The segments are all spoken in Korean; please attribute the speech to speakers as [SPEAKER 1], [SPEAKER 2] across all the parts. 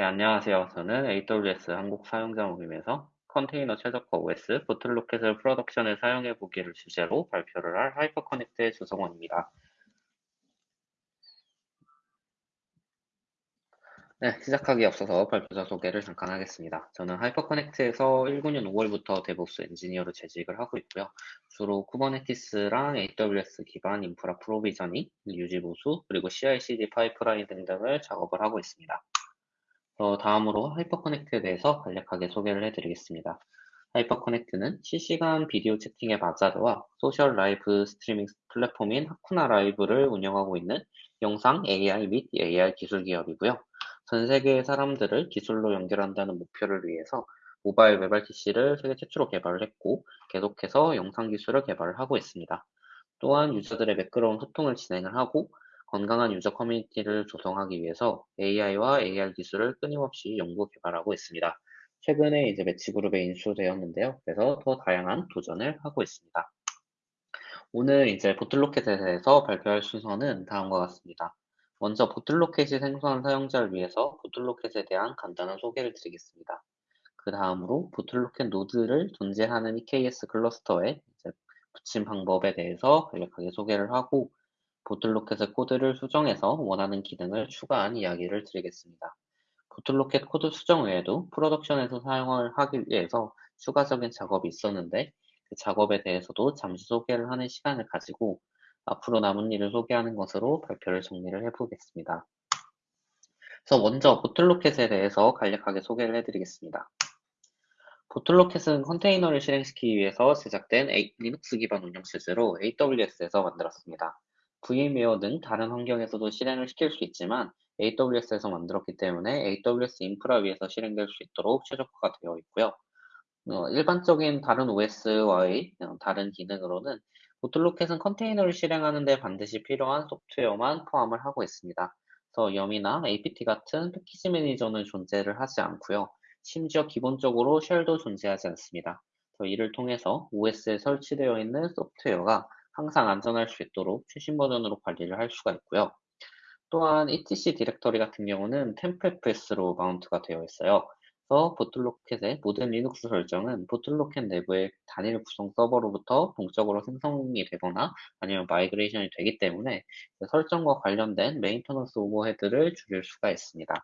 [SPEAKER 1] 네, 안녕하세요. 저는 AWS 한국 사용자 모임에서 컨테이너 최적화 OS Bottlerocket을 production에 사용해 보기를 주제로 발표를 할 하이퍼커넥트의 주성원입니다. 네, 시작하기 앞서서 발표자 소개를 잠깐 하겠습니다. 저는 하이퍼커넥트에서 19년 5월부터 DevOps 엔지니어로 재직을 하고 있고요. 주로 Kubernetes랑 AWS 기반 인프라 provisioning, 유지 보수, 그리고 CI/CD 파이프라인 등등을 작업을 하고 있습니다. 어, 다음으로 하이퍼커넥트에 대해서 간략하게 소개를 해드리겠습니다. 하이퍼커넥트는 실시간 비디오 채팅 앱 아자르와 social live streaming 플랫폼인 하쿠나 라이브를 운영하고 있는 영상 AI 및 AR 기술 기업이고요. 전 세계의 사람들을 기술로 연결한다는 목표를 위해서 모바일 WebRTC를 세계 최초로 개발을 했고 계속해서 영상 기술을 개발을 하고 있습니다. 또한 유저들의 매끄러운 소통을 진행을 하고 건강한 유저 커뮤니티를 조성하기 위해서 AI와 AR 기술을 끊임없이 연구 개발하고 있습니다. 최근에 이제 매치그룹에 인수되었는데요. 그래서 더 다양한 도전을 하고 있습니다. 오늘 이제 Bottlerocket에 대해서 발표할 순서는 다음과 같습니다. 먼저 Bottlerocket이 생소한 사용자를 위해서 Bottlerocket에 대한 간단한 소개를 드리겠습니다. 그 다음으로 Bottlerocket 노드를 존재하는 EKS 클러스터에 붙인 방법에 대해서 간략하게 소개를 하고 Bottlerocket의 코드를 수정해서 원하는 기능을 추가한 이야기를 드리겠습니다. Bottlerocket 코드 수정 외에도 production에서 사용을 하기 위해서 추가적인 작업이 있었는데 그 작업에 대해서도 잠시 소개를 하는 시간을 가지고 앞으로 남은 일을 소개하는 것으로 발표를 정리를 해보겠습니다. 그래서 먼저 Bottlerocket에 대해서 간략하게 소개를 해드리겠습니다. Bottlerocket은 컨테이너를 실행시키기 위해서 제작된 리눅스 기반 운영 체제로 AWS에서 만들었습니다. 등 다른 환경에서도 실행을 시킬 수 있지만 AWS에서 만들었기 때문에 AWS 인프라 위에서 실행될 수 있도록 최적화가 되어 있고요. 어, 일반적인 다른 OS와의 어, 다른 기능으로는 Bottlerocket은 컨테이너를 실행하는 데 반드시 필요한 소프트웨어만 포함을 하고 있습니다. 그래서 yum이나 apt 같은 패키지 매니저는 존재를 하지 않고요. 심지어 기본적으로 shell도 존재하지 않습니다. 이를 통해서 OS에 설치되어 있는 소프트웨어가 항상 안전할 수 있도록 최신 버전으로 관리를 할 수가 있고요. 또한 etc 디렉터리 같은 경우는 tmpfs로 mount가 되어 있어요. 그래서 Bottlerocket의 모든 리눅스 설정은 Bottlerocket 내부의 단일 구성 서버로부터 동적으로 생성이 되거나 아니면 migration이 되기 때문에 그 설정과 관련된 maintenance overhead를 줄일 수가 있습니다.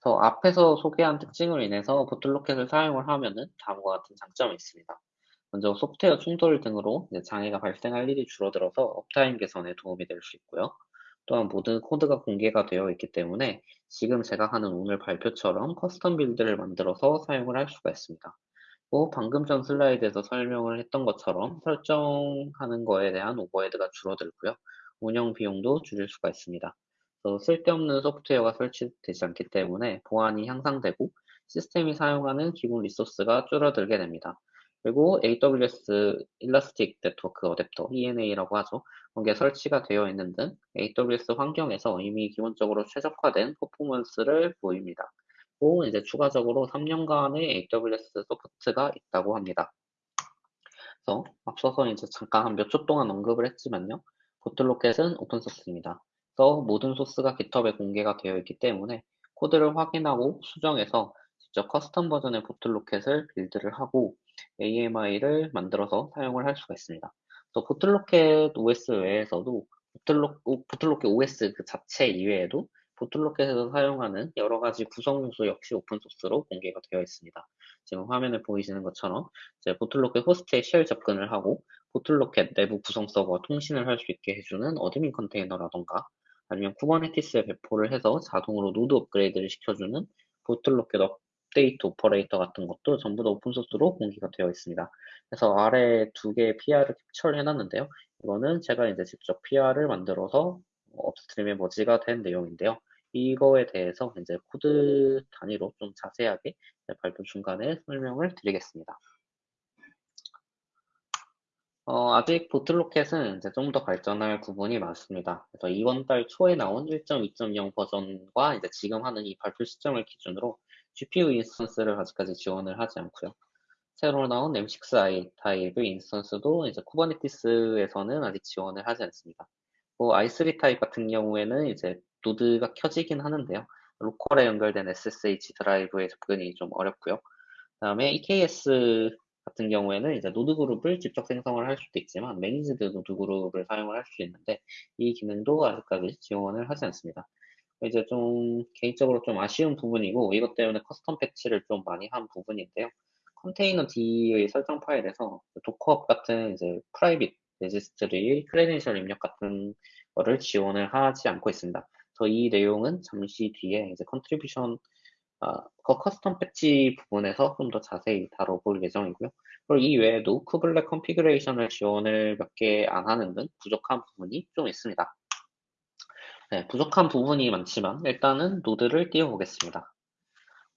[SPEAKER 1] 그래서 앞에서 소개한 특징으로 인해서 Bottlerocket을 사용을 하면은 다음과 같은 장점이 있습니다. 먼저 소프트웨어 충돌 등으로 장애가 발생할 일이 줄어들어서 uptime 개선에 도움이 될 수 있고요. 또한 모든 코드가 공개가 되어 있기 때문에 지금 제가 하는 오늘 발표처럼 custom build를 만들어서 사용을 할 수가 있습니다. 또 방금 전 슬라이드에서 설명을 했던 것처럼 설정하는 거에 대한 overhead가 줄어들고요. 운영 비용도 줄일 수가 있습니다. 쓸데없는 소프트웨어가 설치되지 않기 때문에 보안이 향상되고 시스템이 사용하는 기본 resource가 줄어들게 됩니다. 그리고 AWS Elastic Network Adapter ENA라고 하죠. 그게 설치가 되어 있는 등 AWS 환경에서 이미 기본적으로 최적화된 퍼포먼스를 보입니다. 또 이제 추가적으로 3년간의 AWS support가 있다고 합니다. 그래서 앞서서 이제 잠깐 한 몇 초 동안 언급을 했지만요. Bottlerocket은 오픈소스입니다. 그래서 모든 소스가 GitHub에 공개가 되어 있기 때문에 코드를 확인하고 수정해서 직접 custom 버전의 Bottlerocket을 build를 하고 AMI를 만들어서 사용을 할 수가 있습니다. 또 Bottlerocket OS 외에서도 보틀로, Bottlerocket OS 그 자체 이외에도 Bottlerocket에서 사용하는 여러 가지 구성 요소 역시 오픈소스로 공개가 되어 있습니다. 지금 화면에 보이시는 것처럼 이제 Bottlerocket 호스트에 shell 접근을 하고 Bottlerocket 내부 구성 서버와 통신을 할 수 있게 해주는 admin 컨테이너라던가 아니면 Kubernetes에 배포를 해서 자동으로 노드 업그레이드를 시켜주는 Bottlerocket update operator 같은 것도 전부 다 오픈소스로 공개가 되어 있습니다. 그래서 아래 두 개의 PR을 캡처를 해놨는데요. 이거는 제가 이제 직접 PR을 만들어서 upstream에 merge가 된 내용인데요. 이거에 대해서 이제 코드 단위로 좀 자세하게 발표 중간에 설명을 드리겠습니다. 어, 아직 Bottlerocket은 이제 좀 더 발전할 부분이 많습니다. 그래서 이번 달 초에 나온 1.2.0 버전과 이제 지금 하는 이 발표 시점을 기준으로 GPU 인스턴스를 아직까지 지원을 하지 않고요. 새로 나온 M6i 타입의 instance도 이제 Kubernetes에서는 아직 지원을 하지 않습니다. 뭐 i3 타입 같은 경우에는 이제 노드가 켜지긴 하는데요. 로컬에 연결된 SSD 드라이브의 접근이 좀 어렵고요. 그 다음에 EKS 같은 경우에는 이제 노드 그룹을 직접 생성을 할 수도 있지만 managed node group을 사용을 할 수 있는데 이 기능도 아직까지 지원을 하지 않습니다. 이제 좀 개인적으로 좀 아쉬운 부분이고 이것 때문에 custom 패치를 좀 많이 한 부분인데요. containerd의 설정 파일에서 Docker Hub 같은 이제 private registry credential 입력 같은 거를 지원을 하지 않고 있습니다. 그래서 이 내용은 잠시 뒤에 이제 contribution 아, 그 custom 패치 부분에서 좀 더 자세히 다뤄볼 예정이고요. 그리고 이 외에도 kubelet configuration을 지원을 몇 개 안 하는 등 부족한 부분이 좀 있습니다. 네, 부족한 부분이 많지만 일단은 노드를 띄워보겠습니다.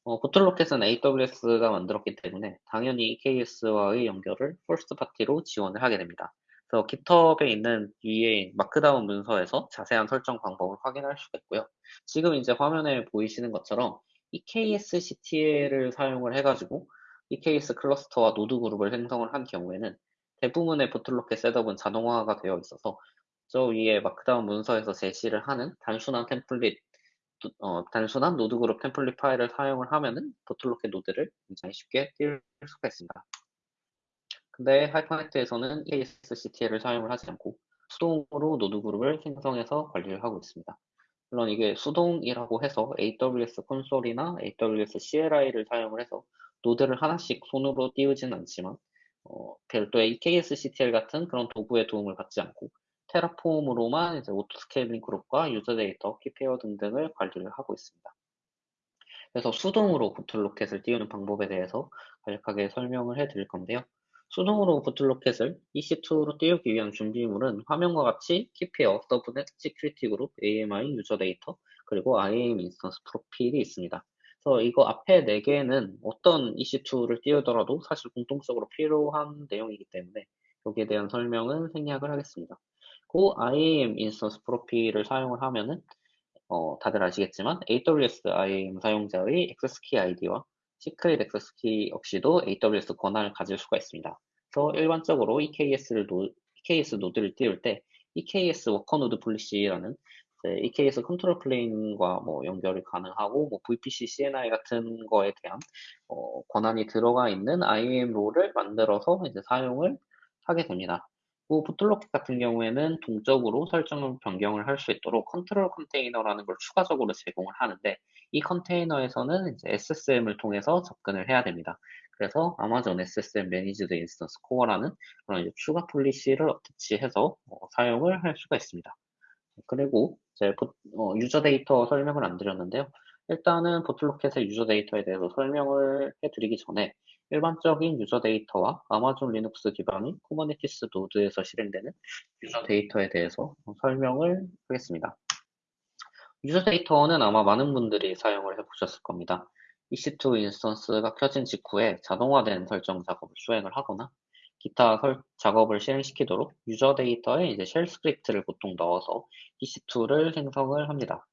[SPEAKER 1] 어, Bottlerocket은 AWS가 만들었기 때문에 당연히 EKS와의 연결을 first party로 지원을 하게 됩니다. 그래서 GitHub에 있는 위에 markdown 문서에서 자세한 설정 방법을 확인할 수가 있고요. 지금 이제 화면에 보이시는 것처럼 EKSCTL을 사용을 해가지고 EKS 클러스터와 노드 그룹을 생성을 한 경우에는 대부분의 Bottlerocket setup은 자동화가 되어 있어서 저 위에 markdown 문서에서 제시를 하는 단순한 템플릿, 어, 단순한 노드 그룹 템플릿 파일을 사용을 하면은 Bottlerocket 노드를 굉장히 쉽게 띄울 수가 있습니다. 근데 하이퍼네트에서는 ESCTL을 사용을 하지 않고 수동으로 노드 그룹을 생성해서 관리를 하고 있습니다. 물론 이게 수동이라고 해서 AWS 콘솔이나 AWS CLI를 사용을 해서 노드를 하나씩 손으로 띄우지는 않지만 어, 별도의 EKSCTL 같은 그런 도구의 도움을 받지 않고 Terraform으로만 이제 auto scaling group과 user data, key pair 등등을 관리를 하고 있습니다. 그래서 수동으로 Bottlerocket을 띄우는 방법에 대해서 간략하게 설명을 해 드릴 건데요. 수동으로 Bottlerocket을 EC2로 띄우기 위한 준비물은 화면과 같이 key pair, subnet, security group, AMI, user data, 그리고 IAM 인스턴스 프로필이 있습니다. 그래서 이거 앞에 4개는 어떤 EC2를 띄우더라도 사실 공통적으로 필요한 내용이기 때문에 여기에 대한 설명은 생략을 하겠습니다. 그 IAM 인스턴스 프로필을 사용을 하면은 어, 다들 아시겠지만 AWS IAM 사용자의 access key ID와 secret access key 없이도 AWS 권한을 가질 수가 있습니다. 그래서 일반적으로 EKS를 노, EKS 노드를 띄울 때 EKS 워커 노드 폴리시라는 EKS 컨트롤 플레인과 뭐 연결이 가능하고 뭐 VPC CNI 같은 거에 대한 어, 권한이 들어가 있는 IAM 롤을 만들어서 이제 사용을 하게 됩니다. Bottlerocket 같은 경우에는 동적으로 설정을 변경을 할 수 있도록 control container라는 걸 추가적으로 제공을 하는데 이 컨테이너에서는 이제 SSM을 통해서 접근을 해야 됩니다. 그래서 아마존 SSM 매니지드 인스턴스 코어라는 그런 추가 policy를 attach해서 어, 사용을 할 수가 있습니다. 그리고 이제 어, user data 설명을 안 드렸는데요. 일단은 Bottlerocket의 user data에 대해서 설명을 해드리기 전에 일반적인 user data와 Amazon Linux 기반의 Kubernetes 노드에서 실행되는 user data에 대해서 설명을 하겠습니다. user data는 아마 많은 분들이 사용을 해보셨을 겁니다. EC2 인스턴스가 켜진 직후에 자동화된 설정 작업을 수행을 하거나 기타 설, 작업을 실행시키도록 user data에 이제 shell script를 보통 넣어서 EC2를 생성을 합니다.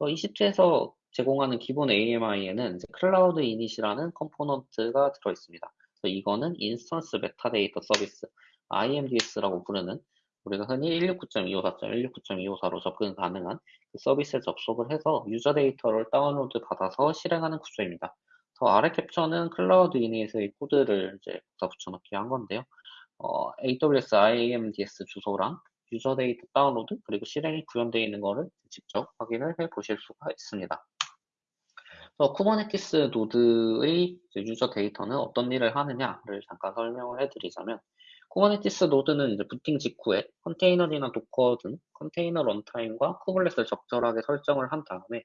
[SPEAKER 1] EC2에서 제공하는 기본 AMI에는 cloud-init이라는 컴포넌트가 들어 있습니다. 이거는 instance metadata service IMDS라고 부르는 우리가 흔히 169.254.169.254로 접근 가능한 그 서비스에 접속을 해서 user data를 다운로드 받아서 실행하는 구조입니다. 저 아래 캡처는 cloud-init의 코드를 이제 붙여넣기 한 건데요. 어, AWS IMDS 주소랑 user data 다운로드 그리고 실행이 구현되어 있는 것을 직접 확인을 해 보실 수가 있습니다. 그래서 Kubernetes 노드의 user data는 어떤 일을 하느냐를 잠깐 설명을 해드리자면 Kubernetes 노드는 이제 부팅 직후에 containerd나 Docker 등 container runtime과 kubelet을 적절하게 설정을 한 다음에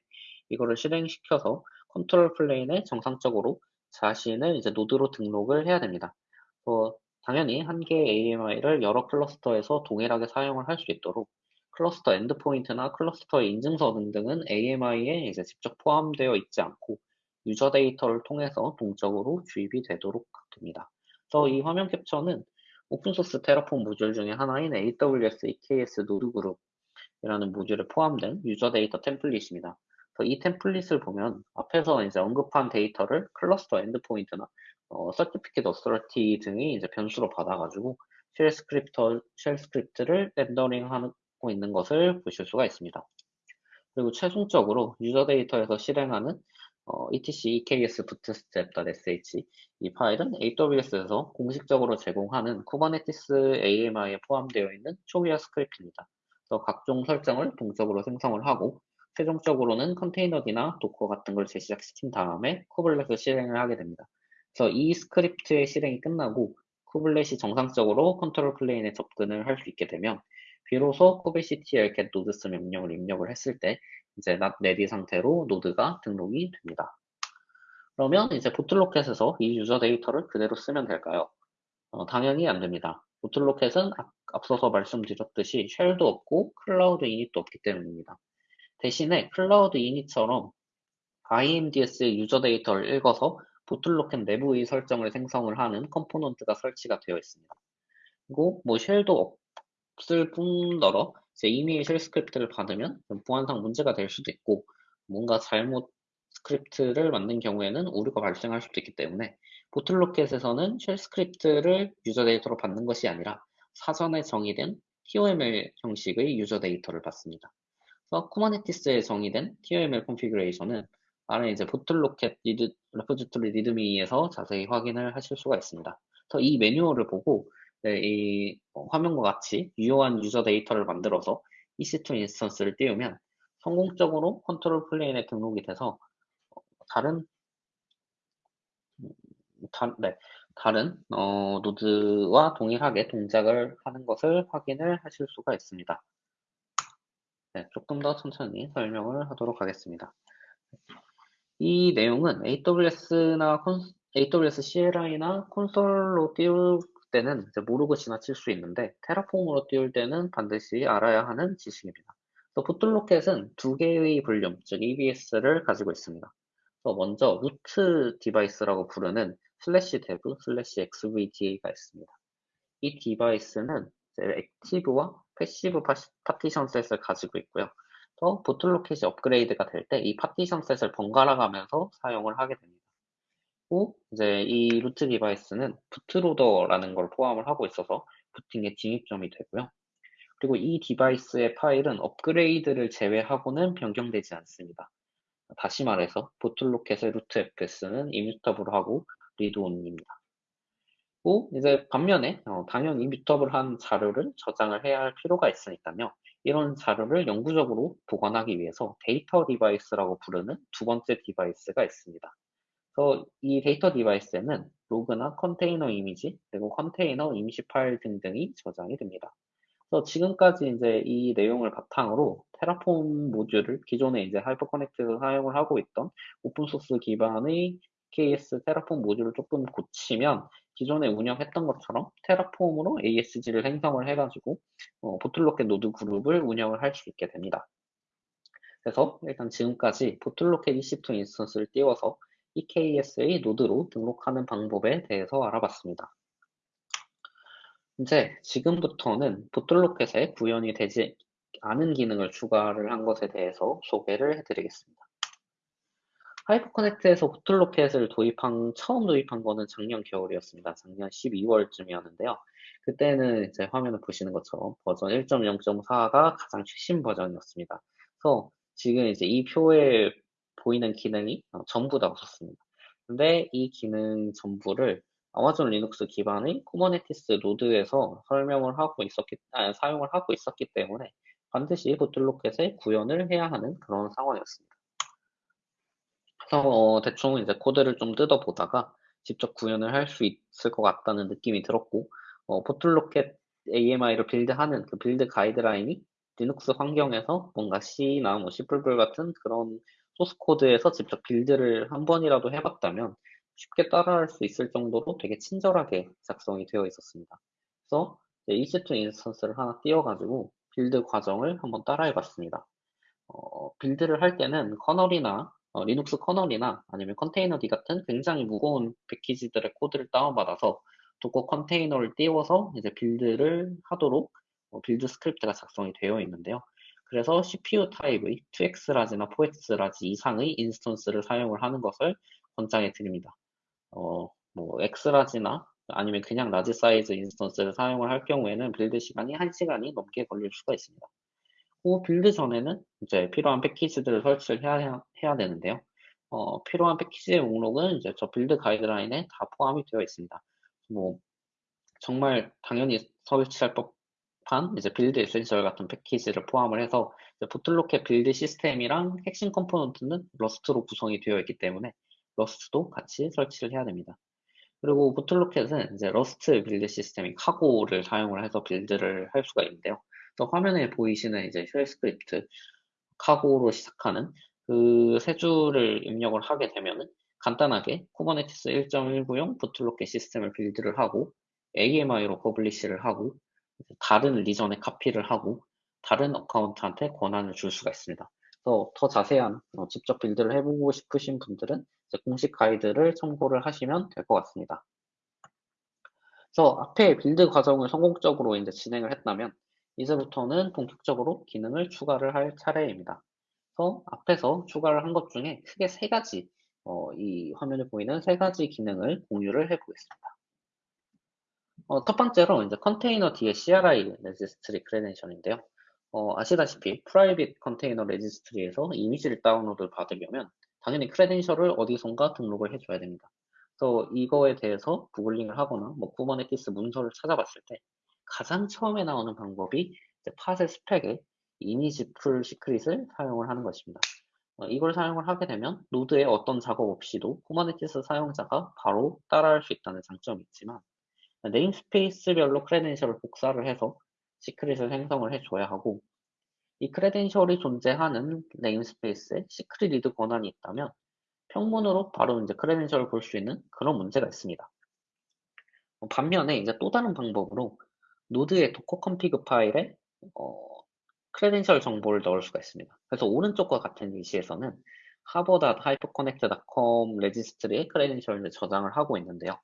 [SPEAKER 1] 이거를 실행시켜서 control plane에 정상적으로 자신을 이제 노드로 등록을 해야 됩니다. 어, 당연히 한 개의 AMI를 여러 클러스터에서 동일하게 사용을 할 수 있도록 cluster endpoint나 클러스터의 인증서 등등은 AMI에 이제 직접 포함되어 있지 않고 user data를 통해서 동적으로 주입이 되도록 됩니다. 그래서 이 화면 캡처는 오픈소스 Terraform 모듈 중에 하나인 AWS EKS 노드 그룹이라는 모듈에 포함된 user data 템플릿입니다. 그래서 이 템플릿을 보면 앞에서 이제 언급한 데이터를 cluster endpoint나 어, certificate authority 등이 이제 변수로 받아가지고 shell 스크립터, shell script를 렌더링하고 있는 것을 보실 수가 있습니다. 그리고 최종적으로 user data에서 실행하는 어, etc eks bootstrap.sh 이 파일은 AWS에서 공식적으로 제공하는 kubernetes AMI에 포함되어 있는 초기화 스크립트입니다. 그래서 각종 설정을 동적으로 생성을 하고 최종적으로는 containerd나 Docker 같은 걸 재시작시킨 다음에 kubelet을 실행을 하게 됩니다. 그래서 이 스크립트의 실행이 끝나고 kubelet이 정상적으로 control plane에 접근을 할 수 있게 되면 비로소 kubectl get nodes 명령을 입력을 했을 때 이제 ready 상태로 노드가 등록이 됩니다. 그러면 이제 Bottlerocket에서 이 user 데이터를 그대로 쓰면 될까요? 어, 당연히 안 됩니다. Bottlerocket은 앞 서서 말씀드렸듯이 shell도 없고 cloud-init도 없기 때문입니다. 대신에 cloud-init처럼 IMDS의 user 데이터를 읽어서 Bottlerocket 내부의 설정을 생성을 하는 컴포넌트가 설치가 되어 있습니다. 그리고 뭐 shell도 없을 뿐더러 이제 이미 shell 스크립트를 받으면 보안상 문제가 될 수도 있고 뭔가 잘못 스크립트를 만든 경우에는 오류가 발생할 수도 있기 때문에 Bottlerocket에서는 shell 스크립트를 user 데이터로 받는 것이 아니라 사전에 정의된 TOML 형식의 user 데이터를 받습니다. 그래서 Kubernetes에 정의된 TOML configuration은 아래 이제 Bottlerocket read, repository README에서 자세히 확인을 하실 수가 있습니다. 그래서 이 매뉴얼을 보고 네, 이 화면과 같이 유효한 user 데이터를 만들어서 EC2 instance를 띄우면 성공적으로 control plane에 등록이 돼서 다른 다, 네, 다른 어, 노드와 동일하게 동작을 하는 것을 확인을 하실 수가 있습니다. 네, 조금 더 천천히 설명을 하도록 하겠습니다. 이 내용은 AWS나 AWS CLI나 콘솔로 띄울 때는 모르고 지나칠 수 있는데 Terraform으로 띄울 때는 반드시 알아야 하는 지식입니다. Bottlerocket은 두 개의 볼륨, 즉 EBS를 가지고 있습니다. 먼저 root device라고 부르는 슬래시 dev 슬래시 XVDA가 있습니다. 이 device는 active와 passive partition set을 가지고 있고요. 또 Bottlerocket이 업그레이드가 될 때 이 파티션 셋을 번갈아 가면서 사용을 하게 됩니다. 또 이제 이 root device는 bootloader라는 걸 포함을 하고 있어서 부팅의 진입점이 되고요. 그리고 이 device의 파일은 업그레이드를 제외하고는 변경되지 않습니다. 다시 말해서 보틀로켓의 루트 fs는 이뮤터블 하고 리드 온입니다. 또 이제 반면에 어, 당연히 mutable 한 자료를 저장을 해야 할 필요가 있으니까요. 이런 자료를 영구적으로 보관하기 위해서 데이터 device라고 부르는 두 번째 device가 있습니다. 그래서 이 데이터 device에는 로그나 컨테이너 이미지, 그리고 컨테이너 임시 파일 등등이 저장이 됩니다. 그래서 지금까지 이제 이 내용을 바탕으로 Terraform 모듈을 기존에 이제 Hyperconnect에서 사용을 하고 있던 오픈소스 기반의 EKS Terraform 모듈을 조금 고치면 기존에 운영했던 것처럼 Terraform으로 ASG를 생성을 해가지고 어, Bottlerocket 노드 그룹을 운영을 할 수 있게 됩니다. 그래서 일단 지금까지 보틀로켓 EC2 인스턴스를 띄워서 EKS의 노드로 등록하는 방법에 대해서 알아봤습니다. 이제 지금부터는 Bottlerocket에 구현이 되지 않은 기능을 추가를 한 것에 대해서 소개를 해드리겠습니다. Hyperconnect에서 Bottlerocket을 도입한 처음 도입한 거는 작년 겨울이었습니다. 작년 12월쯤이었는데요. 그때는 이제 화면을 보시는 것처럼 버전 1.0.4가 가장 최신 버전이었습니다. 그래서 지금 이제 이 표에 보이는 기능이 어, 전부 다 없었습니다. 근데 이 기능 전부를 Amazon Linux 기반의 Kubernetes 노드에서 설명을 하고 있었기, 아, 사용을 하고 있었기 때문에 반드시 Bottlerocket에 구현을 해야 하는 그런 상황이었습니다. 그래서 어, 대충 이제 코드를 좀 뜯어보다가 직접 구현을 할 수 있을 것 같다는 느낌이 들었고 어, 보틀로켓 AMI를 빌드하는 그 빌드 가이드라인이 리눅스 환경에서 뭔가 C나 뭐 C++ 같은 그런 소스 코드에서 직접 build를 한 번이라도 해봤다면 쉽게 따라할 수 있을 정도로 되게 친절하게 작성이 되어 있었습니다. 그래서 EC2 instance를 하나 띄워가지고 build 과정을 한번 따라해봤습니다. 어, build를 할 때는 커널이나 어, 리눅스 커널이나 아니면 containerd 같은 굉장히 무거운 패키지들의 코드를 다운받아서 Docker 컨테이너를 띄워서 이제 build를 하도록 어, build 스크립트가 작성이 되어 있는데요. 그래서 CPU 타입의 2xlarge나 4xlarge 이상의 instance를 사용을 하는 것을 권장해 드립니다. 어, 뭐 xlarge나 아니면 그냥 large 사이즈 instance를 사용을 할 경우에는 build 시간이 1시간이 넘게 걸릴 수가 있습니다. 그 build 전에는 이제 필요한 패키지들을 설치를 해야, 해야 되는데요. 어, 필요한 패키지의 목록은 이제 저 build 가이드라인에 다 포함이 되어 있습니다. 뭐, 정말 당연히 설치할 법 한 이제 build-essential 같은 패키지를 포함을 해서 Bottlerocket build 시스템이랑 핵심 컴포넌트는 Rust로 구성이 되어 있기 때문에 Rust도 같이 설치를 해야 됩니다. 그리고 Bottlerocket은 이제 Rust build 시스템인 Cargo를 사용을 해서 build를 할 수가 있는데요. 또 화면에 보이시는 이제 shell 스크립트 카고로 시작하는 그 세 줄을 입력을 하게 되면은 간단하게 Kubernetes 1.19용 Bottlerocket 시스템을 build를 하고 AMI로 publish를 하고 다른 region에 카피를 하고 다른 account한테 권한을 줄 수가 있습니다. 그래서 더 자세한 어, 직접 build를 해보고 싶으신 분들은 공식 가이드를 참고를 하시면 될 것 같습니다. 그래서 앞에 build 과정을 성공적으로 이제 진행을 했다면 이제부터는 본격적으로 기능을 추가를 할 차례입니다. 그래서 앞에서 추가를 한 것 중에 크게 세 가지 어, 이 화면에 보이는 세 가지 기능을 공유를 해보겠습니다. 어, 첫 번째로 이제 컨테이너 뒤에 CRI 레지스트리 크레덴셜인데요. 어, 아시다시피 private container registry에서 이미지를 다운로드 받으려면 당연히 credential을 어디선가 등록을 해줘야 됩니다. 그래서 이거에 대해서 구글링을 하거나 뭐 Kubernetes 문서를 찾아봤을 때 가장 처음에 나오는 방법이 팟의 스펙에 image pull secret을 사용을 하는 것입니다. 어, 이걸 사용을 하게 되면 노드에 어떤 작업 없이도 Kubernetes 사용자가 바로 따라할 수 있다는 장점이 있지만 namespace별로 credential을 복사를 해서 secret을 생성을 해줘야 하고 이 credential이 존재하는 namespace에 secret read 권한이 있다면 평문으로 바로 이제 credential을 볼 수 있는 그런 문제가 있습니다. 어, 반면에 이제 또 다른 방법으로 노드의 Docker config 파일에 어, credential 정보를 넣을 수가 있습니다. 그래서 오른쪽과 같은 예시에서는 harbor-hyperconnect.com registry에 credential을 저장을 하고 있는데요.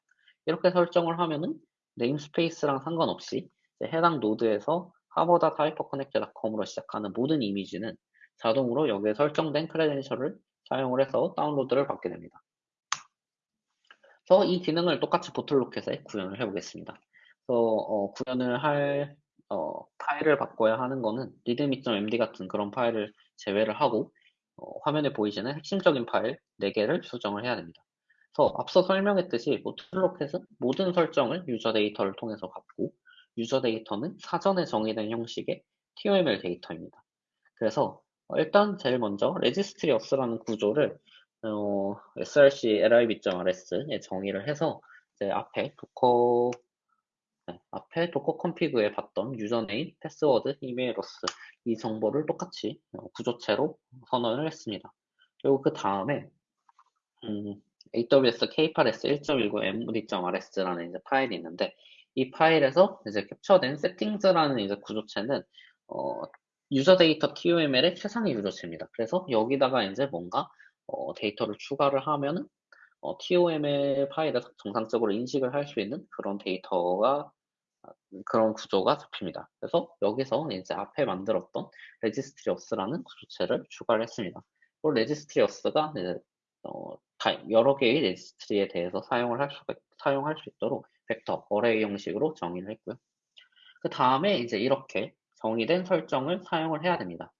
[SPEAKER 1] 이렇게 설정을 하면은 namespace랑 상관없이 해당 노드에서 harbor-hyperconnect.com으로 시작하는 모든 이미지는 자동으로 여기에 설정된 credential을 사용을 해서 다운로드를 받게 됩니다. 그래서 이 기능을 똑같이 Bottlerocket에 구현을 해보겠습니다. 그래서 어, 구현을 할 어, 파일을 바꿔야 하는 거는 readme.md 같은 그런 파일을 제외를 하고 어, 화면에 보이시는 핵심적인 파일 4개를 수정을 해야 됩니다. 앞서 설명했듯이 Bottlerocket은 모든 설정을 user data를 통해서 받고 user data는 사전에 정의된 형식의 TOML 데이터입니다. 그래서 어, 일단 제일 먼저 registry auths라는 구조를 어, src lib.rs에 정의를 해서 이제 앞에 Docker 네, 앞에 Docker config에 봤던 username, 패스워드, 이메일 로스 이 정보를 똑같이 어, 구조체로 선언을 했습니다. 그리고 그 다음에 음, AWS K8s 1.19 mod.rs라는 이제 파일이 있는데 이 파일에서 이제 캡처된 settings라는 이제 구조체는 어, user data TOML의 최상위 구조체입니다. 그래서 여기다가 이제 뭔가 어, 데이터를 추가를 하면은 어, TOML 파일에 정상적으로 인식을 할 수 있는 그런 데이터가 그런 구조가 잡힙니다. 그래서 여기서 이제 앞에 만들었던 registry auths라는 구조체를 추가를 했습니다. 그리고 registry auths가 어, 여러 개의 registry에 대해서 사용을 할 수가 사용할 수 있도록 벡터, array 형식으로 정의를 했고요. 그 다음에 이제 이렇게 정의된 설정을 사용을 해야 됩니다.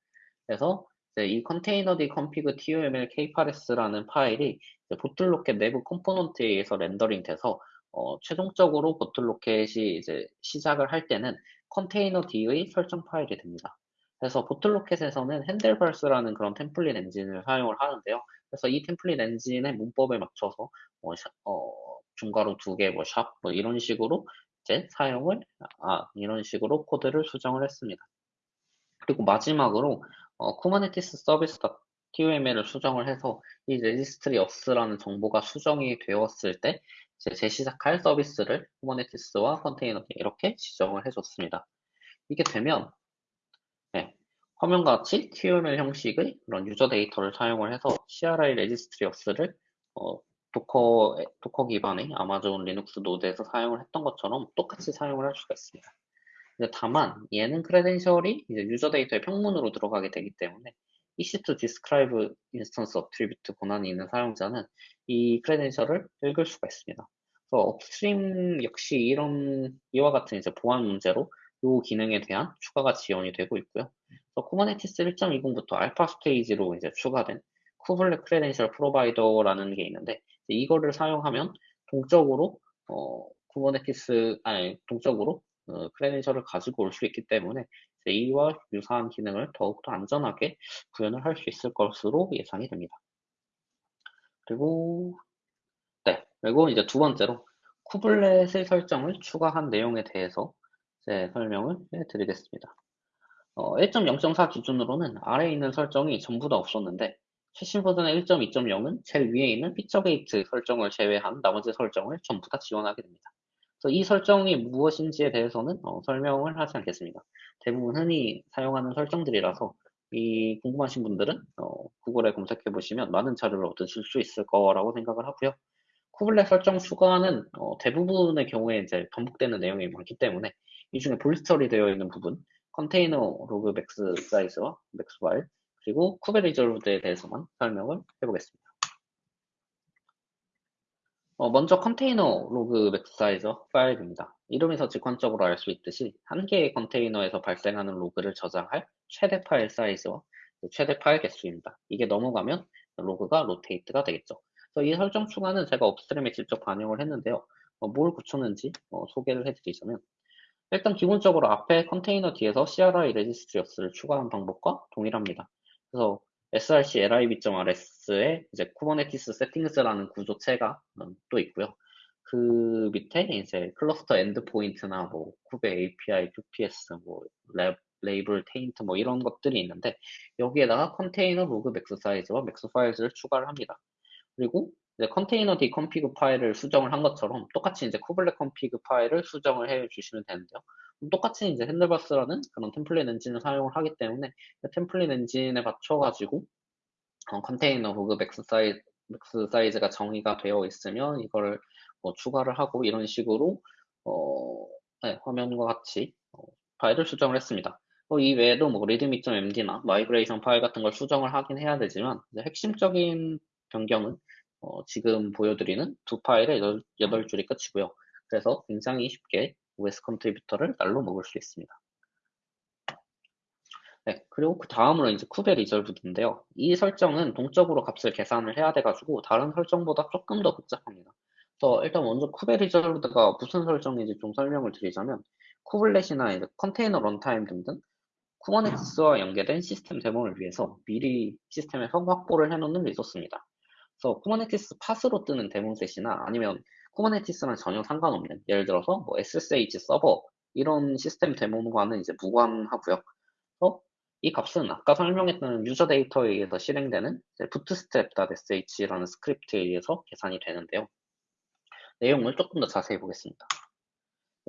[SPEAKER 1] 그래서 이 containerd config toml K8s라는 파일이 Bottlerocket 내부 component에 의해서 렌더링 돼서 어, 최종적으로 Bottlerocket이 이제 시작을 할 때는 containerd의 설정 파일이 됩니다. 그래서 Bottlerocket에서는 Handlebars라는 그런 template engine을 사용을 하는데요. 그래서 이 template engine의 문법에 맞춰서 뭐, 어, 중괄호 두 개, 뭐, 샵, 뭐, 이런 식으로 이제 사용을, 아, 이런 식으로 코드를 수정을 했습니다. 그리고 마지막으로, 어, Kubernetes service TOML을 수정을 해서 이 registry auths라는 정보가 수정이 되었을 때 이제 재시작할 서비스를 Kubernetes와 containerd 이렇게 지정을 해줬습니다. 이게 되면 네, 화면과 같이 TOML 형식의 그런 user data를 사용을 해서 CRI registry auths를 어, Docker, Docker 기반의 Amazon Linux 노드에서 사용을 했던 것처럼 똑같이 사용을 할 수가 있습니다. 다만 얘는 credential이 이제 user data의 평문으로 들어가게 되기 때문에 EC2 describe instance attribute 권한이 있는 사용자는 이 credential을 읽을 수가 있습니다. 그래서 upstream 역시 이런 이와 같은 이제 보안 문제로 이 기능에 대한 추가가 지연이 되고 있고요. Kubernetes 1.20부터 alpha stage로 이제 추가된 kubelet credential provider라는 게 있는데 이거를 사용하면 동적으로 어, Kubernetes 아니 동적으로 어, credential을 가지고 올 수 있기 때문에 이와 유사한 기능을 더욱더 안전하게 구현을 할 수 있을 것으로 예상이 됩니다. 그리고 네 그리고 이제 두 번째로 kubelet의 설정을 추가한 내용에 대해서 이제 설명을 해드리겠습니다. 어, 1.0.4 기준으로는 아래에 있는 설정이 전부 다 없었는데 최신 버전의 1.2.0은 제일 위에 있는 feature gate 설정을 제외한 나머지 설정을 전부 다 지원하게 됩니다. 그래서 이 설정이 무엇인지에 대해서는 어, 설명을 하지 않겠습니다. 대부분 흔히 사용하는 설정들이라서 이 궁금하신 분들은 어, 구글에 검색해 보시면 많은 자료를 얻으실 수 있을 거라고 생각을 하고요. kubelet 설정 추가는 어, 대부분의 경우에 이제 반복되는 내용이 많기 때문에 이 중에 bold 처리 되어 있는 부분, container log max size와 max file, 그리고 kube reserved에 대해서만 설명을 해보겠습니다. 어, 먼저 container log max size 파일입니다. 이름에서 직관적으로 알 수 있듯이 한 개의 컨테이너에서 발생하는 로그를 저장할 최대 파일 사이즈와 최대 파일 개수입니다. 이게 넘어가면 로그가 rotate가 되겠죠. 그래서 이 설정 추가는 제가 upstream에 직접 반영을 했는데요. 어, 뭘 붙였는지 어, 소개를 해드리자면 일단 기본적으로 앞에 컨테이너 뒤에서 CRI 레지스트리어스를 추가한 방법과 동일합니다. 그래서 src lib.rs에 이제 Kubernetes settings라는 구조체가 음, 또 있고요. 그 밑에 이제 클러스터 엔드포인트나 뭐 쿠베 API, QPS, 뭐 랩, label, taint 뭐 이런 것들이 있는데 여기에다가 container log max size와 max files를 추가를 합니다. 그리고 이제 containerd config 파일을 수정을 한 것처럼 똑같이 이제 kubelet config 파일을 수정을 해 주시면 되는데요. 똑같이 이제 Handlebars라는 그런 템플릿 엔진을 사용을 하기 때문에 그 템플릿 엔진에 맞춰가지고 어, container log max size max size가 정의가 되어 있으면 이걸 뭐 추가를 하고 이런 식으로 어, 네, 화면과 같이 어, 파일을 수정을 했습니다. 어, 이 외에도 뭐 readme.md나 migration 파일 같은 걸 수정을 하긴 해야 되지만 핵심적인 변경은 어, 지금 보여드리는 두 파일의 8, 줄이 끝이고요. 그래서 굉장히 쉽게 OS contributor를 날로 먹을 수 있습니다. 네, 그리고 그 다음으로 이제 kube reserved인데요. 이 설정은 동적으로 값을 계산을 해야 돼가지고 다른 설정보다 조금 더 복잡합니다. 그래서 일단 먼저 kube reserved가 무슨 설정인지 좀 설명을 드리자면 kubelet이나 이제 container runtime 등등 Kubernetes와 연계된 시스템 daemon을 위해서 미리 시스템에 확보를 해놓는 리소스입니다. 그래서 Kubernetes pod으로 뜨는 DaemonSet이나 아니면 Kubernetes랑 전혀 상관없는 예를 들어서 뭐 SSH 서버 이런 시스템 daemon과는 이제 무관하고요. 그래서 이 값은 아까 설명했던 user data에 의해서 실행되는 bootstrap.sh라는 스크립트에 의해서 계산이 되는데요. 내용을 조금 더 자세히 보겠습니다.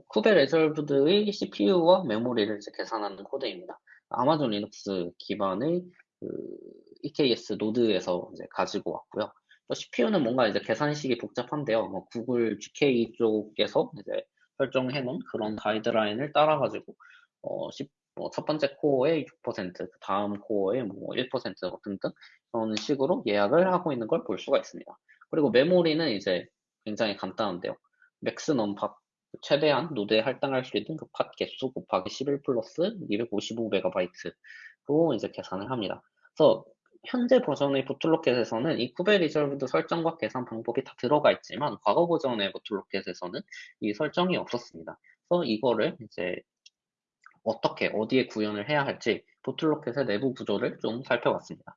[SPEAKER 1] kube reserved의 CPU와 메모리를 이제 계산하는 코드입니다. Amazon Linux 기반의 그 EKS 노드에서 이제 가지고 왔고요. CPU는 뭔가 이제 계산식이 복잡한데요. 뭐 Google GKE 쪽에서 이제 설정해 놓은 그런 가이드라인을 따라가지고 어, 뭐 첫 번째 코어의 6%, 그 다음 코어의 뭐 1% 등등 그런 식으로 예약을 하고 있는 걸 볼 수가 있습니다. 그리고 메모리는 이제 굉장히 간단한데요. max num pod 최대한 노드에 할당할 수 있는 그 pod 개수 곱하기 11 플러스 255MB로 이제 계산을 합니다. 그래서 현재 버전의 Bottlerocket에서는 이 kube reserved 설정과 계산 방법이 다 들어가 있지만 과거 버전의 Bottlerocket에서는 이 설정이 없었습니다. 그래서 이거를 이제 어떻게 어디에 구현을 해야 할지 Bottlerocket의 내부 구조를 좀 살펴봤습니다.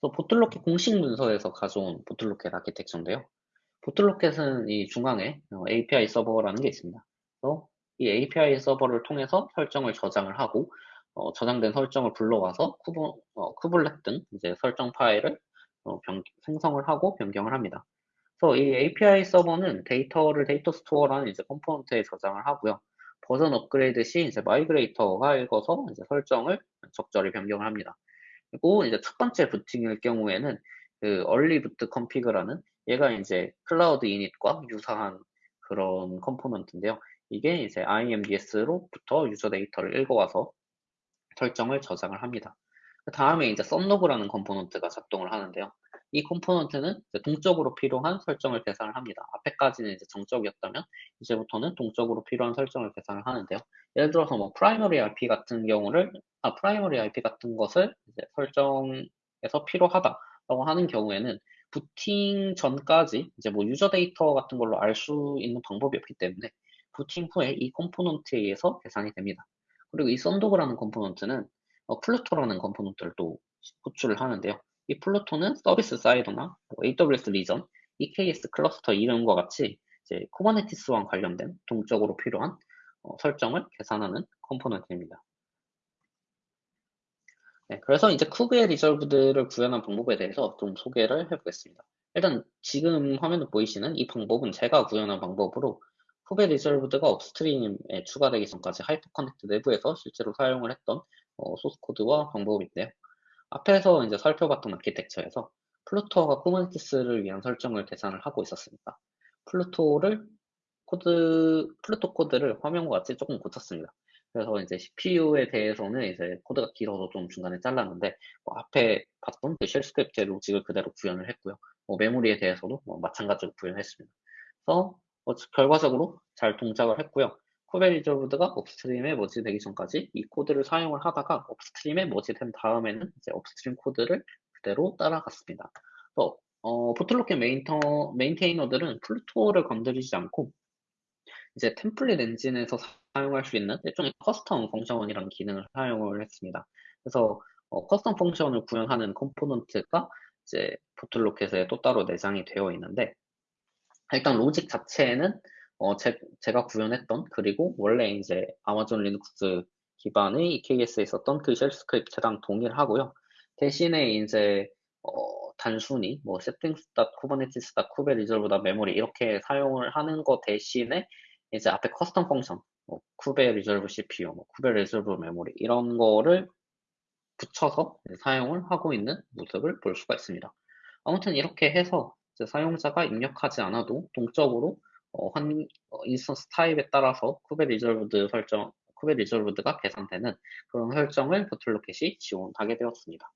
[SPEAKER 1] 그래서 Bottlerocket 공식 문서에서 가져온 Bottlerocket architecture인데요. Bottlerocket은 이 중앙에 API 서버라는 게 있습니다. 그래서 이 API 서버를 통해서 설정을 저장을 하고 어, 저장된 설정을 불러와서 kube, 어, kubelet 등 이제 설정 파일을 어, 변, 생성을 하고 변경을 합니다. 그래서 이 API 서버는 데이터를 data store라는 이제 컴포넌트에 저장을 하고요. 버전 업그레이드 시 이제 migrator가 읽어서 이제 설정을 적절히 변경을 합니다. 그리고 이제 첫 번째 부팅일 경우에는 그 early boot config라는 얘가 이제 cloud-init과 유사한 그런 컴포넌트인데요. 이게 이제 IMDS로부터 user data를 읽어와서 설정을 저장을 합니다. 그 다음에 이제 Sundog라는 컴포넌트가 작동을 하는데요. 이 컴포넌트는 동적으로 필요한 설정을 계산을 합니다. 앞에까지는 이제 정적이었다면 이제부터는 동적으로 필요한 설정을 계산을 하는데요. 예를 들어서 뭐 primary IP 같은 경우를 아 primary IP 같은 것을 설정에서 필요하다라고 하는 경우에는 부팅 전까지 이제 뭐 user data 같은 걸로 알 수 있는 방법이 없기 때문에 부팅 후에 이 컴포넌트에 의해서 계산이 됩니다. 그리고 이 Sundog라는 컴포넌트는 어, Pluto라는 컴포넌트를 또 호출을 하는데요. 이 Pluto는 service CIDR나 뭐 AWS region, EKS 클러스터 이름과 같이 이제 Kubernetes와 관련된 동적으로 필요한 어, 설정을 계산하는 컴포넌트입니다. 네, 그래서 이제 kube reserved를 구현한 방법에 대해서 좀 소개를 해보겠습니다. 일단 지금 화면에 보이시는 이 방법은 제가 구현한 방법으로 kube reserved가 upstream에 추가되기 전까지 하이퍼커넥트 내부에서 실제로 사용을 했던 어, 소스 코드와 방법인데요. 앞에서 이제 살펴봤던 architecture에서 Pluto가 Kubernetes를 위한 설정을 계산을 하고 있었습니다. Pluto를 코드, Pluto 코드를 화면과 같이 조금 고쳤습니다. 그래서 이제 CPU에 대해서는 이제 코드가 길어서 좀 중간에 잘랐는데 뭐 앞에 봤던 그 shell script의 logic을 그대로 구현을 했고요. 뭐 메모리에 대해서도 뭐 마찬가지로 구현했습니다. 그래서 뭐 결과적으로 잘 동작을 했고요. 쿠베리저브드가 업스트림에 머지되기 전까지 이 코드를 사용을 하다가 upstream에 merge된 다음에는 이제 upstream 코드를 그대로 따라갔습니다. 또 어, Bottlerocket mainte, maintainer들은 Pluto를 건드리지 않고 이제 template 엔진에서 사용할 수 있는 일종의 custom function이라는 기능을 사용을 했습니다. 그래서 어, custom function을 구현하는 component가 이제 Bottlerocket에 또 따로 내장이 되어 있는데 일단 logic 자체에는 어, 제, 제가 구현했던 그리고 원래 이제 아마존 리눅스 기반의 EKS에 있었던 그 shell script랑 동일하고요. 대신에 이제 어, 단순히 뭐 settings.kubernetes.kube reserved 메모리 이렇게 사용을 하는 것 대신에 이제 앞에 custom function, 뭐 kube reserved CPU, 뭐 kube reserved 메모리 이런 거를 붙여서 사용을 하고 있는 모습을 볼 수가 있습니다. 아무튼 이렇게 해서 사용자가 입력하지 않아도 동적으로 어, 한 어, instance 타입에 따라서 kube reserved 설정, kube reserved가 계산되는 그런 설정을 Bottlerocket이 지원하게 되었습니다.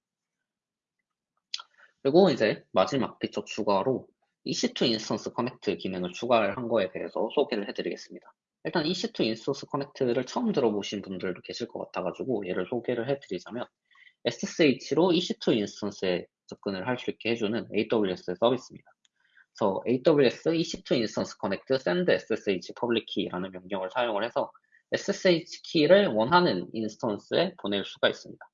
[SPEAKER 1] 그리고 이제 마지막 피처 추가로 EC2 Instance Connect 기능을 추가를 한 거에 대해서 소개를 해드리겠습니다. 일단 EC2 인스턴스 커넥트를 처음 들어보신 분들도 계실 것 같아가지고 얘를 소개를 해드리자면 SSH로 EC2 인스턴스에 접근을 할 수 있게 해주는 AWS 서비스입니다. 그래서 AWS EC2 Instance Connect send SSH public key라는 명령을 사용을 해서 SSH 키를 원하는 instance에 보낼 수가 있습니다.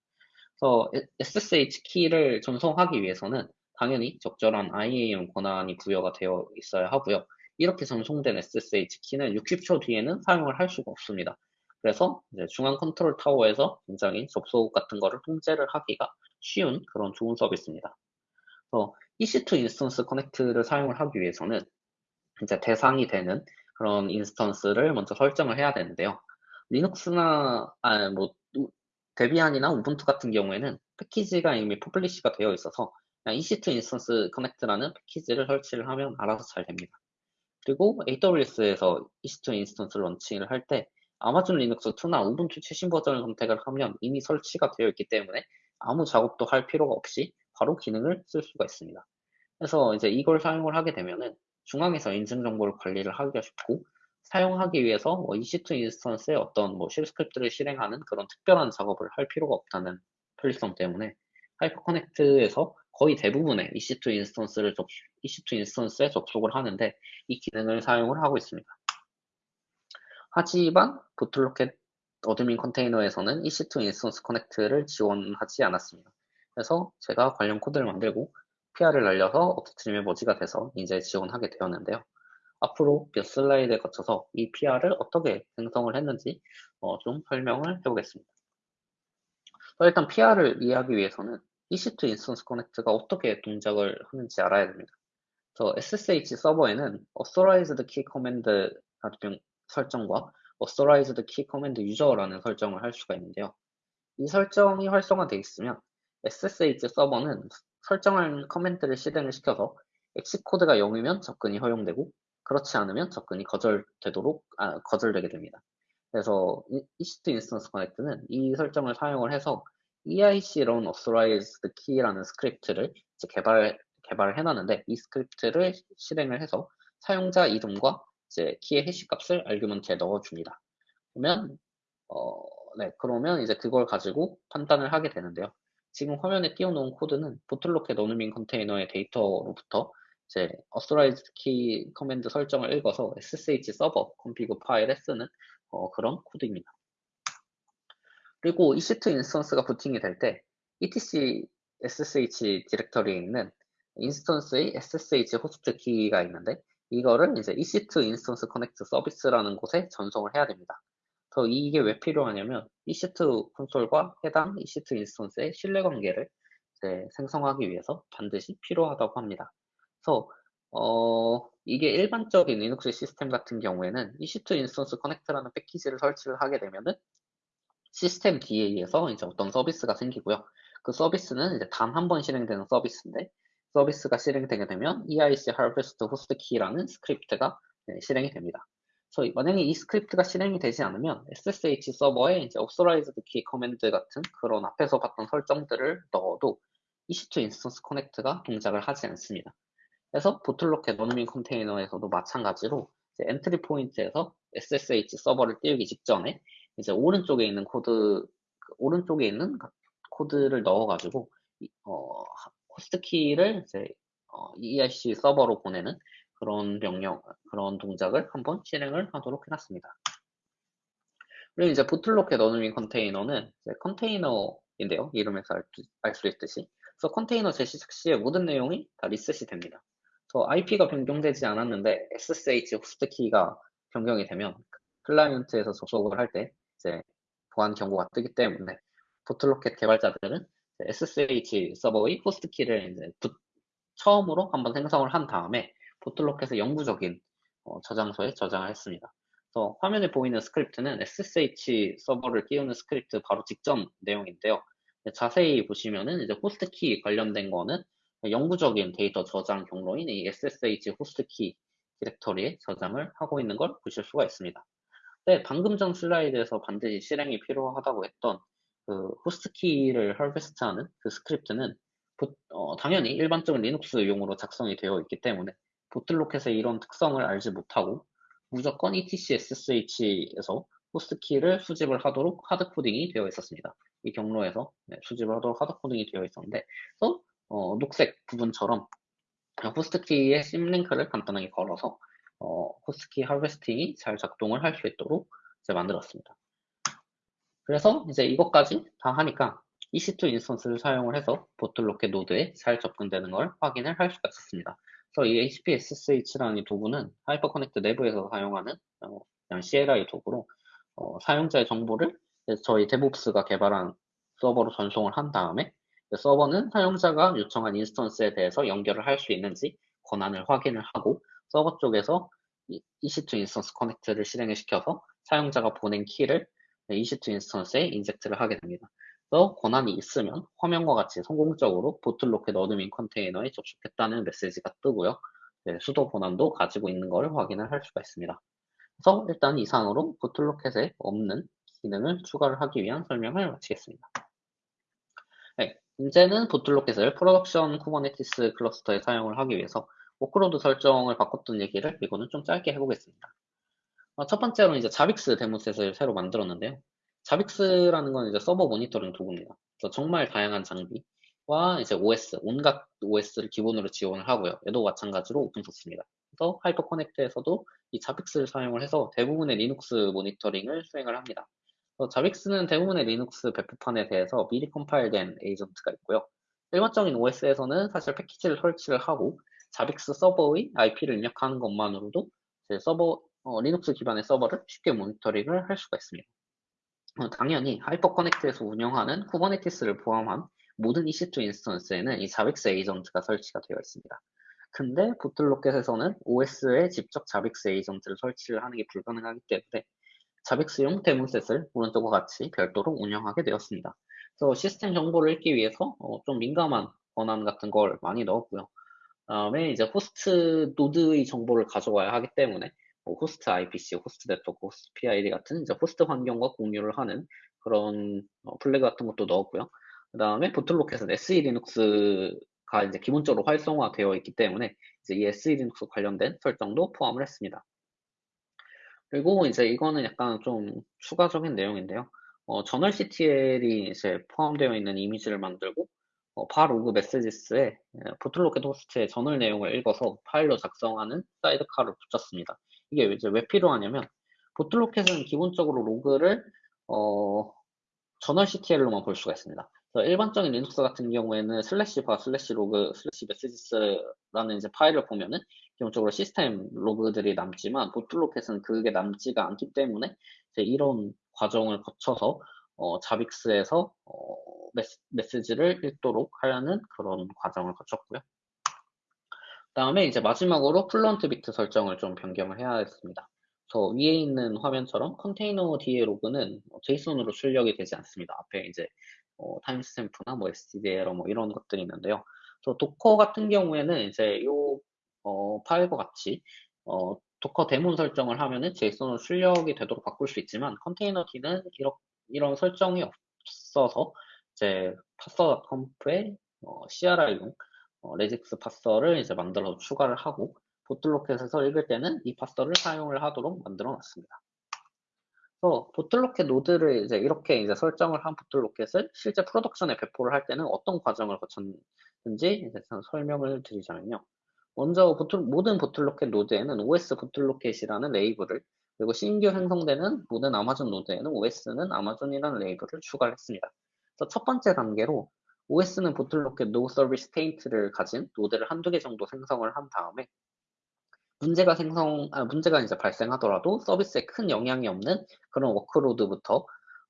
[SPEAKER 1] 그래서 SSH 키를 전송하기 위해서는 당연히 적절한 IAM 권한이 부여가 되어 있어야 하고요. 이렇게 전송된 SSH 키는 60초 뒤에는 사용을 할 수가 없습니다. 그래서 중앙 컨트롤 타워에서 굉장히 접속 같은 거를 통제를 하기가 쉬운 그런 좋은 서비스입니다. 그래서 EC2 인스턴스 커넥트를 사용을 하기 위해서는 이제 대상이 되는 그런 instance를 먼저 설정을 해야 되는데요. 리눅스나 아, 뭐 Debian이나 Ubuntu 같은 경우에는 패키지가 이미 publish가 되어 있어서 EC2 인스턴스 커넥트라는 패키지를 설치를 하면 알아서 잘 됩니다. 그리고 AWS에서 EC2 인스턴스 런칭을 할 때 아마존 리눅스 2나 Ubuntu 최신 버전을 선택을 하면 이미 설치가 되어 있기 때문에 아무 작업도 할 필요가 없이 바로 기능을 쓸 수가 있습니다. 그래서 이제 이걸 사용을 하게 되면은 중앙에서 인증 정보를 관리를 하기가 쉽고 사용하기 위해서 뭐 EC2 instance에 어떤 뭐 shell script를 실행하는 그런 특별한 작업을 할 필요가 없다는 편리성 때문에 하이퍼커넥트에서 거의 대부분의 EC2 인스턴스를 접, EC2 instance에 접속을 하는데 이 기능을 사용을 하고 있습니다. 하지만 Bottlerocket admin 컨테이너에서는 EC2 인스턴스 커넥트를 지원하지 않았습니다. 그래서 제가 관련 코드를 만들고 PR을 날려서 upstream에 merge가 돼서 이제 지원하게 되었는데요. 앞으로 몇 슬라이드에 거쳐서 이 PR을 어떻게 생성을 했는지 어, 좀 설명을 해보겠습니다. 일단 PR을 이해하기 위해서는 EC2 인스턴스 커넥트가 어떻게 동작을 하는지 알아야 됩니다. 그래서 SSH 서버에는 authorized key command 설정과 authorized key command user라는 설정을 할 수가 있는데요. 이 설정이 활성화되어 있으면 SSH 서버는 설정한 command를 실행을 시켜서 exit code가 0이면 접근이 허용되고 그렇지 않으면 접근이 거절되도록 아, 거절되게 됩니다. 그래서 EC2 인스턴스 커넥트는 이 설정을 사용을 해서 EIC run authorized key라는 스크립트를 개발 개발을 해놨는데 이 script를 실행을 해서 사용자 이름과 이제 키의 hash 값을 argument에 넣어줍니다. 그러면 어, 네, 그러면 이제 그걸 가지고 판단을 하게 되는데요. 지금 화면에 띄워놓은 코드는 Bottlerocket admin 컨테이너의 데이터로부터 이제 authorize key command 설정을 읽어서 ssh 서버 config 파일에 쓰는 어, 그런 코드입니다. 그리고 EC2 인스턴스가 부팅이 될 때 etc ssh 디렉터리에 있는 instance의 ssh 호스트 키가 있는데 이거를 이제 EC2 Instance Connect 서비스라는 곳에 전송을 해야 됩니다. 더 이게 왜 필요하냐면 EC2 콘솔과 해당 EC2 인스턴스의 신뢰 관계를 생성하기 위해서 반드시 필요하다고 합니다. 그래서 어, 이게 일반적인 리눅스 시스템 같은 경우에는 EC2 인스턴스 커넥트라는 패키지를 설치를 하게 되면은 systemd에서 이제 어떤 서비스가 생기고요. 그 서비스는 이제 단 한 번 실행되는 서비스인데 서비스가 실행되게 되면 EIC Harvest Host Key라는 script가 네, 실행이 됩니다. 그래서 만약에 이 script가 실행이 되지 않으면 SSH 서버에 이제 Authorized Key command 같은 그런 앞에서 봤던 설정들을 넣어도 EC2 인스턴스 커넥트가 동작을 하지 않습니다. 그래서 Bottlerocket admin 컨테이너에서도 마찬가지로 entry point에서 SSH 서버를 띄우기 직전에 이제 오른쪽에 있는 코드 오른쪽에 있는 코드를 넣어가지고 어, 호스트 키를 이제 어, EIC 서버로 보내는 그런 명령, 그런 동작을 한번 실행을 하도록 해놨습니다. 그리고 이제 Bottlerocket admin 컨테이너는 컨테이너인데요. 이름에서 알 수 있듯이. 그래서 컨테이너 재시작 시에 모든 내용이 다 리셋이 됩니다. 저 IP가 변경되지 않았는데 SSH 호스트 키가 변경이 되면 클라이언트에서 접속을 할 때 이제 보안 경고가 뜨기 때문에 Bottlerocket 개발자들은 SSH 서버의 호스트 키를 이제 처음으로 한번 생성을 한 다음에 Bottlerocket의 영구적인 어, 저장소에 저장을 했습니다. 그래서 화면에 보이는 스크립트는 SSH 서버를 띄우는 스크립트 바로 직전 내용인데요. 자세히 보시면은 이제 호스트 키 관련된 거는 영구적인 데이터 저장 경로인 이 SSH 호스트 키 디렉터리에 저장을 하고 있는 걸 보실 수가 있습니다. 네, 방금 전 슬라이드에서 반드시 실행이 필요하다고 했던 그 호스트 키를 harvest하는 그 스크립트는 어, 당연히 일반적인 리눅스 용으로 작성이 되어 있기 때문에 Bottlerocket의 이런 특성을 알지 못하고 무조건 etc ssh에서 호스트 키를 수집을 하도록 hard coding이 되어 있었습니다. 이 경로에서 네, 수집을 하도록 hard coding이 되어 있었는데 또 어, 녹색 부분처럼 호스트 키의 symlink를 간단하게 걸어서 어, 호스트 키 harvesting이 잘 작동을 할 수 있도록 이제 만들었습니다. 그래서 이제 이것까지 다 하니까 EC2 인스턴스를 사용을 해서 Bottlerocket 노드에 잘 접근되는 걸 확인을 할 수가 있었습니다. 그래서 이 HP SSH라는 이 도구는 하이퍼 커넥트 내부에서 사용하는 어, 그냥 CLI 도구로 어, 사용자의 정보를 저희 DevOps가 개발한 서버로 전송을 한 다음에 서버는 사용자가 요청한 instance에 대해서 연결을 할 수 있는지 권한을 확인을 하고 서버 쪽에서 EC2 인스턴스 커넥트를 실행을 시켜서 사용자가 보낸 키를 EC2 인스턴스에 인젝트를 하게 됩니다. 권한이 있으면 화면과 같이 성공적으로 Bottlerocket admin 컨테이너에 접속했다는 메시지가 뜨고요. 네, sudo 권한도 가지고 있는 것을 확인을 할 수가 있습니다. 그래서 일단 이상으로 Bottlerocket에 없는 기능을 추가를 하기 위한 설명을 마치겠습니다. 네, 이제는 Bottlerocket을 production Kubernetes cluster에 사용을 하기 위해서 workload 설정을 바꿨던 얘기를 이거는 좀 짧게 해보겠습니다. 어, 첫 번째로 이제 Zabbix DaemonSet을 새로 만들었는데요. Zabbix라는 건 이제 서버 모니터링 도구입니다. 그래서 정말 다양한 장비와 이제 OS, 온갖 OS를 기본으로 지원을 하고요. 얘도 마찬가지로 오픈소스입니다. 그래서 하이퍼 커넥트에서도 이 Zabbix를 사용을 해서 대부분의 리눅스 모니터링을 수행을 합니다. Zabbix는 대부분의 리눅스 배포판에 대해서 미리 컴파일된 에이전트가 있고요. 일반적인 OS에서는 사실 패키지를 설치를 하고 Zabbix 서버의 IP를 입력하는 것만으로도 서버 어, 리눅스 기반의 서버를 쉽게 모니터링을 할 수가 있습니다. 어, 당연히 하이퍼 커넥트에서 운영하는 Kubernetes를 포함한 모든 EC2 인스턴스에는 이 자빅스 에이전트가 설치가 되어 있습니다. 근데 Bottlerocket에서는 OS에 직접 Zabbix 에이전트를 설치를 하는 게 불가능하기 때문에 Zabbix용 DaemonSet을 오른쪽과 같이 별도로 운영하게 되었습니다. 그래서 시스템 정보를 읽기 위해서 어, 좀 민감한 권한 같은 걸 많이 넣었고요. 다음에 이제 호스트 노드의 정보를 가져와야 하기 때문에 뭐 host IPC, host network, host PID 같은 이제 호스트 환경과 공유를 하는 그런 어, flag 같은 것도 넣었고요. 그 다음에 보틀로켓은 SE 리눅스가 가 이제 기본적으로 활성화되어 있기 때문에 이제 이 SELinux 관련된 설정도 포함을 했습니다. 그리고 이제 이거는 약간 좀 추가적인 내용인데요. 어, journalctl이 이제 포함되어 있는 이미지를 만들고 어, var log messages에 Bottlerocket 호스트의 저널 내용을 읽어서 파일로 작성하는 sidecar를 붙였습니다. 이게 이제 왜 필요하냐면 Bottlerocket은 기본적으로 로그를 어, journalctl로만 볼 수가 있습니다. 일반적인 리눅스 같은 경우에는 slash var slash log slash messages라는 이제 파일을 보면은 기본적으로 시스템 로그들이 남지만 Bottlerocket은 그게 남지가 않기 때문에 이런 과정을 거쳐서 어, Zabbix에서 어, 메시, 지를 읽도록 하려는 그런 과정을 거쳤고요. 그 다음에 이제 마지막으로 Fluent Bit 설정을 좀 변경을 해야 했습니다. 저 위에 있는 화면처럼 containerd의 로그는 JSON으로 출력이 되지 않습니다. 앞에 이제 어, timestamp나 뭐 stderr 뭐 이런 것들이 있는데요. 저 Docker 같은 경우에는 이제 요 어, 파일과 같이 어, Docker daemon 설정을 하면은 JSON으로 출력이 되도록 바꿀 수 있지만 containerd는 이런, 이런 설정이 없어서 이제 파서 컴프에 어, CRI용 어, regex parser를 이제 만들어서 추가를 하고 Bottlerocket에서 읽을 때는 이 parser를 사용을 하도록 만들어 놨습니다. 그래서 Bottlerocket 노드를 이제 이렇게 이제 설정을 한 Bottlerocket을 실제 production에 배포를 할 때는 어떤 과정을 거쳤는지 이제 설명을 드리자면요. 먼저 보틀, 모든 보틀로켓 노드에는 OS 보틀로켓이라는 레이블을 그리고 신규 생성되는 모든 아마존 노드에는 OS는 아마존이라는 레이블을 추가를 했습니다. 그래서 첫 번째 단계로 OS는 Bottlerocket NoSchedule taint를 가진 노드를 한두 개 정도 생성을 한 다음에 문제가 생성, 아, 문제가 이제 발생하더라도 서비스에 큰 영향이 없는 그런 workload부터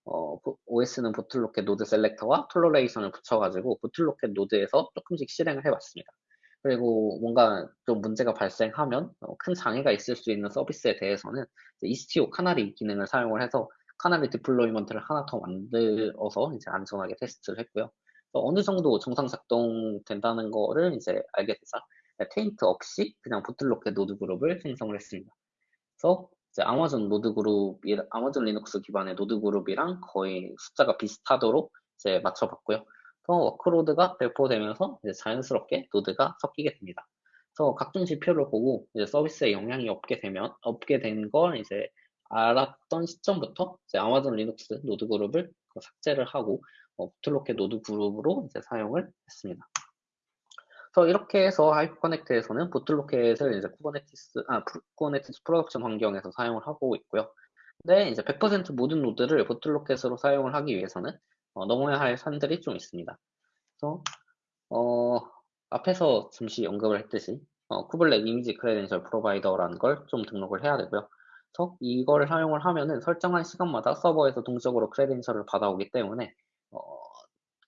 [SPEAKER 1] 어, OS는 Bottlerocket node selector와 toleration을 붙여가지고 Bottlerocket 노드에서 조금씩 실행을 해봤습니다. 그리고 뭔가 좀 문제가 발생하면 어, 큰 장애가 있을 수 있는 서비스에 대해서는 Istio canary 기능을 사용을 해서 canary deployment를 하나 더 만들어서 이제 안전하게 테스트를 했고요. 어느 정도 정상 작동된다는 거를 이제 알게 되자 taint 없이 그냥 Bottlerocket 노드 그룹을 생성을 했습니다. 그래서 이제 아마존 노드 그룹, Amazon Linux 기반의 노드 그룹이랑 거의 숫자가 비슷하도록 이제 맞춰봤고요. 그 workload가 배포되면서 이제 자연스럽게 노드가 섞이게 됩니다. 그래서 각종 지표를 보고 이제 서비스에 영향이 없게 되면 없게 된 걸 이제 알았던 시점부터 이제 Amazon Linux 노드 그룹을 삭제를 하고 어, Bottlerocket 노드 그룹으로 이제 사용을 했습니다. 그래서 이렇게 해서 Hyperconnect에서는 Bottlerocket을 이제 Kubernetes, 아, Kubernetes production 환경에서 사용을 하고 있고요. 근데 이제 100% 모든 노드를 Bottlerocket으로 사용을 하기 위해서는 어, 넘어야 할 산들이 좀 있습니다. 그래서 어, 앞에서 잠시 언급을 했듯이 어, kubelet image credential provider라는 걸 좀 등록을 해야 되고요. 그래서 이거를 사용을 하면은 설정한 시간마다 서버에서 동적으로 credential을 받아오기 때문에 어,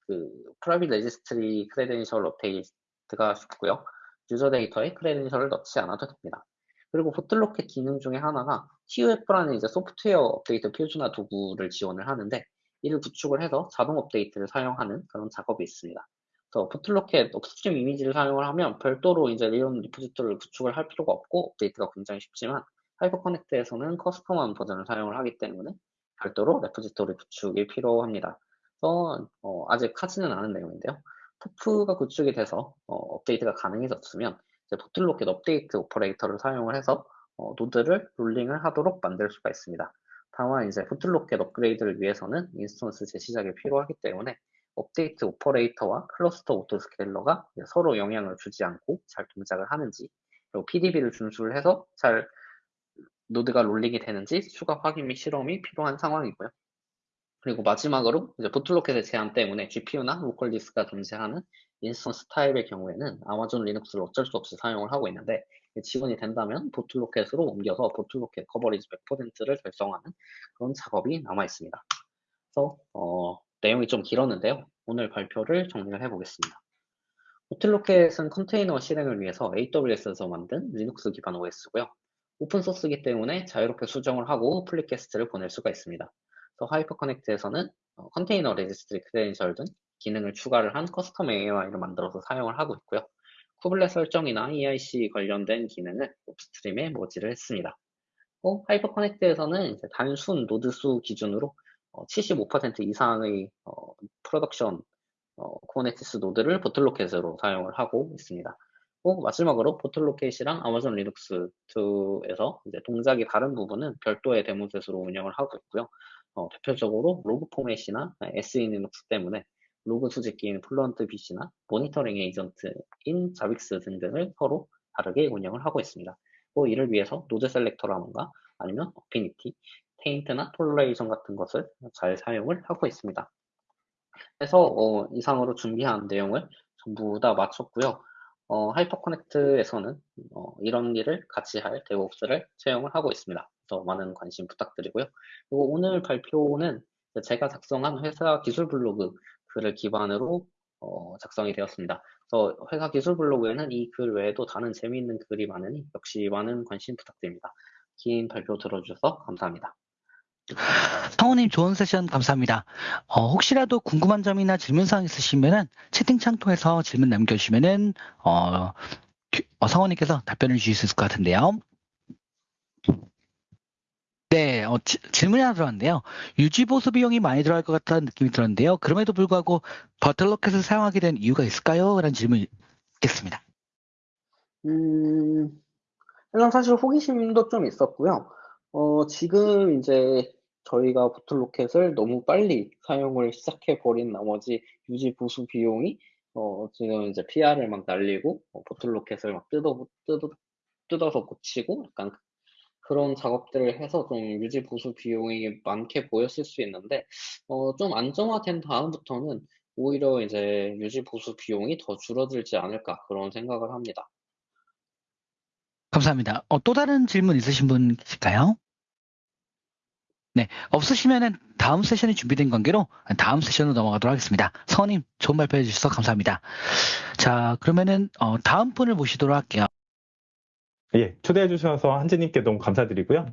[SPEAKER 1] 그 private registry credential 업데이트가 쉽고요. user data에 credential을 넣지 않아도 됩니다. 그리고 Bottlerocket 기능 중에 하나가 TUF라는 이제 소프트웨어 업데이트 표준화 도구를 지원을 하는데 이를 구축을 해서 자동 업데이트를 사용하는 그런 작업이 있습니다. 그래서 Bottlerocket upstream 이미지를 사용을 하면 별도로 이제 이런 repository를 구축을 할 필요가 없고 업데이트가 굉장히 쉽지만 Hyperconnect에서는 custom한 버전을 사용을 하기 때문에 별도로 repository 구축이 필요합니다. 그래서 어, 아직 하지는 않은 내용인데요. TUF가 구축이 돼서 어, 업데이트가 가능해졌으면 이제 Bottlerocket update operator를 사용을 해서 어, 노드를 rolling을 하도록 만들 수가 있습니다. 다만 이제 Bottlerocket 업그레이드를 위해서는 instance 재시작이 필요하기 때문에 update operator와 cluster autoscaler가 서로 영향을 주지 않고 잘 동작을 하는지 그리고 PDB를 준수를 해서 잘 노드가 rolling이 되는지 추가 확인 및 실험이 필요한 상황이고요. 그리고 마지막으로 이제 Bottlerocket의 제한 때문에 GPU나 local disk가 존재하는 instance type의 경우에는 Amazon Linux를 어쩔 수 없이 사용을 하고 있는데 지원이 된다면 Bottlerocket으로 옮겨서 Bottlerocket coverage 100%를 달성하는 그런 작업이 남아 있습니다. 그래서 어, 내용이 좀 길었는데요. 오늘 발표를 정리를 해보겠습니다. Bottlerocket은 컨테이너 실행을 위해서 AWS에서 만든 리눅스 기반 OS고요. 오픈소스이기 때문에 자유롭게 수정을 하고 pull request를 보낼 수가 있습니다. 그래서 Hyperconnect에서는 어, 컨테이너 registry credential 등 기능을 추가를 한 custom AMI를 만들어서 사용을 하고 있고요. kubelet 설정이나 EIC 관련된 기능을 upstream에 merge를 했습니다. 어, Hyperconnect에서는 단순 노드 수 기준으로 어, 75% 이상의 어, production 어, Kubernetes 노드를 Bottlerocket으로 사용을 하고 있습니다. 또 마지막으로 Bottlerocket이랑 Amazon Linux 2에서 이제 동작이 다른 부분은 별도의 DaemonSet으로 운영을 하고 있고요. 어, 대표적으로 로그 포맷이나 SELinux 때문에 로그 수집기인 Fluent Bit나 모니터링 agent인 Zabbix 등등을 서로 다르게 운영을 하고 있습니다. 또 이를 위해서 node selector라던가 아니면 affinity, taint나 toleration 같은 것을 잘 사용을 하고 있습니다. 그래서 어, 이상으로 준비한 내용을 전부 다 마쳤고요. 어, Hyperconnect에서는 어, 이런 일을 같이 할 DevOps를 채용을 하고 있습니다. 그래서 많은 관심 부탁드리고요. 그리고 오늘 발표는 제가 작성한 회사 기술 블로그 글을 기반으로 어, 작성이 되었습니다. 그래서 회사 기술 블로그에는 이 글 외에도 다른 재미있는 글이 많으니 역시 많은 관심 부탁드립니다. 긴 발표 들어주셔서 감사합니다.
[SPEAKER 2] 성우님 좋은 세션 감사합니다. 어, 혹시라도 궁금한 점이나 질문사항 있으시면은 채팅창 통해서 질문 남겨주시면은 어, 어, 성우님께서 답변을 주실 수 있을 것 같은데요. 네, 어, 지, 질문이 하나 들어왔는데요. 유지 보수 비용이 많이 들어갈 것 같다는 느낌이 들었는데요. 그럼에도 불구하고 버틀로켓을 사용하게 된 이유가 있을까요? 라는 질문이 있겠습니다.
[SPEAKER 1] 음, 일단 사실 호기심도 좀 있었고요. 어, 지금 이제 저희가 보틀로켓을 너무 빨리 사용을 시작해 버린 나머지 유지 보수 비용이 어, 지금 이제 PR을 막 날리고 어, 보틀로켓을 막 뜯어, 뜯어, 뜯어서 고치고 약간 그런 작업들을 해서 좀 유지 보수 비용이 많게 보였을 수 있는데 어, 좀 안정화된 다음부터는 오히려 이제 유지 보수 비용이 더 줄어들지 않을까 그런 생각을 합니다.
[SPEAKER 2] 감사합니다. 어, 또 다른 질문 있으신 분 계실까요? 네, 없으시면은 다음 세션이 준비된 관계로 다음 세션으로 넘어가도록 하겠습니다. 서원님 좋은 발표해 주셔서 감사합니다. 자, 그러면은 어, 다음 분을 모시도록 할게요.
[SPEAKER 3] 예, 초대해 주셔서 한지님께 너무 감사드리고요.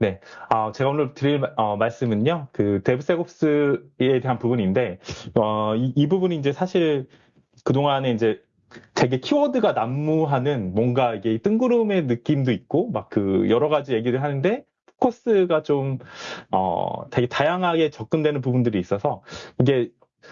[SPEAKER 3] 네, 아, 제가 오늘 드릴 어, 말씀은요, 그 데브세곱스에 대한 부분인데, 어, 이, 이 부분이 이제 사실 그 동안에 이제 되게 키워드가 난무하는 뭔가 이게 뜬구름의 느낌도 있고, 막 그 여러 가지 얘기를 하는데, 포커스가 좀, 어, 되게 다양하게 접근되는 부분들이 있어서, 이게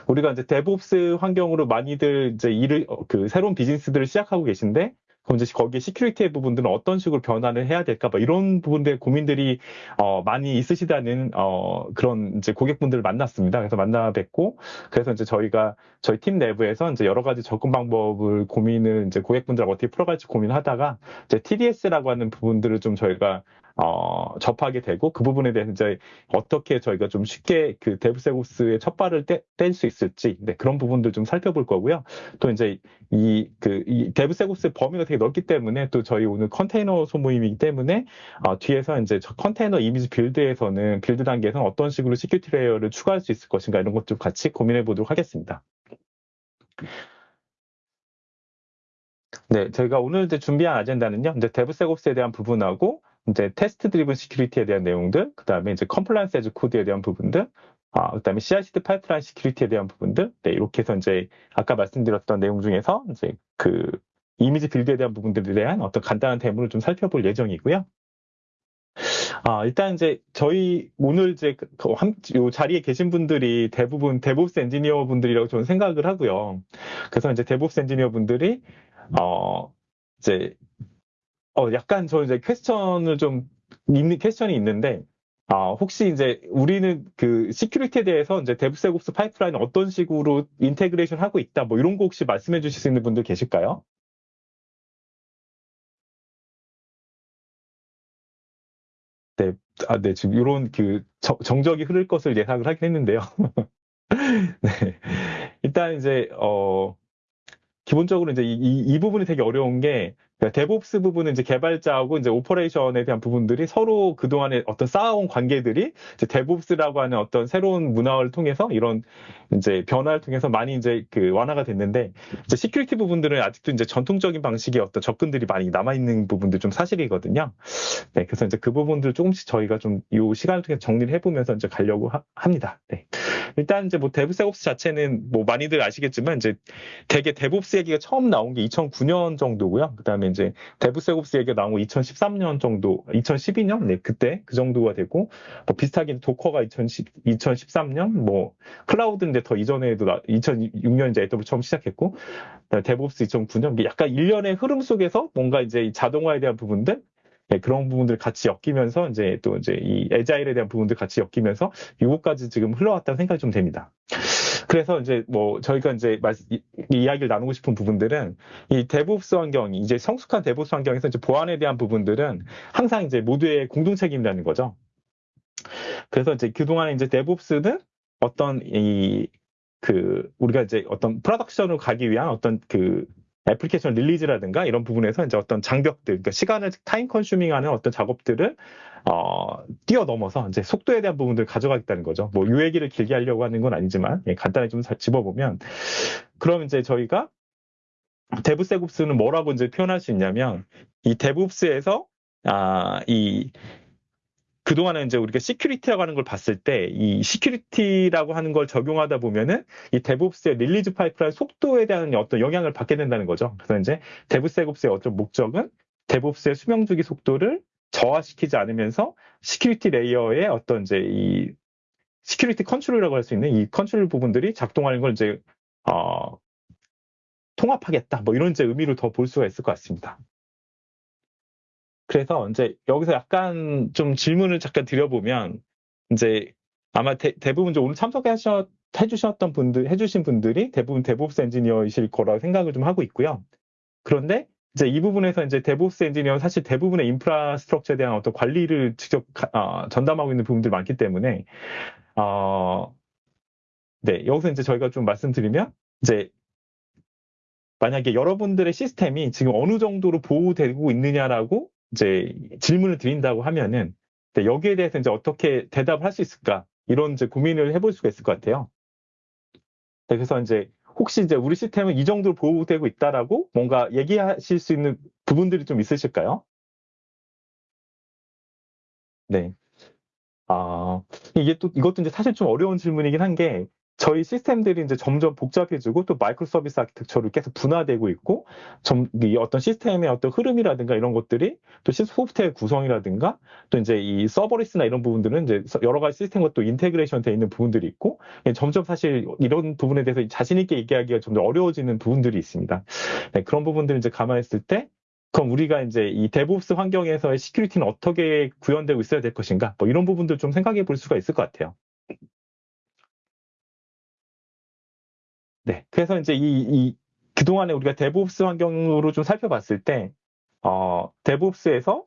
[SPEAKER 3] 우리가 이제 DevOps 환경으로 많이들 이제 일을, 어, 그 새로운 비즈니스들을 시작하고 계신데, 그럼 이제 거기에 security의 부분들은 어떤 식으로 변화를 해야 될까, 뭐 이런 부분들 고민들이 어, 많이 있으시다는 어, 그런 이제 고객분들을 만났습니다. 그래서 만나 뵙고 그래서 이제 저희가 저희 팀 내부에서 이제 여러 가지 접근 방법을 고민을 이제 고객분들 어떻게 풀어갈지 고민하다가 이제 TDS라고 하는 부분들을 좀 저희가 어, 접하게 되고 그 부분에 대해서 이제 어떻게 저희가 좀 쉽게 그 DevSecOps의 첫 발을 뗄 수 있을지 네, 그런 부분들 좀 살펴볼 거고요. 또 이제 이 그 이 DevSecOps의 범위가 되게 넓기 때문에 또 저희 오늘 컨테이너 소모임이기 때문에 어, 뒤에서 이제 컨테이너 이미지 빌드에서는 빌드 단계에서는 어떤 식으로 security layer를 추가할 수 있을 것인가 이런 것들 같이 고민해 보도록 하겠습니다. 네, 저희가 오늘 이제 준비한 agenda는요. 이제 DevSecOps에 대한 부분하고 이제 test driven security에 대한 내용들, 그 다음에 이제 compliance as code에 대한 부분들, 아, 그 다음에 CI/CD pipeline security에 대한 부분들, 네, 이렇게 해서 이제 아까 말씀드렸던 내용 중에서 이제 그 이미지 빌드에 대한 부분들에 대한 어떤 간단한 데모를 좀 살펴볼 예정이고요. 아, 일단 이제 저희 오늘 이제 그, 그 한, 요 자리에 계신 분들이 대부분 DevOps 엔지니어 분들이라고 저는 생각을 하고요. 그래서 이제 DevOps 엔지니어 분들이 어 이제 어, 약간 저 이제 question을 좀 있는 question이 있는데 아, 혹시 이제 우리는 그 security에 대해서 이제 DevSecOps pipeline 어떤 식으로 integration 하고 있다 뭐 이런 거 혹시 말씀해 주실 수 있는 분들 계실까요? 네, 아, 네, 지금 이런 그 정적이 흐를 것을 예상을 하긴 했는데요. 네. 일단 이제, 어, 기본적으로 이제 이, 이, 이 부분이 되게 어려운 게 DevOps 그러니까 부분은 이제 개발자하고 이제 operation에 대한 부분들이 서로 그동안에 어떤 쌓아온 관계들이 이제 DevOps라고 하는 어떤 새로운 문화를 통해서 이런 이제 변화를 통해서 많이 이제 그 완화가 됐는데 이제 security 부분들은 아직도 이제 전통적인 방식의 어떤 접근들이 많이 남아 있는 부분들 좀 사실이거든요. 네, 그래서 이제 그 부분들 조금씩 저희가 좀 이 시간을 통해 정리를 해보면서 이제 가려고 하, 합니다. 네. 일단 이제 뭐 DevSecOps 자체는 뭐 많이들 아시겠지만 이제 대개 DevOps 얘기가 처음 나온 게 2009년 정도고요. 그다음에 이제 DevSecOps 얘기가 나온 거 2013년 정도, 2012년? 네 그때 그 정도가 되고 뭐 비슷하게 도커가 2010, 2013년? 뭐 클라우드는 이제 더 이전에도 2006년 이제 AWS 처음 시작했고 DevOps 2009년? 약간 일련의 흐름 속에서 뭔가 이제 자동화에 대한 부분들? 네, 그런 부분들 같이 엮이면서 이제 또 이제 이 에자일에 대한 부분들 같이 엮이면서 요거까지 지금 흘러왔다는 생각이 좀 됩니다. 그래서 이제 뭐 저희가 이제 이야기를 나누고 싶은 부분들은 이 DevOps 환경이 이제 성숙한 DevOps 환경에서 이제 보안에 대한 부분들은 항상 이제 모두의 공동 책임이라는 거죠. 그래서 이제 그동안에 이제 DevOps는 어떤 이 그 우리가 이제 어떤 production으로 가기 위한 어떤 그 애플리케이션 release라든가 이런 부분에서 이제 어떤 장벽들, 그러니까 시간을 time consuming하는 어떤 작업들을 어, 뛰어넘어서 이제 속도에 대한 부분들을 가져가겠다는 거죠. 뭐 요 얘기를 길게 하려고 하는 건 아니지만 예, 간단히 좀 짚어보면 그럼 이제 저희가 DevSecOps는 뭐라고 이제 표현할 수 있냐면 이 DevOps에서 아, 이 그동안에 이제 우리가 security라고 하는 걸 봤을 때 이 security라고 하는 걸 적용하다 보면은 이 DevOps의 release 파이프라인 속도에 대한 어떤 영향을 받게 된다는 거죠. 그래서 이제 DevSecOps의 어떤 목적은 DevOps의 수명 주기 속도를 저하시키지 않으면서 security layer의 어떤 이제 이 security 컨트롤이라고 할 수 있는 이 컨트롤 부분들이 작동하는 걸 이제 어, 통합하겠다. 뭐 이런 이제 의미를 더볼 수가 있을 것 같습니다. 그래서 이제 여기서 약간 좀 질문을 잠깐 드려보면 이제 아마 대, 부분 오늘 참석하셨 해주셨던 분들 해주신 분들이 대부분 DevOps 엔지니어이실 거라고 생각을 좀 하고 있고요. 그런데 이제 이 부분에서 이제 DevOps 엔지니어는 사실 대부분의 infrastructure에 대한 어떤 관리를 직접 어, 전담하고 있는 부분들이 많기 때문에 어, 네 여기서 이제 저희가 좀 말씀드리면 이제 만약에 여러분들의 시스템이 지금 어느 정도로 보호되고 있느냐라고 이제 질문을 드린다고 하면은 여기에 대해서 이제 어떻게 대답을 할 수 있을까 이런 이제 고민을 해볼 수가 있을 것 같아요. 네, 그래서 이제 혹시 이제 우리 시스템은 이 정도로 보호되고 있다라고 뭔가 얘기하실 수 있는 부분들이 좀 있으실까요? 네. 아, 이게 또, 이것도 이제 사실 좀 어려운 질문이긴 한 게 저희 시스템들이 이제 점점 복잡해지고 또 microservice architecture로 계속 분화되고 있고 점, 이 어떤 시스템의 어떤 흐름이라든가 이런 것들이 또 소프트웨어 구성이라든가 또 이제 이 serverless나 이런 부분들은 이제 여러 가지 시스템과 또 integration 돼 있는 부분들이 있고 점점 사실 이런 부분에 대해서 자신 있게 얘기하기가 점점 어려워지는 부분들이 있습니다. 네, 그런 부분들을 이제 감안했을 때 그럼 우리가 이제 이 DevOps 환경에서의 security는 어떻게 구현되고 있어야 될 것인가? 뭐 이런 부분들 좀 생각해 볼 수가 있을 것 같아요. 네. 그래서 이제 이, 이 그동안에 우리가 DevOps 환경으로 좀 살펴봤을 때, 어, DevOps에서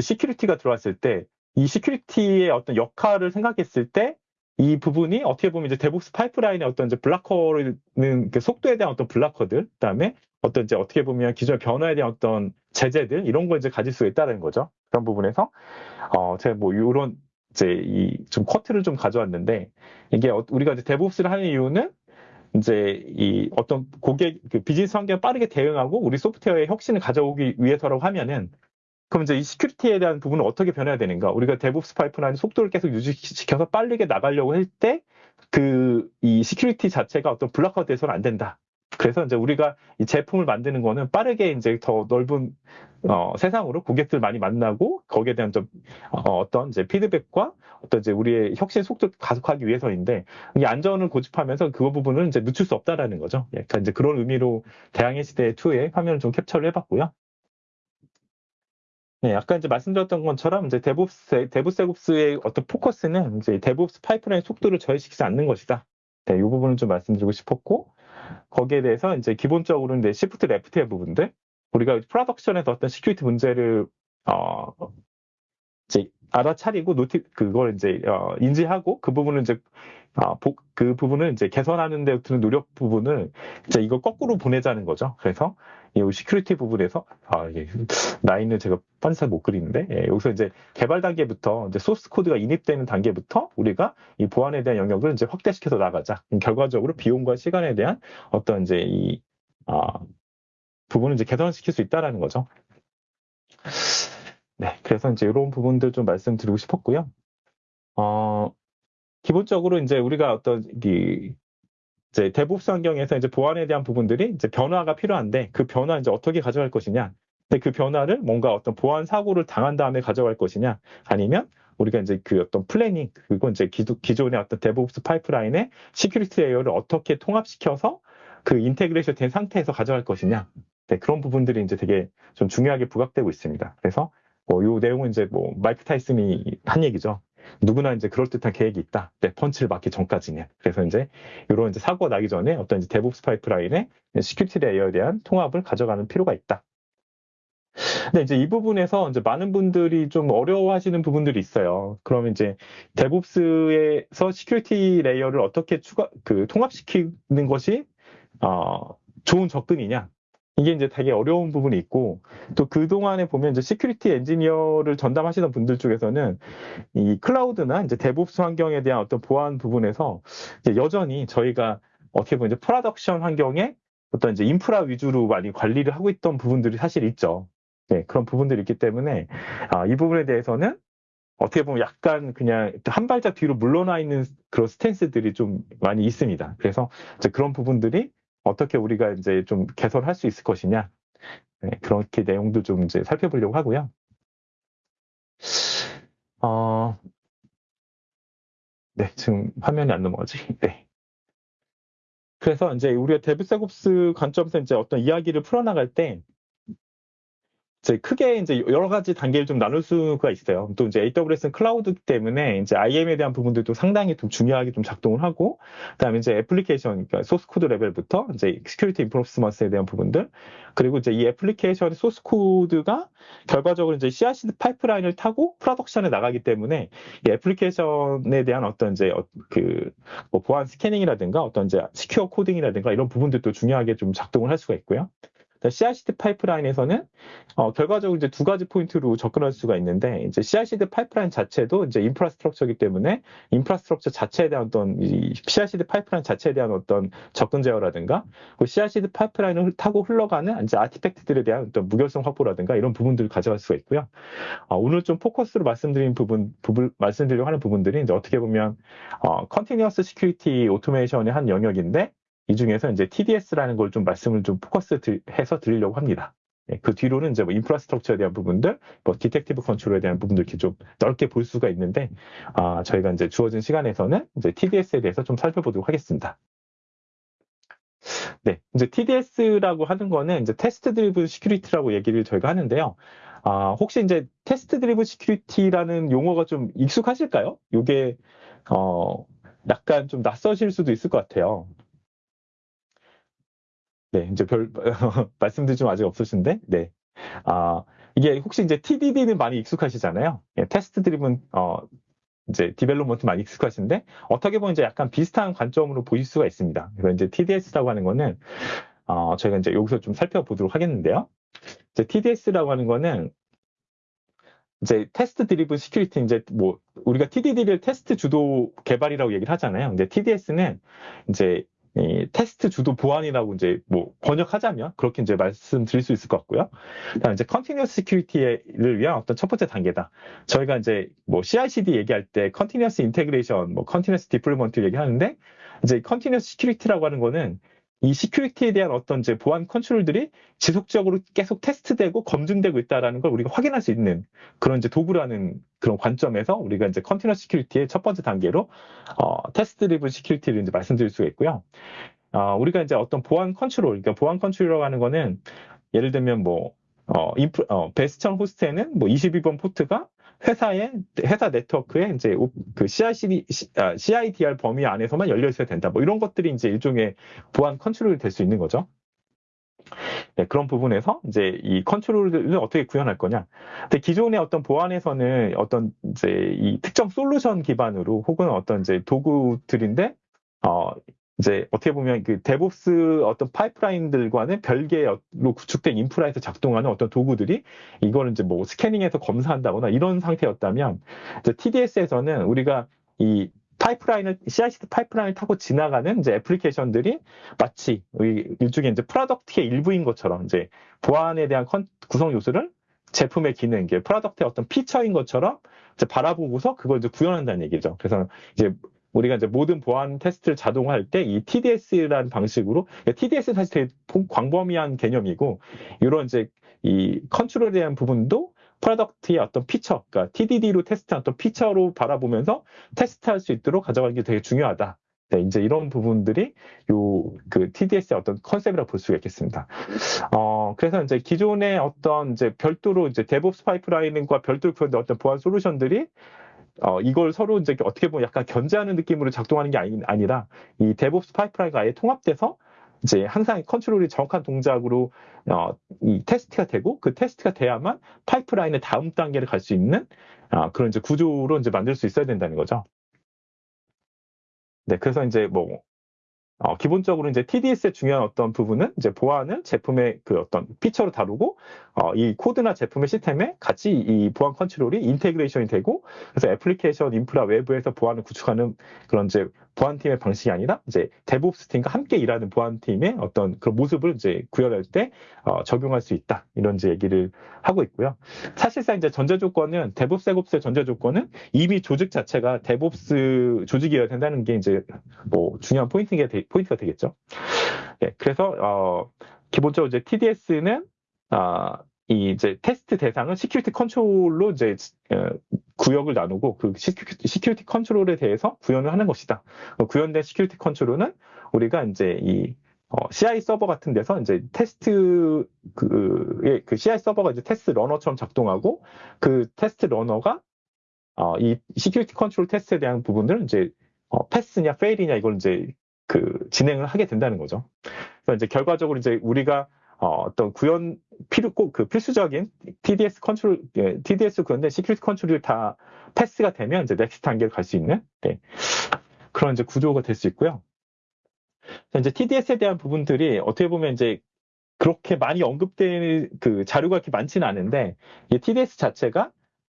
[SPEAKER 3] security가 들어왔을 때, 이 security의 어떤 역할을 생각했을 때, 이 부분이 어떻게 보면 이제 DevOps 파이프라인의 어떤 이제 blocker는 그 속도에 대한 어떤 blocker들, 그 다음에 어떤 이제 어떻게 보면 기존 변화에 대한 어떤 제재들 이런 걸 이제 가질 수 있다는 거죠. 그런 부분에서 어 제가 뭐 이런 이제 이좀 커트를 좀 가져왔는데 이게 어, 우리가 이제 DevOps를 하는 이유는 이제 이 어떤 고객 그 비즈니스 환경에 빠르게 대응하고 우리 소프트웨어의 혁신을 가져오기 위해서라고 하면은 그럼 이제 이 security에 대한 부분은 어떻게 변해야 되는가? 우리가 DevOps 파이프라인 속도를 계속 유지시켜서 빠르게 나가려고 할 때 그 이 security 자체가 어떤 block화 돼서는 안 된다. 그래서 이제 우리가 이 제품을 만드는 거는 빠르게 이제 더 넓은 어, 세상으로 고객들 많이 만나고 거기에 대한 좀 어, 떤 이제 피드백과 어떤 이제 우리의 혁신 속도 가속하기 위해서인데 이 안전을 고집하면서 그 부분을 이제 늦출 수 없다라는 거죠. 약간 예, 이제 그런 의미로 대항해 시대 2의 화면을 좀 캡처를 해봤고요. 네, 아까 이제 말씀드렸던 것처럼 이제 DevOps, DevSecOps의 어떤 포커스는 이제 DevOps 파이프라인 속도를 저해시키지 않는 것이다. 네, 이 부분을 좀 말씀드리고 싶었고 거기에 대해서 이제 기본적으로 이제 shift left의 부분들 우리가 production에서 어떤 security 문제를 어 이제 알아차리고 noti 그걸 이제 어, 인지하고 그 부분을 이제 어, 보, 그 부분을 이제 개선하는 데 드는 노력 부분을 이제 이거 거꾸로 보내자는 거죠. 그래서 이 security 부분에서 아 이게 라인을 제가 판서 못 그리는데 예, 여기서 이제 개발 단계부터 이제 source code가 인입되는 단계부터 우리가 이 보안에 대한 영역을 이제 확대시켜서 나가자. 결과적으로 비용과 시간에 대한 어떤 이제 이 아, 부분을 이제 개선시킬 수 있다라는 거죠. 네, 그래서 이제 이런 부분들 좀 말씀드리고 싶었고요. 어, 기본적으로 이제 우리가 어떤 이 이제 DevOps 환경에서 이제 보안에 대한 부분들이 이제 변화가 필요한데 그 변화 이제 어떻게 가져갈 것이냐. 근데 그 변화를 뭔가 어떤 보안 사고를 당한 다음에 가져갈 것이냐. 아니면 우리가 이제 그 어떤 planning 그리고 이제 기존, 기존의 어떤 DevOps 파이프라인의 security layer를 어떻게 통합시켜서 그 integration 된 상태에서 가져갈 것이냐. 네, 그런 부분들이 이제 되게 좀 중요하게 부각되고 있습니다. 그래서 뭐요 내용은 이제 뭐 마이크 타이슨이 한 얘기죠. 누구나 이제 그럴듯한 계획이 있다. 네, 펀치를 맞기 전까지는. 그래서 이제 이런 이제 사고가 나기 전에 어떤 이제 DevOps 파이프라인의 security layer에 대한 통합을 가져가는 필요가 있다. 근데 이제 이 부분에서 이제 많은 분들이 좀 어려워하시는 부분들이 있어요. 그러면 이제 DevOps에서 security layer를 어떻게 추가 그 통합시키는 것이 어, 좋은 접근이냐? 이게 이제 되게 어려운 부분이 있고 또 그동안에 보면 이제 security engineer를 전담하시던 분들 쪽에서는 이 클라우드나 이제 DevOps 환경에 대한 어떤 보안 부분에서 여전히 저희가 어떻게 보면 이제 production 환경에 어떤 이제 인프라 위주로 많이 관리를 하고 있던 부분들이 사실 있죠. 네, 그런 부분들이 있기 때문에 아, 이 부분에 대해서는 어떻게 보면 약간 그냥 한 발짝 뒤로 물러나 있는 그런 stance들이 좀 많이 있습니다. 그래서 그런 부분들이 어떻게 우리가 이제 좀 개선할 수 있을 것이냐. 네, 그렇게 내용도 좀 이제 살펴보려고 하고요. 어, 네, 지금 화면이 안 넘어가지. 네. 그래서 이제 우리가 DevSecOps 관점에서 이제 어떤 이야기를 풀어나갈 때 이제 크게 이제 여러 가지 단계를 좀 나눌 수가 있어요. 또 이제 AWS는 클라우드 때문에 이제 IAM에 대한 부분들도 상당히 좀 중요하게 좀 작동을 하고, 그다음에 이제 애플리케이션, 그러니까 소스 코드 레벨부터 이제 security enforcement에 대한 부분들, 그리고 이제 이 애플리케이션의 소스 코드가 결과적으로 이제 CI/CD 파이프라인을 타고 production에 나가기 때문에 이 애플리케이션에 대한 어떤 이제 어, 그뭐 보안 scanning이라든가 어떤 이제 secure coding이라든가 이런 부분들도 중요하게 좀 작동을 할 수가 있고요. CI/CD 파이프라인에서는 어, 결과적으로 이제 두 가지 포인트로 접근할 수가 있는데 이제 CI/CD 파이프라인 자체도 이제 infrastructure이기 때문에 infrastructure 자체에 대한 어떤 이 CI/CD 파이프라인 자체에 대한 어떤 접근 제어라든가 그 CI/CD 파이프라인을 타고 흘러가는 이제 artifact들에 대한 어떤 무결성 확보라든가 이런 부분들을 가져갈 수가 있고요. 어, 오늘 좀 focus로 말씀드린 부분, 부분 말씀드리려고 하는 부분들이 이제 어떻게 보면 어, continuous security automation의 한 영역인데 이 중에서 이제 TDS라는 걸 좀 말씀을 좀 포커스 해서 드리려고 합니다. 네, 그 뒤로는 이제 뭐 infrastructure에 대한 부분들, 뭐 detective control에 대한 부분들 이렇게 좀 넓게 볼 수가 있는데, 아, 저희가 이제 주어진 시간에서는 이제 TDS에 대해서 좀 살펴보도록 하겠습니다. 네, 이제 TDS라고 하는 거는 이제 test driven security라고 얘기를 저희가 하는데요. 아, 혹시 이제 test driven security라는 용어가 좀 익숙하실까요? 이게 어, 약간 좀 낯서실 수도 있을 것 같아요. 네, 이제 별 말씀드릴 좀 아직 없으신데, 네. 아, 이게 혹시 이제 TDD는 많이 익숙하시잖아요. 예, test driven 어 이제 development 많이 익숙하신데 어떻게 보면 이제 약간 비슷한 관점으로 보실 수가 있습니다. 그래서 이제 TDS라고 하는 거는 어 저희가 이제 여기서 좀 살펴보도록 하겠는데요. 이제 TDS라고 하는 거는 이제 test driven security 이제 뭐 우리가 TDD를 테스트 주도 개발이라고 얘기를 하잖아요. 근데 TDS는 이제 이 테스트 주도 보안이라고 이제 뭐 번역하자면 그렇게 이제 말씀드릴 수 있을 것 같고요. 그다음 이제 continuous security를 위한 어떤 첫 번째 단계다. 저희가 이제 뭐 CI/CD 얘기할 때 continuous integration, 뭐 continuous deployment 얘기하는데 이제 continuous security라고 하는 거는 이 security에 대한 어떤 이제 보안 컨트롤들이 지속적으로 계속 테스트되고 검증되고 있다라는 걸 우리가 확인할 수 있는 그런 이제 도구라는 그런 관점에서 우리가 이제 continuous security의 첫 번째 단계로 어, test driven security를 이제 말씀드릴 수가 있고요. 어, 우리가 이제 어떤 보안 컨트롤, 그러니까 보안 컨트롤이라고 하는 거는 예를 들면 뭐 어, 인프, 어, bastion host에는 뭐 22번 포트가 회사의 회사 네트워크에 이제 그 CICD, 아, CIDR 범위 안에서만 열려 있어야 된다. 뭐 이런 것들이 이제 일종의 보안 컨트롤이 될 수 있는 거죠. 네, 그런 부분에서 이제 이 컨트롤을 어떻게 구현할 거냐. 근데 기존의 어떤 보안에서는 어떤 이제 이 특정 솔루션 기반으로 혹은 어떤 이제 도구들인데 어 이제 어떻게 보면 그 DevOps 어떤 파이프라인들과는 별개로 구축된 인프라에서 작동하는 어떤 도구들이 이거는 이제 뭐 scanning해서 검사한다거나 이런 상태였다면 이제 TDS에서는 우리가 이 파이프라인을 CI/CD 파이프라인을 타고 지나가는 이제 애플리케이션들이 마치 일종의 이제 product의 일부인 것처럼 이제 보안에 대한 구성 요소를 제품의 기능, 이게 product의 어떤 feature인 것처럼 이제 바라보고서 그걸 이제 구현한다는 얘기죠. 그래서 이제 우리가 이제 모든 보안 테스트를 자동화할 때 이 TDS라는 방식으로 TDS 는 사실 되게 광범위한 개념이고 이런 이제 이 컨트롤에 대한 부분도 product의 어떤 feature, 그러니까 TDD로 테스트한 어떤 feature로 바라보면서 테스트할 수 있도록 가져가는 게 되게 중요하다. 네, 이제 이런 부분들이 요 그 TDS의 어떤 컨셉이라고 볼 수가 있겠습니다. 어, 그래서 이제 기존의 어떤 이제 별도로 이제 DevOps 파이프라인과 별도로 구현된 어떤 보안 솔루션들이 어, 이걸 서로 이제 어떻게 보면 약간 견제하는 느낌으로 작동하는 게 아니, 아니라 이 DevOps 파이프라인과 아예 통합돼서 이제 항상 컨트롤이 정확한 동작으로 어, 이 테스트가 되고 그 테스트가 돼야만 파이프라인의 다음 단계를 갈 수 있는 어, 그런 이제 구조로 이제 만들 수 있어야 된다는 거죠. 네, 그래서 이제 뭐 어, 기본적으로 이제 TDS의 중요한 어떤 부분은 이제 보안을 제품의 그 어떤 feature로 다루고 어, 이 코드나 제품의 시스템에 같이 이 보안 컨트롤이 integration이 되고 그래서 애플리케이션 인프라 외부에서 보안을 구축하는 그런 이제 보안팀의 방식이 아니라 이제 DevOps 팀과 함께 일하는 보안팀의 어떤 그런 모습을 이제 구현할 때 어, 적용할 수 있다 이런 이제 얘기를 하고 있고요. 사실상 이제 전제 조건은 DevOps DevSecOps의 전제 조건은 이미 조직 자체가 DevOps 조직이어야 된다는 게 이제 뭐 중요한 포인트가, 되, 포인트가 되겠죠. 네, 그래서 어, 기본적으로 이제 TDS는 아, 이 이제 테스트 대상은 security control로 이제 어, 구역을 나누고 그 security, control에 대해서 구현을 하는 것이다. 그 구현된 security control은 우리가 이제 이 어, CI 서버 같은 데서 이제 테스트 그, CI 서버가 이제 test runner처럼 작동하고 그 test runner가 어, 이 security control 테스트에 대한 부분들은 이제 어, pass냐 fail이냐 이걸 이제 그 진행을 하게 된다는 거죠. 그래서 이제 결과적으로 이제 우리가 어, 떤 구현 필요 꼭 그 필수적인 TDS 컨트롤 예, TDS 구현된 security control이 다 pass가 되면 이제 next 단계를 갈수 있는 네. 그런 이제 구조가 될 수 있고요. 이제 TDS에 대한 부분들이 어떻게 보면 이제 그렇게 많이 언급된 그 자료가 그렇게 많지는 않은데 이 TDS 자체가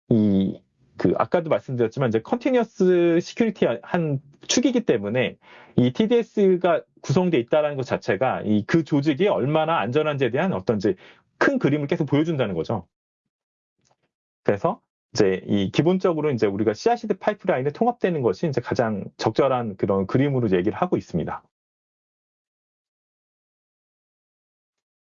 [SPEAKER 3] 이 그 아까도 말씀드렸지만 이제 continuous security 한 축이기 때문에 이 TDS가 구성되어 있다는 것 자체가 이 그 조직이 얼마나 안전한지에 대한 어떤 이제 큰 그림을 계속 보여준다는 거죠. 그래서 이제 이 기본적으로 이제 우리가 CI/CD 파이프라인에 통합되는 것이 이제 가장 적절한 그런 그림으로 얘기를 하고 있습니다.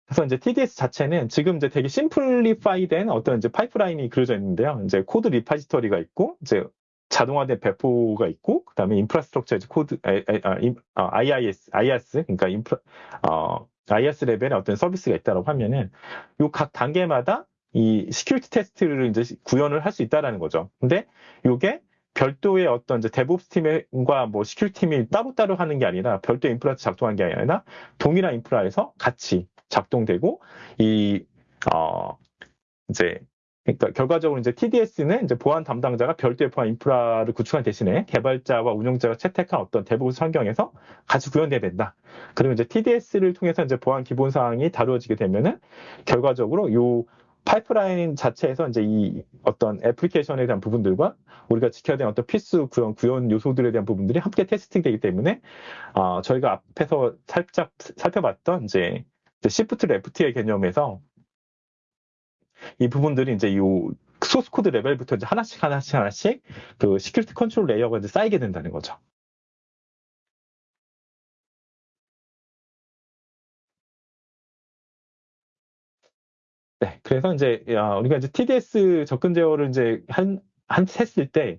[SPEAKER 3] 그래서 이제 TDS 자체는 지금 이제 되게 simplify된 어떤 이제 파이프라인이 그려져 있는데요. 이제 코드 repository가 있고, 이제 자동화된 배포가 있고, 그 다음에 infrastructure 이제 코드, 아, IaaS, IaaS, 그러니까 인프라, 어, IaaS 레벨의 어떤 서비스가 있다고 하면은, 요 각 단계마다 이 security 테스트를 이제 구현을 할 수 있다라는 거죠. 근데 요게 별도의 어떤 이제 DevOps 팀과 뭐 security 팀이 따로따로 하는 게 아니라 별도 인프라에서 작동한 게 아니라 동일한 인프라에서 같이 작동되고 이 어, 이제 그러니까 결과적으로 이제 TDS는 이제 보안 담당자가 별도의 보안 인프라를 구축한 대신에 개발자와 운영자가 채택한 어떤 대부분 환경에서 같이 구현돼야 된다. 그리고 이제 TDS를 통해서 이제 보안 기본 사항이 다루어지게 되면은 결과적으로 요 파이프라인 자체에서 이제 이 어떤 애플리케이션에 대한 부분들과 우리가 지켜야 되는 어떤 필수 구현, 구현 요소들에 대한 부분들이 함께 테스팅 되기 때문에 어, 저희가 앞에서 살짝 살펴봤던 이제 shift left의 개념에서 이 부분들이 이제 이 소스 코드 레벨부터 이제 하나씩 하나씩 하나씩 그 security control layer가 이제 쌓이게 된다는 거죠. 네, 그래서 이제 우리가 이제 TDS 접근 제어를 이제 한, 한 했을 때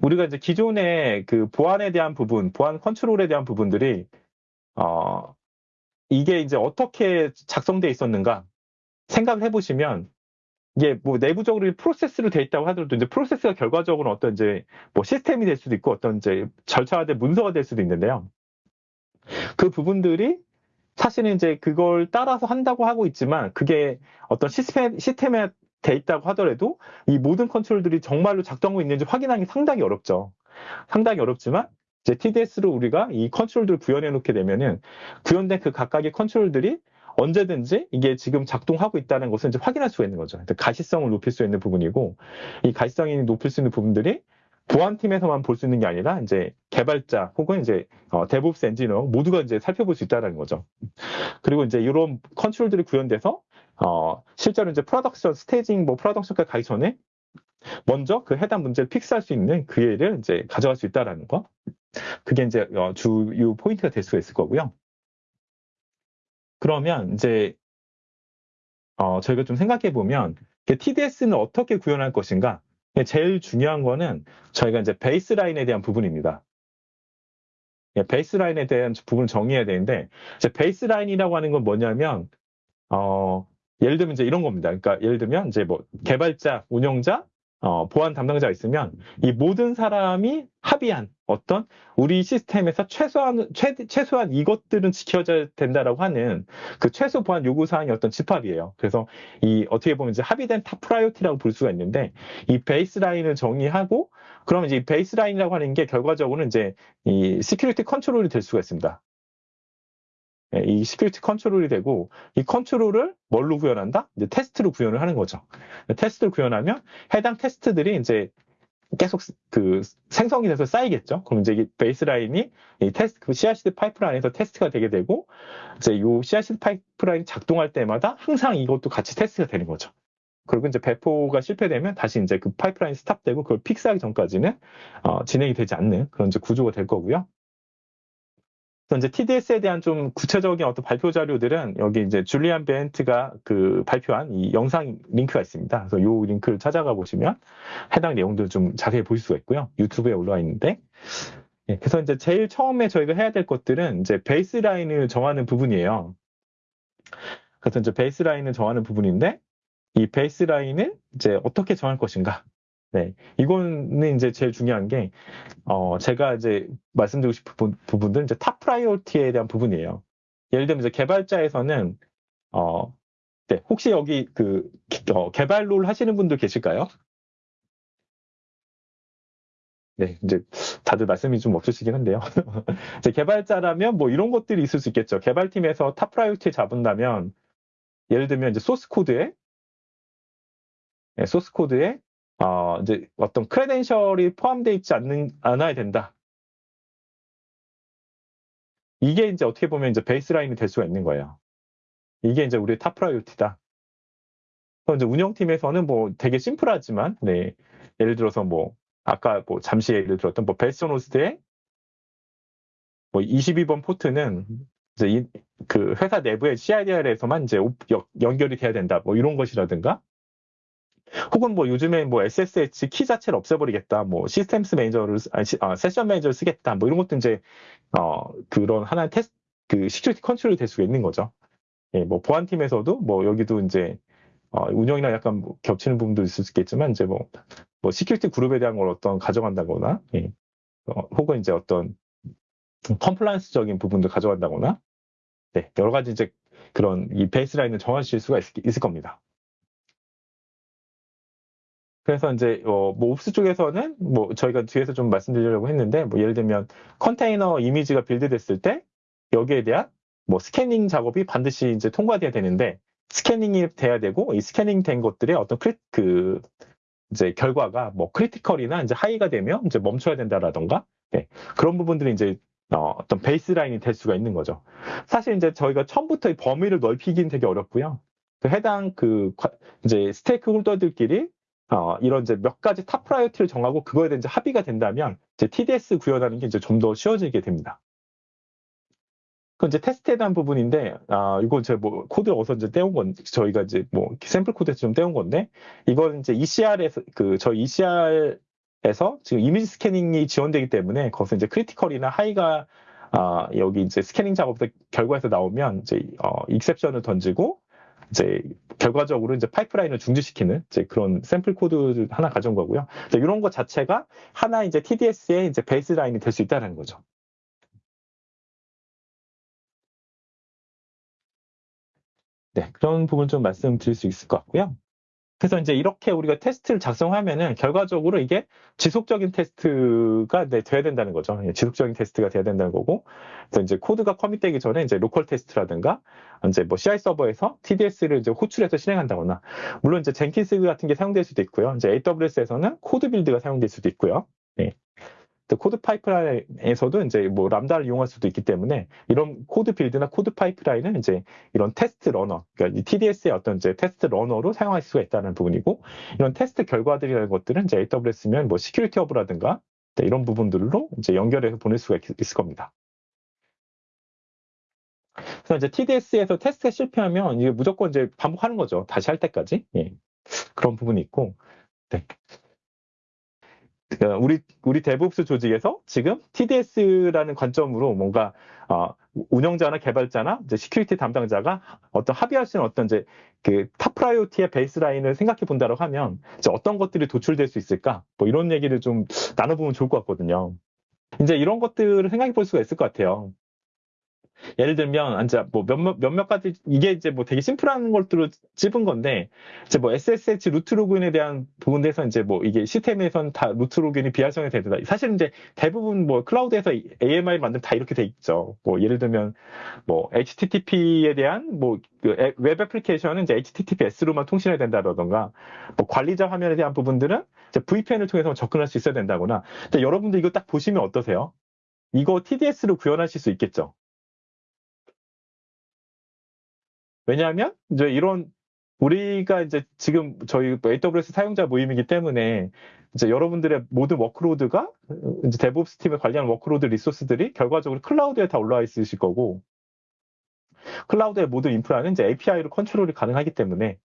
[SPEAKER 3] 우리가 이제 기존의 그 보안에 대한 부분, 보안 컨트롤에 대한 부분들이 어, 이게 이제 어떻게 작성돼 있었는가 생각을 해보시면 이게 뭐 내부적으로 프로세스로 돼 있다고 하더라도 이제 프로세스가 결과적으로 어떤 이제 뭐 시스템이 될 수도 있고 어떤 이제 절차화된 문서가 될 수도 있는데요. 그 부분들이 사실은 이제 그걸 따라서 한다고 하고 있지만 그게 어떤 시스템, 시스템에 돼 있다고 하더라도 이 모든 컨트롤들이 정말로 작동하고 있는지 확인하기 상당히 어렵죠. 상당히 어렵지만 이제 TDS로 우리가 이 컨트롤들을 구현해 놓게 되면은 구현된 그 각각의 컨트롤들이 언제든지 이게 지금 작동하고 있다는 것을 이제 확인할 수가 있는 거죠. 가시성을 높일 수 있는 부분이고 이 가시성이 높일 수 있는 부분들이 보안팀에서만 볼 수 있는 게 아니라 이제 개발자 혹은 이제 어, DevOps 엔지니어 모두가 이제 살펴볼 수 있다는 거죠. 그리고 이제 이런 컨트롤들이 구현돼서 어, 실제로 이제 production staging 뭐 production까지 가기 전에 먼저 그 해당 문제를 fix할 수 있는 기회를 이제 가져갈 수 있다라는 거. 그게 이제 어, 주요 포인트가 될 수가 있을 거고요. 그러면 이제 어, 저희가 좀 생각해 보면 TDS는 어떻게 구현할 것인가? 제일 중요한 거는 저희가 이제 baseline에 대한 부분입니다. 예, baseline에 대한 부분을 정의해야 되는데 이제 baseline이라고 하는 건 뭐냐면 어, 예를 들면 이제 이런 겁니다. 그러니까 예를 들면 이제 뭐 개발자, 운영자, 어, 보안 담당자가 있으면 이 모든 사람이 합의한 어떤 우리 시스템에서 최소한 최, 최소한 이것들은 지켜져야 된다라고 하는 그 최소 보안 요구 사항의 어떤 집합이에요. 그래서 이 어떻게 보면 이제 합의된 top priority라고 볼 수가 있는데 이 baseline을 정의하고 그러면 이제 이 baseline이라고 하는 게 결과적으로는 이제 이 security control이 될 수가 있습니다. 예, 이 security control이 되고 이 컨트롤을 뭘로 구현한다? 이제 테스트로 구현을 하는 거죠. 테스트를 구현하면 해당 테스트들이 이제 계속 그 생성이 돼서 쌓이겠죠. 그럼 이제 이 baseline이 이 테스트 그 CI/CD 파이프라인에서 테스트가 되게 되고 이제 요 CI/CD 파이프라인 작동할 때마다 항상 이것도 같이 테스트가 되는 거죠. 그리고 이제 배포가 실패되면 다시 이제 그 파이프라인 스탑되고 그걸 픽스하기 전까지는 어, 진행이 되지 않는 그런 이제 구조가 될 거고요. 이제 TDS에 대한 좀 구체적인 어떤 발표 자료들은 여기 이제 줄리안 베엔트가 그 발표한 이 영상 링크가 있습니다. 그래서 이 링크를 찾아가 보시면 해당 내용들 좀 자세히 보실 수가 있고요. 유튜브에 올라와 있는데. 예, 그래서 이제 제일 처음에 저희가 해야 될 것들은 이제 베이스라인을 정하는 부분이에요. 그래서 이제 baseline을 정하는 부분인데 이 baseline을 이제 어떻게 정할 것인가. 네. 이거는 이제 제일 중요한 게, 어, 제가 이제 말씀드리고 싶은 부분들은 이제 top priority에 대한 부분이에요. 예를 들면 이제 개발자에서는, 어, 네. 혹시 여기 그, 어, 개발 role 하시는 분들 계실까요? 네, 이제 다들 말씀이 좀 없으시긴 한데요. 이제 개발자라면 뭐 이런 것들이 있을 수 있겠죠. 개발팀에서 top priority 잡은다면, 예를 들면 이제 소스 코드에, 네, 소스 코드에 어, 이제 어떤 credential이 포함되어 있지 않는, 않아야 된다. 이게 이제 어떻게 보면 이제 baseline이 될 수가 있는 거예요. 이게 이제 우리의 top priority다. 그래서 이제 운영팀에서는 뭐 되게 심플하지만, 네. 예를 들어서 뭐, 아까 뭐 잠시 예를 들었던 뭐 벨소노스의 뭐 22번 포트는 이제 이, 그 회사 내부의 CIDR에서만 이제 연결이 돼야 된다. 뭐 이런 것이라든가 혹은 뭐 요즘에 뭐 SSH 키 자체를 없애버리겠다, 뭐 Systems Manager를 아니, 아, Session Manager를 쓰겠다, 뭐 이런 것도 이제 어 그런 하나의 테스트 그 security control이 될 수가 있는 거죠. 예, 뭐 보안팀에서도 뭐 여기도 이제 어, 운영이랑 약간 뭐 겹치는 부분도 있을 수 있겠지만 이제 뭐, 뭐 security group에 대한 걸 어떤 가져간다거나 예, 어, 혹은 이제 어떤 compliance적인 부분도 가져간다거나 네, 여러 가지 이제 그런 이 baseline을 정하실 수가 있, 있을 겁니다. 그래서 이제 어, 뭐 Ops 쪽에서는 뭐 저희가 뒤에서 좀 말씀드리려고 했는데 뭐 예를 들면 컨테이너 이미지가 build됐을 때 여기에 대한 뭐 scanning 작업이 반드시 이제 통과돼야 되는데 scanning이 돼야 되고 이 scanning 된 것들의 어떤 cri, 그 이제 결과가 뭐 critical이나 이제 high가 되면 이제 멈춰야 된다라던가 네. 그런 부분들이 이제 어, 어떤 baseline이 될 수가 있는 거죠. 사실 이제 저희가 처음부터 이 범위를 넓히긴 되게 어렵고요. 그 해당 그 이제 stakeholder들끼리 어, 이런 이제 몇 가지 top priority를 정하고 그거에 대한 합의가 된다면 이제 TDS 구현하는 게 이제 좀 더 쉬워지게 됩니다. 그 이제 테스트에 대한 부분인데, 아, 이거 제가 뭐 코드 어디서 이제 떼온 건, 저희가 이제 뭐 샘플 코드에서 좀 떼온 건데, 이건 이제 ECR에서, 그, 저희 ECR에서 지금 이미지 scanning이 지원되기 때문에 거기서 이제 critical이나 high가, 아, 여기 이제 scanning 작업 결과에서 나오면 이제, 어, exception을 던지고, 이제 결과적으로 이제 파이프라인을 중지시키는 이제 그런 샘플 코드를 하나 가져온 거고요. 이런 것 자체가 하나 이제 TDS의 이제 baseline이 될 수 있다는 거죠. 네, 그런 부분 좀 말씀드릴 수 있을 것 같고요. 그래서 이제 이렇게 우리가 테스트를 작성하면은 결과적으로 이게 지속적인 테스트가 네, 돼야 된다는 거죠. 예, 지속적인 테스트가 돼야 된다는 거고. 그래서 이제 코드가 commit되기 전에 이제 local 테스트라든가 이제 뭐 CI 서버에서 TDS를 이제 호출해서 실행한다거나 물론 이제 Jenkins 같은 게 사용될 수도 있고요. 이제 AWS에서는 CodeBuild가 사용될 수도 있고요. 네. CodePipeline에서도 이제 뭐 Lambda를 이용할 수도 있기 때문에 이런 CodeBuild나 CodePipeline은 이제 이런 test runner, 그러니까 TDS의 어떤 이제 test runner로 사용할 수가 있다는 부분이고 이런 테스트 결과들이라는 것들은 이제 AWS면 뭐 Security Hub라든가 네, 이런 부분들로 이제 연결해서 보낼 수가 있, 있을 겁니다. 그래서 이제 TDS에서 테스트가 실패하면 이게 무조건 이제 반복하는 거죠. 다시 할 때까지. 예. 그런 부분이 있고. 네. 어, 우리 우리 DevOps 조직에서 지금 TDS라는 관점으로 뭔가 어, 운영자나 개발자나 이제 security 담당자가 어떤 합의할 수 있는 어떤 이제 그 top priority의 baseline을 생각해 본다고 하면 이제 어떤 것들이 도출될 수 있을까? 뭐 이런 얘기를 좀 나눠보면 좋을 것 같거든요. 이제 이런 것들을 생각해 볼 수가 있을 것 같아요. 예를 들면 이제 뭐 몇몇 몇몇 가지 이게 이제 뭐 되게 심플한 것들로 찝은 건데 이제 뭐 SSH root 로그인에 대한 부분에서 이제 뭐 이게 시스템에선 다 root 로그인이 비활성화 되다. 사실 이제 대부분 뭐 클라우드에서 AMI 만들면 다 이렇게 돼 있죠. 뭐 예를 들면 뭐 HTTP에 대한 뭐웹 애플리케이션은 이제 HTTPS로만 통신해야 된다라던가 뭐 관리자 화면에 대한 부분들은 이제 VPN을 통해서 접근할 수 있어야 된다거나. 근데 여러분들 이거 딱 보시면 어떠세요? 이거 TDS로 구현하실 수 있겠죠? 왜냐하면 이제 이런 우리가 이제 지금 저희 AWS 사용자 모임이기 때문에 이제 여러분들의 모든 workload가 이제 DevOps 팀에 관리하는 workload resource들이 결과적으로 클라우드에 다 올라와 있으실 거고 클라우드의 모든 인프라는 이제 API로 컨트롤이 가능하기 때문에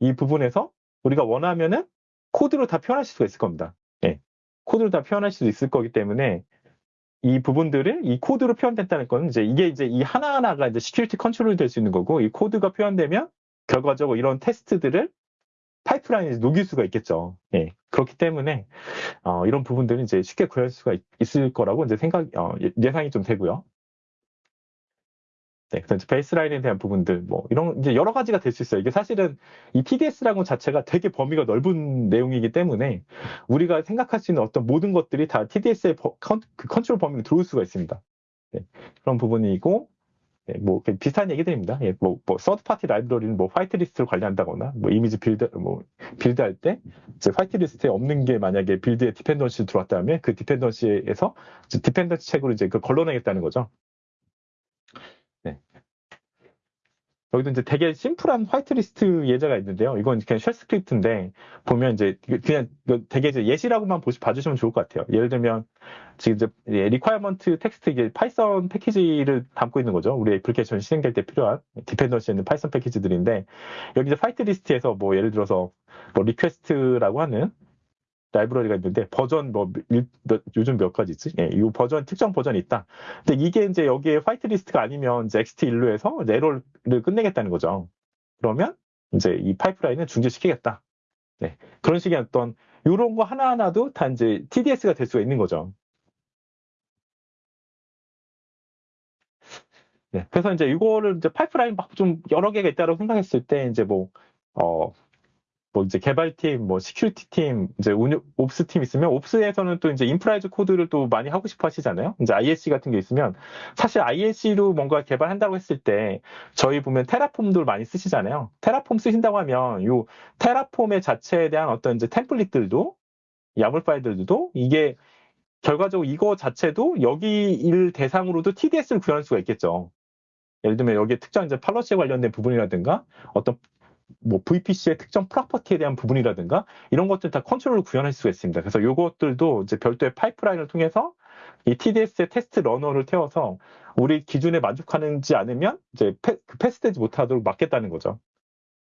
[SPEAKER 3] 이 부분에서 우리가 원하면은 코드로 다 표현하실 수가 있을 겁니다. 예. 코드로 다 표현하실 수 있을 거기 때문에 이 부분들을 이 코드로 표현됐다는 건 이제 이게 이제 이 하나하나가 이제 security control이 될 수 있는 거고 이 코드가 표현되면 결과적으로 이런 테스트들을 파이프라인에 녹일 수가 있겠죠. 예. 그렇기 때문에 어, 이런 부분들은 이제 쉽게 구할 수가 있, 을 거라고 이제 생각 어, 예, 예상이 좀 되고요. 네, 그래서 baseline에 대한 부분들, 뭐, 이런, 이제 여러 가지가 될 수 있어요. 이게 사실은 이 TDS라는 자체가 되게 범위가 넓은 내용이기 때문에 우리가 생각할 수 있는 어떤 모든 것들이 다 TDS의 버, 컨, 그 컨트롤 범위로 들어올 수가 있습니다. 네, 그런 부분이고, 네, 뭐, 비슷한 얘기들입니다. 예, 뭐, 뭐, third party 라이브러리는 뭐, whitelist를 관리한다거나, 뭐, 이미지 build, 뭐, build 할 때, 이제 whitelist에 없는 게 만약에 build에 dependency 들어왔다면 그 dependency에서 dependency check로 이제 그 걸러내겠다는 거죠. 여기도 이제 되게 심플한 whitelist 예제가 있는데요. 이건 그냥 shell script인데 보면 이제 그냥 되게 이제 예시라고만 보시 봐주시면 좋을 것 같아요. 예를 들면 지금 이제 requirement text 이게 Python 패키지를 담고 있는 거죠. 우리 애플리케이션 실행될 때 필요한 dependency 있는 Python 패키지들인데 여기 이제 whitelist에서 뭐 예를 들어서 뭐 request라고 하는 라이브러리가 있는데 버전 뭐 일, 요즘 몇 가지 있지? 예, 이 버전 특정 버전이 있다. 근데 이게 이제 여기에 whitelist가 아니면 이제 exit 1로 해서 에러를 끝내겠다는 거죠. 그러면 이제 이 파이프라인을 중지시키겠다. 네, 그런 식의 어떤 이런 거 하나하나도 다 이제 TDS가 될 수가 있는 거죠. 네, 그래서 이제 이거를 이제 파이프라인 막 좀 여러 개가 있다고 생각했을 때 이제 뭐 어, 뭐 이제 개발팀, 뭐 security 팀, 이제 운영, Ops 팀 있으면 Ops에서는 또 이제 infra as code를 또 많이 하고 싶어 하시잖아요. 이제 IaC 같은 게 있으면 사실 IaC로 뭔가 개발한다고 했을 때 저희 보면 테라폼도 많이 쓰시잖아요. 테라폼 쓰신다고 하면 요 테라폼의 자체에 대한 어떤 이제 템플릿들도 야물 파일들도 이게 결과적으로 이거 자체도 여기 일 대상으로도 TDS를 구현할 수가 있겠죠. 예를 들면 여기에 특정 이제 팔러시에 관련된 부분이라든가 어떤 뭐 VPC의 특정 프로퍼티에 대한 부분이라든가 이런 것들 다 컨트롤을 구현할 수가 있습니다. 그래서 이것들도 이제 별도의 파이프라인을 통해서 이 TDS의 테스트 runner를 태워서 우리 기준에 만족하는지 않으면 이제 패, 그 패스되지 못하도록 막겠다는 거죠.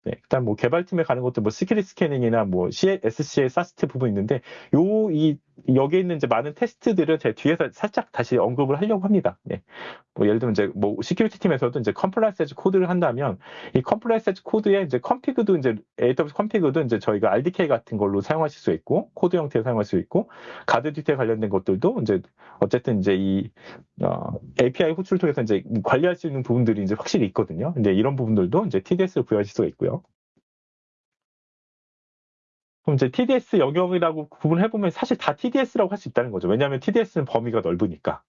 [SPEAKER 3] 네, 일단 뭐 개발팀에 가는 것도 뭐 security scanning이나 뭐 SCA, SAST 부분 있는데 요 이 여기에 있는 이제 많은 테스트들을 제 뒤에서 살짝 다시 언급을 하려고 합니다. 네. 뭐 예를 들면 이제 뭐 security 팀에서도 이제 compliance as code를 한다면 이 compliance as code에 이제 컴피그도 이제 AWS 컴피그도 이제 저희가 RDK 같은 걸로 사용하실 수 있고 코드 형태로 사용할 수 있고 가드 디테일 관련된 것들도 이제 어쨌든 이제 이 어, API 호출을 통해서 이제 관리할 수 있는 부분들이 이제 확실히 있거든요. 근데 이런 부분들도 이제 TDS를 부여하실 수가 있고요. 그럼 이제 TDS 영역이라고 구분해 보면 사실 다 TDS라고 할 수 있다는 거죠. 왜냐하면 TDS는 범위가 넓으니까.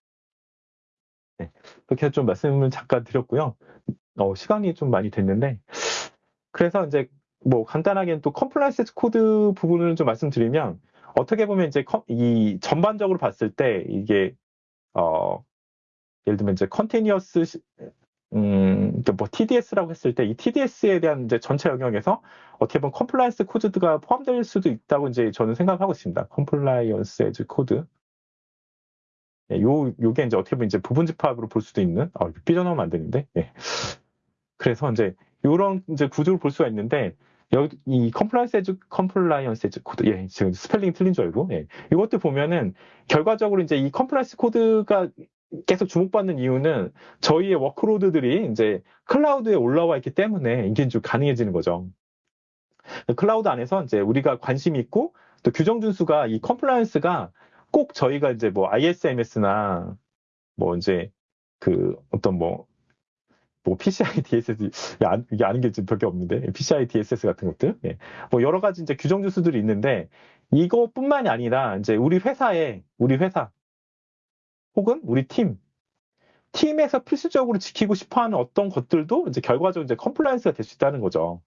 [SPEAKER 3] 네, 그렇게 좀 말씀을 잠깐 드렸고요. 어, 시간이 좀 많이 됐는데, 그래서 이제 뭐 간단하게 또 compliance code 부분을 좀 말씀드리면, 어떻게 보면 이제 이 전반적으로 봤을 때 이게 어 예를 들면 이제 continuous 음, 그뭐 TDS라고 했을 때 이 TDS에 대한 이제 전체 영역에서 어떻게 보면 compliance code가 포함될 수도 있다고 이제 저는 생각하고 있습니다. compliance as code. 예, 요, 요게 이제 어떻게 보면 이제 부분 집합으로 볼 수도 있는, 어, 삐져나오면 안 되는데, 예. 그래서 이제 요런 이제 구조를 볼 수가 있는데, 여기 이 compliance as, compliance as code, 예, 지금 스펠링 틀린 줄 알고, 예. 이것도 보면은 결과적으로 이제 이 compliance code가 계속 주목받는 이유는 저희의 workload들이 이제 클라우드에 올라와 있기 때문에 이게 좀 가능해지는 거죠. 클라우드 안에서 이제 우리가 관심 있고 또 규정 준수가 이 compliance가 꼭 저희가 이제 뭐 ISMS나 뭐 이제 그 어떤 뭐, 뭐 PCI DSS, 이게 아는 게 지금 별게 없는데, PCI DSS 같은 것들, 예. 뭐 여러 가지 이제 규정 준수들이 있는데, 이것뿐만이 아니라 이제 우리 회사에, 우리 회사, 혹은 우리 팀, 팀에서 필수적으로 지키고 싶어 하는 어떤 것들도 이제 결과적으로 이제 compliance가 될 수 있다는 거죠.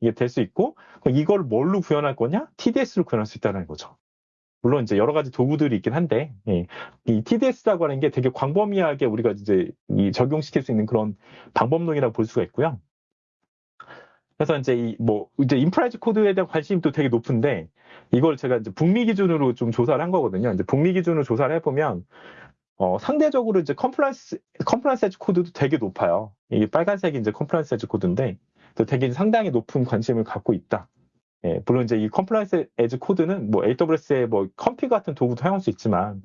[SPEAKER 3] 이게 될 수 있고, 이걸 뭘로 구현할 거냐? TDS로 구현할 수 있다는 거죠. 물론 이제 여러 가지 도구들이 있긴 한데, 예, 이 TDS라고 하는 게 되게 광범위하게 우리가 이제 이 적용시킬 수 있는 그런 방법론이라고 볼 수가 있고요. 그래서 이제 이 뭐 이제 infra as code에 대한 관심도 되게 높은데 이걸 제가 이제 북미 기준으로 좀 조사를 한 거거든요. 이제 북미 기준으로 조사를 해보면 어, 상대적으로 이제 compliance compliance as code도 되게 높아요. 이게 빨간색이 이제 compliance as code인데 또 되게 상당히 높은 관심을 갖고 있다. 예, 물론 이제 이 compliance as code는 뭐 AWS의 뭐 Config 같은 도구도 사용할 수 있지만,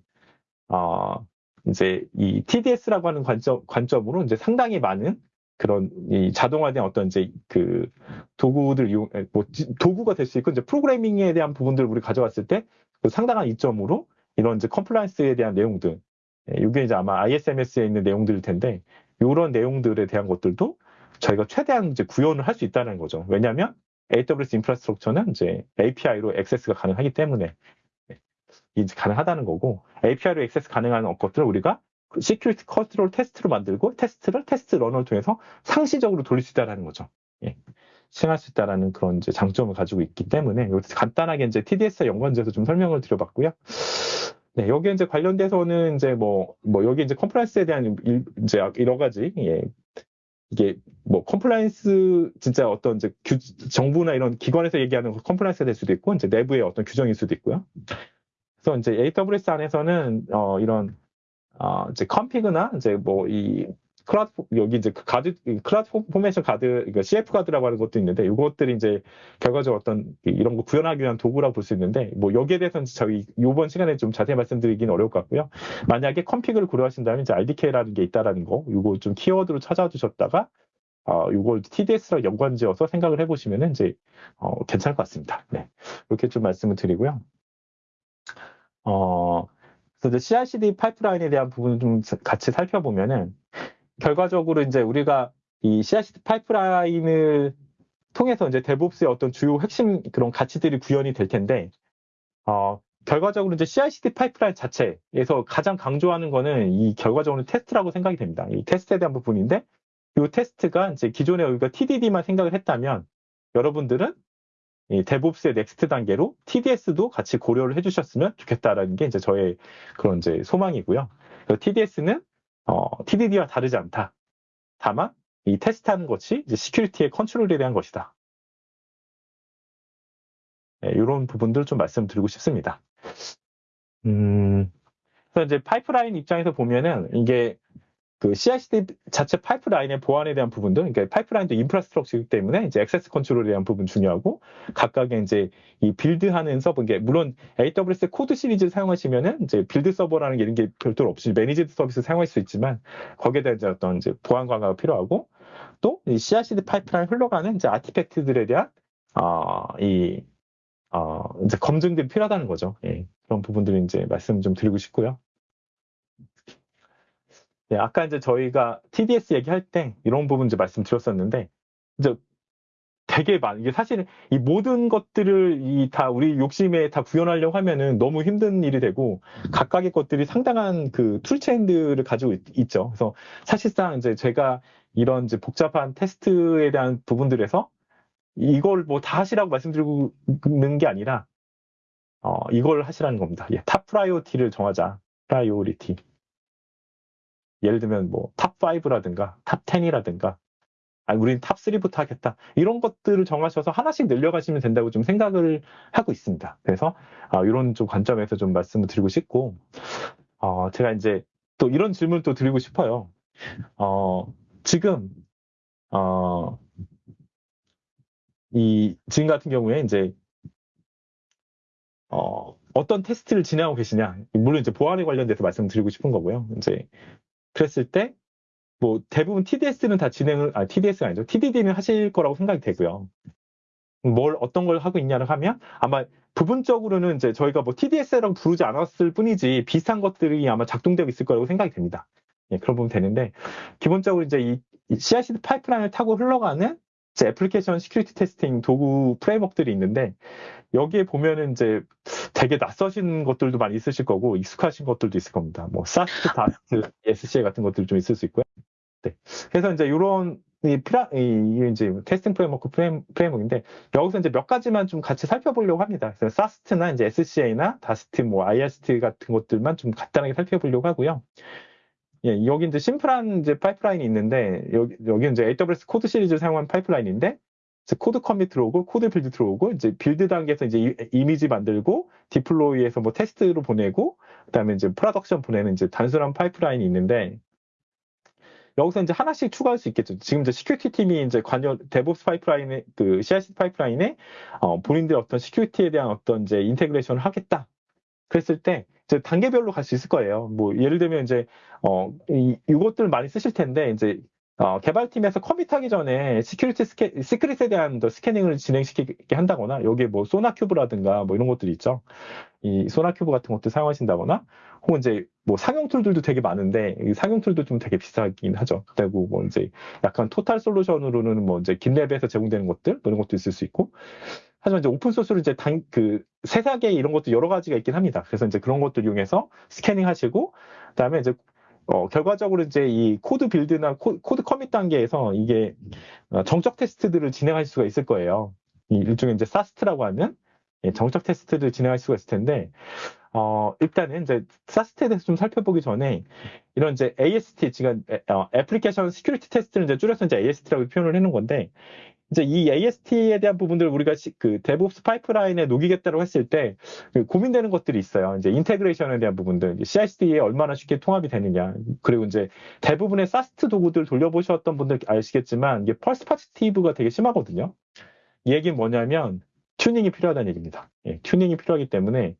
[SPEAKER 3] 어, 이제 이 TDS라고 하는 관점, 관점으로 이제 상당히 많은 그런 이 자동화된 어떤 이제 그 도구들 이용, 뭐 도구가 될 수 있고 이제 프로그래밍에 대한 부분들을 우리 가져왔을 때 그 상당한 이점으로 이런 이제 compliance에 대한 내용들, 예, 이게 이제 아마 ISMS에 있는 내용들일 텐데, 이런 내용들에 대한 것들도 저희가 최대한 이제 구현을 할 수 있다는 거죠. 왜냐하면 AWS infrastructure는 이제 API로 액세스가 가능하기 때문에 이제 가능하다는 거고 API로 액세스 가능한 것들을 우리가 security control test로 만들고 테스트를 테스트 runner를 통해서 상시적으로 돌릴 수 있다는 거죠. 예. 시행할 수 있다는 그런 이제 장점을 가지고 있기 때문에 여기서 간단하게 이제 TDS와 연관돼서 좀 설명을 드려봤고요. 네, 여기 이제 관련돼서는 이제 뭐, 뭐 여기 이제 compliance에 대한 일, 이제 여러 가지 예, 이게 뭐 compliance 진짜 어떤 이제 규, 정부나 이런 기관에서 얘기하는 compliance가 될 수도 있고 이제 내부의 어떤 규정일 수도 있고요. 그래서 이제 AWS 안에서는 어 이런 어 이제 Config나 이제 뭐 이 클라우드 여기 이제 그 Guard CloudFormation Guard 이거 CF Guard라고 하는 것도 있는데 이것들이 이제 결과적으로 어떤 이런 거 구현하기 위한 도구라고 볼 수 있는데 뭐 여기에 대해서는 저희 이번 시간에 좀 자세히 말씀드리기는 어려울 것 같고요. 만약에 컴피그를 고려하신다면 이제 RDK라는 게 있다라는 거 이거 좀 키워드로 찾아두셨다가 어, 이걸 TDS랑 연관지어서 생각을 해보시면은 이제 어, 괜찮을 것 같습니다. 네, 이렇게 좀 말씀을 드리고요. 어, 그래서 CI/CD 파이프라인에 대한 부분을 좀 같이 살펴보면은 결과적으로 이제 우리가 이 CI/CD 파이프라인을 통해서 이제 데브옵스의 어떤 주요 핵심 그런 가치들이 구현이 될 텐데, 어, 결과적으로 이제 CI/CD 파이프라인 자체에서 가장 강조하는 거는 이 결과적으로 테스트라고 생각이 됩니다. 이 테스트에 대한 부분인데, 이 테스트가 이제 기존에 우리가 TDD만 생각을 했다면, 여러분들은 이 DevOps의 next 단계로 TDS도 같이 고려를 해주셨으면 좋겠다라는 게 이제 저의 그런 이제 소망이고요. TDS는 어, TDD와 다르지 않다. 다만 이 테스트하는 것이 이제 security의 control에 대한 것이다. 네, 이런 부분들 좀 말씀드리고 싶습니다. 음, 그래서 이제 파이프라인 입장에서 보면은 이게 그 CI/CD 자체 파이프라인의 보안에 대한 부분도, 그러니까 파이프라인도 infrastructure이기 때문에 이제 access control에 대한 부분 중요하고 각각의 이제 이 build하는 서버, 이게 물론 AWS Code 시리즈를 사용하시면은 이제 build 서버라는 게 이런 게 별도로 없이 managed service 사용할 수 있지만 거기에 대한 이제 어떤 이제 보안 강화가 필요하고 또 이 CI/CD 파이프라인 흘러가는 이제 artifact들에 대한 어이 어, 이제 검증들이 필요하다는 거죠. 예, 그런 부분들을 이제 말씀 좀 드리고 싶고요. 네, 아까 이제 저희가 TDS 얘기할 때 이런 부분 이제 말씀드렸었는데, 이제 되게 많, 이게 사실은 이 모든 것들을 이 다 우리 욕심에 다 구현하려고 하면은 너무 힘든 일이 되고, 각각의 것들이 상당한 그 툴체인들을 가지고 있, 죠 그래서 사실상 이제 제가 이런 이제 복잡한 테스트에 대한 부분들에서 이걸 뭐 다 하시라고 말씀드리는 게 아니라, 어, 이걸 하시라는 겁니다. 예, top priority를 정하자. Priority. 예를 들면 뭐 top 5라든가 top 10이라든가 아니 우리는 top 3부터 하겠다 이런 것들을 정하셔서 하나씩 늘려가시면 된다고 좀 생각을 하고 있습니다. 그래서 아, 이런 좀 관점에서 좀 말씀을 드리고 싶고 어, 제가 이제 또 이런 질문을 또 드리고 싶어요. 어, 지금 어, 이 지금 같은 경우에 이제 어, 어떤 테스트를 진행하고 계시냐 물론 이제 보안에 관련돼서 말씀드리고 싶은 거고요. 이제 그랬을 때 뭐 대부분 TDS는 다 진행을 아 TDS가 아니죠. TDD는 하실 거라고 생각이 되고요. 뭘 어떤 걸 하고 있냐를 하면 아마 부분적으로는 이제 저희가 뭐 TDS라고 부르지 않았을 뿐이지 비슷한 것들이 아마 작동되고 있을 거라고 생각이 됩니다. 예, 그런 부분 되는데 기본적으로 이제 이, 이 CI/CD 파이프라인을 타고 흘러가는 이제 application security testing 도구 framework들이 있는데 여기에 보면은 이제 되게 낯서신 것들도 많이 있으실 거고 익숙하신 것들도 있을 겁니다. 뭐 SAST, DAST, SCA 같은 것들 좀 있을 수 있고요. 네. 그래서 이제 이런 이 피라 이 이제 testing framework frame, framework인데 여기서 이제 몇 가지만 좀 같이 살펴보려고 합니다. 그래서 SAST나 이제 SCA나 DAST, 뭐 IAST 같은 것들만 좀 간단하게 살펴보려고 하고요. 예, 여기 이제 심플한 이제 파이프라인이 있는데 여기 여기 이제 AWS Code 시리즈를 사용한 파이프라인인데 CodeCommit 들어오고 CodeBuild 들어오고 이제 build 단계에서 이제 이, 이미지 만들고 deploy에서 뭐 테스트로 보내고 그다음에 이제 production 보내는 이제 단순한 파이프라인이 있는데 여기서 이제 하나씩 추가할 수 있겠죠. 지금 이제 security 팀이 이제 관여 DevOps 파이프라인에 그 CI/CD 파이프라인에 어, 본인들 어떤 security에 대한 어떤 이제 integration을 하겠다. 그랬을 때 이제 단계별로 갈 수 있을 거예요. 뭐 예를 들면 이제 어 이, 이것들 많이 쓰실 텐데 이제 어, 개발팀에서 commit하기 전에 security 스캐, secret에 대한 scanning을 진행시키게 한다거나, 여기에 뭐 SonarQube라든가 뭐 이런 것들이 있죠. 이 SonarQube 같은 것들 사용하신다거나, 혹은 이제 뭐 상용 툴들도 되게 많은데, 이 상용 툴도 좀 되게 비싸긴 하죠. 그리고 뭐 이제 약간 total solution으로는 뭐 이제 GitLab에서 제공되는 것들, 뭐 이런 것도 있을 수 있고, 하지만 이제 open source로 이제 단, 그, 세사계 이런 것도 여러 가지가 있긴 합니다. 그래서 이제 그런 것들 이용해서 scanning 하시고, 그 다음에 이제 어, 결과적으로 이제 이 CodeBuild나 CodeCommit 단계에서 이게 어, 정적 테스트들을 진행할 수가 있을 거예요. 이 일종의 이제 SAST라고 하는 예, 정적 테스트를 진행할 수가 있을 텐데, 어, 일단은 이제 SAST에 대해서 좀 살펴보기 전에 이런 이제 AST, 지금 어, application security test를 이제 줄여서 이제 AST라고 표현을 해놓은 건데, 이제 이 AST에 대한 부분들 우리가 시, 그 DevOps 파이프라인에 녹이겠다고 했을 때 그 고민되는 것들이 있어요. 이제 integration에 대한 부분들, CI/CD에 얼마나 쉽게 통합이 되느냐. 그리고 이제 대부분의 SAST 도구들 돌려보셨던 분들 아시겠지만 이게 false positive가 되게 심하거든요. 이 얘기는 뭐냐면 튜닝이 필요하다는 얘기입니다. 예, 튜닝이 필요하기 때문에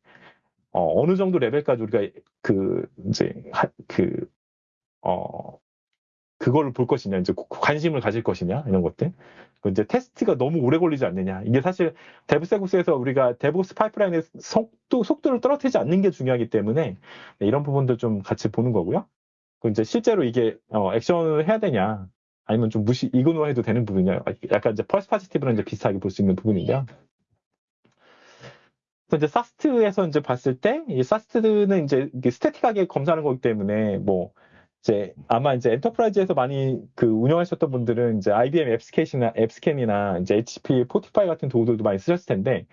[SPEAKER 3] 어느 정도 레벨까지 우리가 그 이제 하, 그 어, 그걸 볼 것이냐, 이제 관심을 가질 것이냐, 이런 것들. 이제 테스트가 너무 오래 걸리지 않느냐. 이게 사실 DevSecOps에서 우리가 DevOps 파이프라인의 속도, 속도를 떨어뜨리지 않는 게 중요하기 때문에 네, 이런 부분들 좀 같이 보는 거고요. 그 이제 실제로 이게 어, 액션을 해야 되냐, 아니면 좀 무시, ignore 해도 되는 부분이냐. 약간 이제 false positive랑 이제 비슷하게 볼 수 있는 부분인데요. 이제 SAST에서 이제 봤을 때, 이 SAST는 이제 static하게 검사하는 거기 때문에 뭐, 이제 아마 이제 enterprise에서 많이 그 운영하셨던 분들은 이제 IBM 앱스캔이나 앱스캔이나 이제 HP Fortify 같은 도구들도 많이 쓰셨을 텐데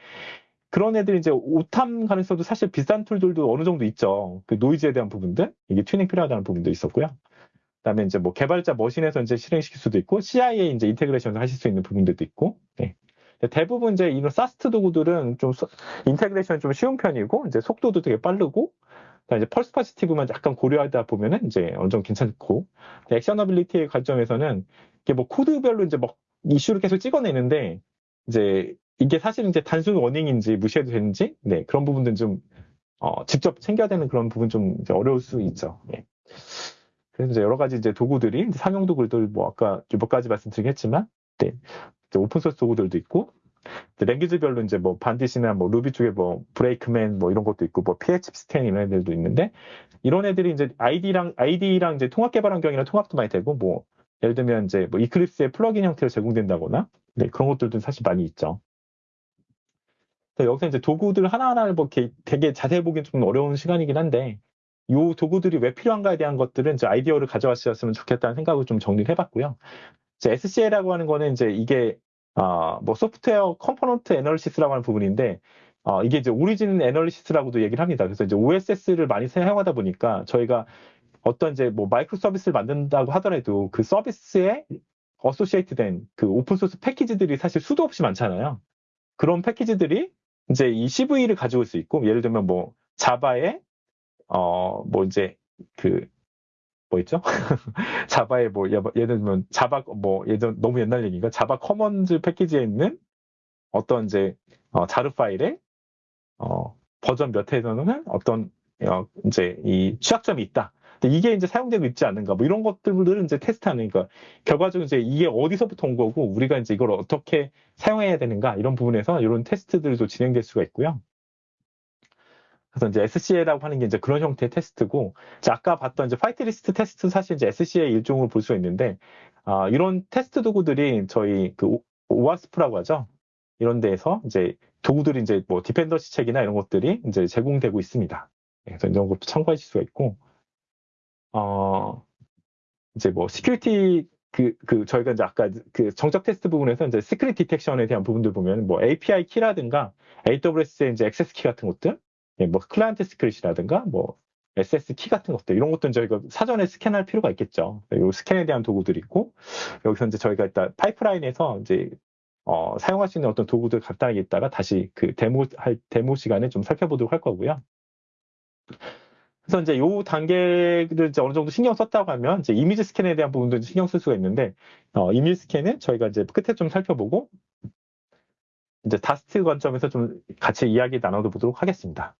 [SPEAKER 3] 그런 애들이 이제 오탐 가능성도 사실 비싼 툴들도 어느 정도 있죠. 그 노이즈에 대한 부분들 이게 튜닝 필요하다는 부분도 있었고요. 그다음에 이제 뭐 개발자 machine에서 이제 실행시킬 수도 있고 CI에 이제 integration을 하실 수 있는 부분들도 있고. 네. 대부분 이제 이런 SAST 도구들은 좀 integration이 좀 쉬운 편이고 이제 속도도 되게 빠르고 그러니까 이제 false positive만 약간 고려하다 보면은 이제 어느 정도 괜찮고 actionability의 관점에서는 이게 뭐 코드별로 이제 막 이슈를 계속 찍어내는데 이제 이게 사실 이제 단순 warning인지 무시해도 되는지 네 그런 부분들은 좀 어, 직접 챙겨야 되는 그런 부분 좀 어려울 수 있죠. 예. 그래서 이제 여러 가지 이제 도구들이 상용 도구들 뭐 아까 몇 가지 말씀드리긴 했지만 네. open source 도구들도 있고 language별로 이제 뭐 Bandit이나 뭐 루비 쪽에 뭐 Brakeman 뭐 이런 것도 있고 뭐 PHPStan 이런 애들도 있는데 이런 애들이 이제 IDE랑 IDE랑 이제 통합 개발 환경이랑 통합도 많이 되고 뭐 예를 들면 이제 뭐 Eclipse의 plugin 형태로 제공된다거나 네, 그런 것들도 사실 많이 있죠. 여기서 이제 도구들 하나하나를 뭐 되게 자세히 보기 좀 어려운 시간이긴 한데 이 도구들이 왜 필요한가에 대한 것들은 이제 아이디어를 가져왔으면 좋겠다는 생각을 좀 정리를 해봤고요. SCA라고 하는 거는 이제 이게 어, 뭐 software component analysis라고 하는 부분인데 어, 이게 이제 origin analysis라고도 얘기를 합니다. 그래서 이제 OSS를 많이 사용하다 보니까 저희가 어떤 이제 뭐 microservice를 만든다고 하더라도 그 서비스에 associate 된 그 open source 패키지들이 사실 수도 없이 많잖아요. 그런 패키지들이 이제 이 CVE를 가지고 올 수 있고 예를 들면 뭐 Java에 어 뭐 이제 그 뭐 있죠? Java에 뭐 예- 예를 들면 Java 뭐 예전 너무 옛날 얘기인가 Java Commons 패키지에 있는 어떤 이제 어, JAR 파일에 어, 버전 몇 회에서는 어떤 어, 이제 이 취약점이 있다. 이게 이제 사용되고 있지 않는가 뭐 이런 것들을 이제 테스트하는 그러니까 결과적으로 이제 이게 어디서부터 온 거고 우리가 이제 이걸 어떻게 사용해야 되는가 이런 부분에서 이런 테스트들도 진행될 수가 있고요. 그래서 이제 SCA라고 하는 게 이제 그런 형태의 테스트고, 자, 아까 봤던 이제 파이트 리스트 테스트 사실 이제 SCA 일종으로 볼 수가 있는데, 아, 이런 테스트 도구들이 저희 그 OWASP라고 하죠. 이런 데에서 이제 도구들이 이제 뭐 Dependency Check이나 이런 것들이 이제 제공되고 있습니다. 네, 그래서 이런 것도 참고하실 수가 있고, 어, 이제 뭐 security 그, 그, 저희가 이제 아까 그 정적 테스트 부분에서 이제 secret detection에 대한 부분들 보면 뭐 API 키라든가 AWS의 이제 액세스 키 같은 것들, 예, 뭐 client secret이라든가 뭐 SSH 키 같은 것들 이런 것들은 저희가 사전에 스캔할 필요가 있겠죠. 이 스캔에 대한 도구들이 있고 여기서 이제 저희가 일단 파이프라인에서 이제 어, 사용할 수 있는 어떤 도구들 간단하게 있다가 다시 그 데모 할 데모 시간에 좀 살펴보도록 할 거고요. 그래서 이제 요 단계를 이제 어느 정도 신경 썼다고 하면 이제 이미지 스캔에 대한 부분도 신경 쓸 수가 있는데 어, 이미지 스캔은 저희가 이제 끝에 좀 살펴보고 이제 DAST 관점에서 좀 같이 이야기 나눠보도록 하겠습니다.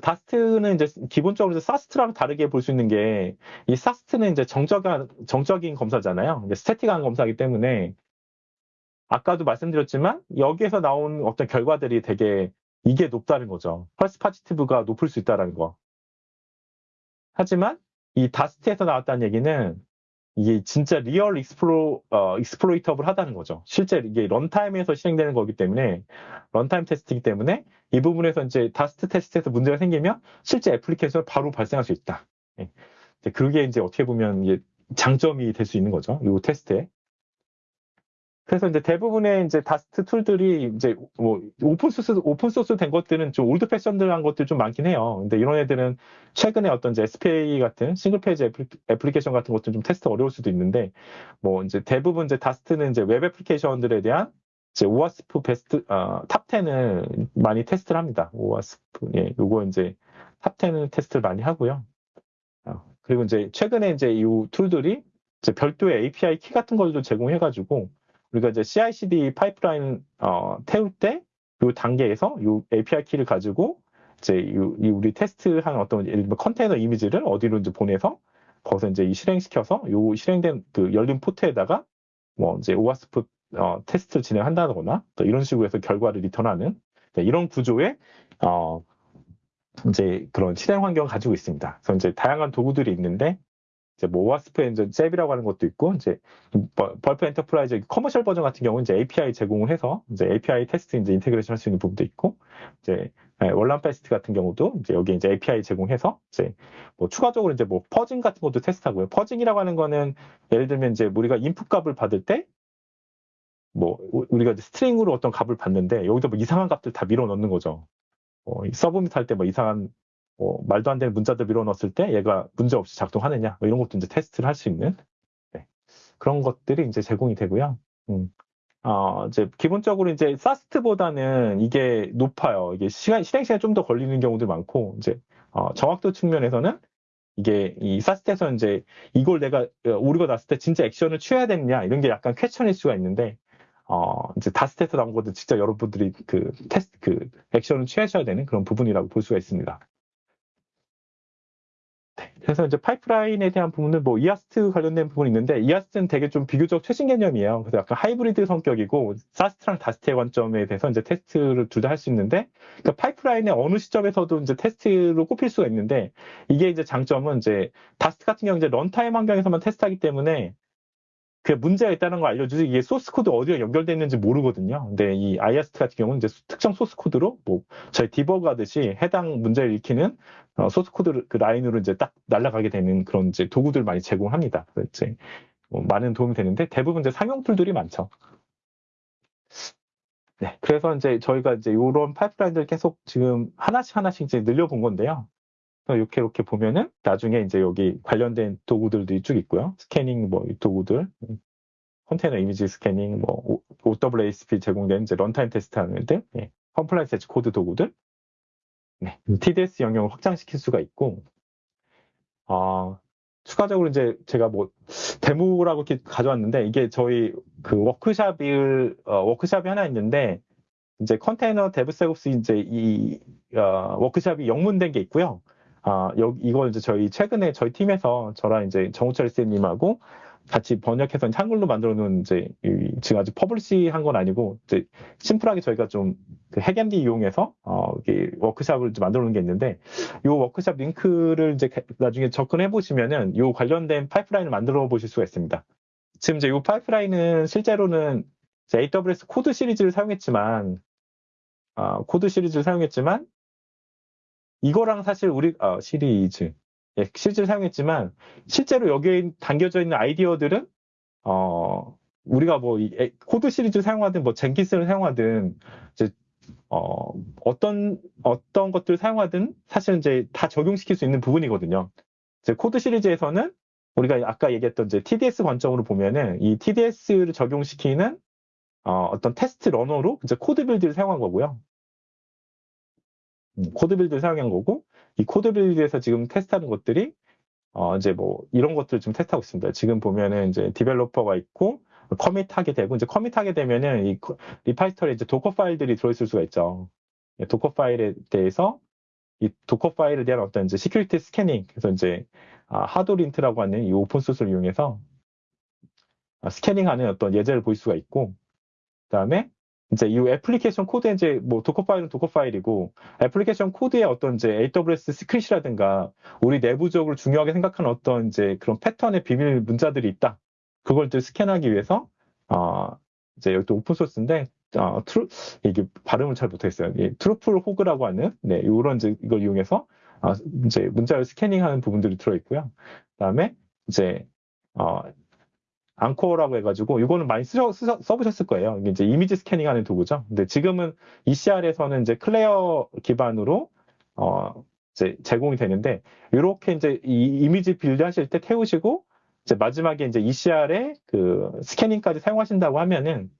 [SPEAKER 3] DAST는 이제 기본적으로 SAST랑 다르게 볼 수 있는 게 이 SAST는 이제 정적인 정적인 검사잖아요. static한 검사이기 때문에 아까도 말씀드렸지만 여기에서 나온 어떤 결과들이 되게 이게 높다는 거죠. false positive가 높을 수 있다는 거. 하지만 이 DAST에서 나왔다는 얘기는 이게 진짜 real exploi-, 어, exploitable 하다는 거죠. 실제 이게 런타임에서 실행되는 거기 때문에, 런타임 테스트이기 때문에 이 부분에서 이제 DAST 테스트에서 문제가 생기면 실제 애플리케이션을 바로 발생할 수 있다. 예. 그게 이제 어떻게 보면 이게 장점이 될 수 있는 거죠. 이 테스트에. 그래서 이제 대부분의 이제 DAST 툴들이 이제 뭐 open source open source 된 것들은 좀 old fashioned한 것들 좀 많긴 해요. 근데 이런 애들은 최근에 어떤 이제 SPA 같은 single page application 같은 것들 좀 테스트 어려울 수도 있는데 뭐 이제 대부분 이제 DAST는 이제 웹 애플리케이션들에 대한 이제 OWASP 베스트 어, top 10을 많이 테스트를 합니다. OWASP 예, 요거 이제 top 10을 테스트를 많이 하고요. 어, 그리고 이제 최근에 이제 이 툴들이 이제 별도의 API 키 같은 걸도 제공해가지고 우리가 이제 CI/CD 파이프라인 어, 태울 때 이 단계에서 이 API 키를 가지고 이제 이, 이 우리 테스트한 어떤 컨테이너 이미지를 어디로 이제 보내서 거기서 이제 이 실행시켜서 이 실행된 그 열린 포트에다가 뭐 이제 오아스프 어, 테스트를 진행한다거나 또 이런 식으로 해서 결과를 리턴하는 네, 이런 구조의 어, 이제 그런 실행 환경을 가지고 있습니다. 그래서 이제 다양한 도구들이 있는데 이제 뭐 오아스프의 이제 잽이라고 하는 것도 있고 이제 벌프 엔터프라이즈 커머셜 버전 같은 경우는 이제 API 제공을 해서 이제 API 테스트 이제 인테그레이션 할 수 있는 부분도 있고 이제 네, 월남 페스트 같은 경우도 이제 여기 이제 API 제공해서 이제 뭐 추가적으로 이제 뭐 퍼징 같은 것도 테스트하고요. 퍼징이라고 하는 거는 예를 들면 이제 우리가 인풋 값을 받을 때 뭐 우리가 스트링으로 어떤 값을 받는데 여기서 뭐 이상한 값들 다 밀어 넣는 거죠. 어, 서브밋 할 때 뭐 이상한 뭐 말도 안 되는 문자들 밀어 넣었을 때 얘가 문제 없이 작동하느냐 뭐 이런 것도 이제 테스트를 할 수 있는 네. 그런 것들이 이제 제공이 되고요. 음. 어, 이제 기본적으로 이제 사스트보다는 이게 높아요. 이게 시간 실행 시간이 좀 더 걸리는 경우도 많고 이제 어, 정확도 측면에서는 이게 이 사스트에서 이제 이걸 내가 오류가 났을 때 진짜 액션을 취해야 되느냐 이런 게 약간 퀘션일 수가 있는데 어, 이제 다스트에서 나온 것도 진짜 여러분들이 그 테스트, 그 액션을 취하셔야 되는 그런 부분이라고 볼 수가 있습니다. 네, 그래서 이제 파이프라인에 대한 부분은 뭐 IAST 관련된 부분이 있는데 IAST는 되게 좀 비교적 최신 개념이에요. 그래서 약간 하이브리드 성격이고 SAST랑 DAST의 관점에 대해서 이제 테스트를 둘 다 할 수 있는데 그러니까 파이프라인의 어느 시점에서도 이제 테스트로 꽂힐 수가 있는데 이게 이제 장점은 이제 DAST 같은 경우 이제 런타임 환경에서만 테스트하기 때문에 그 문제가 있다는 걸 알려주지 이게 소스 코드 어디가 연결되어 있는지 모르거든요. 근데 이 IAST 같은 경우는 이제 특정 소스 코드로 뭐 저희 디버그 하듯이 해당 문제를 일으키는 어, 소스 코드 그 라인으로 이제 딱 날아가게 되는 그런 이제 도구들 많이 제공합니다. 이제 뭐 많은 도움이 되는데 대부분 이제 상용 툴들이 많죠. 네, 그래서 이제 저희가 이제 이런 파이프라인들 계속 지금 하나씩 하나씩 이제 늘려본 건데요. 이렇게 이렇게 보면은 나중에 이제 여기 관련된 도구들도 쭉 있고요. scanning 뭐 도구들, 컨테이너 이미지 scanning, 뭐 OWASP 제공된 이제 런타임 테스트 하는 애들, 예. compliance as code 도구들, 네. TDS 영역을 확장시킬 수가 있고, 어, 추가적으로 이제 제가 뭐 데모라고 이렇게 가져왔는데 이게 저희 그 워크샵을 어, 워크샵이 하나 있는데 이제 컨테이너 DevSecOps 이제 이 어, 워크샵이 영문된 게 있고요. 아, 여기 이걸 이제 저희 최근에 저희 팀에서 저랑 이제 정우철 쌤님하고 같이 번역해서 한글로 만들어 놓은 이제 지금 아직 publish 한 건 아니고 이제 심플하게 저희가 좀그 HackMD 이용해서 어 워크샵을 좀 만들어 놓은 게 있는데 이 워크샵 링크를 이제 나중에 접근해 보시면은 이 관련된 파이프라인을 만들어 보실 수가 있습니다. 지금 이제 이 파이프라인은 실제로는 AWS 코드 시리즈를 사용했지만 어, 코드 시리즈를 사용했지만 이거랑 사실 우리 어, 시리즈 예, 시리즈를 사용했지만 실제로 여기에 담겨져 있는 아이디어들은 어, 우리가 뭐 코드 시리즈를 사용하든 뭐 Jenkins를 사용하든 이제 어, 어떤 어떤 것들을 사용하든 사실 이제 다 적용시킬 수 있는 부분이거든요. 이제 코드 시리즈에서는 우리가 아까 얘기했던 이제 TDS 관점으로 보면은 이 TDS를 적용시키는 어, 어떤 test runner로 이제 CodeBuild를 사용한 거고요. 음, CodeBuild를 사용한 거고 이 CodeBuild에서 지금 테스트하는 것들이 어 이제 뭐 이런 것들을 좀 테스트하고 있습니다. 지금 보면은 이제 developer가 있고 commit하게 되고 이제 commit하게 되면은 이 repository에 이제 Docker 파일들이 들어있을 수가 있죠. 예, Docker 파일에 대해서 이 Docker 파일에 대한 어떤 이제 security scanning 그래서 이제 아, Hadolint라고 하는 이 open source를 이용해서 아, scanning하는 어떤 예제를 볼 수가 있고 그다음에 이제 이 애플리케이션 코드에 이제 뭐 Docker 파일은 Docker 파일이고 애플리케이션 코드에 어떤 이제 AWS secret이라든가 우리 내부적으로 중요하게 생각하는 어떤 이제 그런 패턴의 비밀 문자들이 있다. 그걸 또 스캔하기 위해서 어 이제 여기 또 open source인데 어 트루 이게 발음을 잘 못하겠어요. 예, TruffleHog라고 하는 네 이런 이제 이걸 이용해서 어, 이제 문자를 scanning하는 부분들이 들어 있고요. 그다음에 이제 어 Anchore라고 해가지고 이거는 많이 쓰, 쓰, 써보셨을 거예요. 이게 이제 이미지 scanning하는 도구죠. 근데 지금은 ECR에서는 이제 Clair 기반으로 어 이제 제공이 되는데 이렇게 이제 이 이미지 build 하실 때 태우시고 이제 마지막에 이제 ECR에 그 scanning까지 사용하신다고 하면은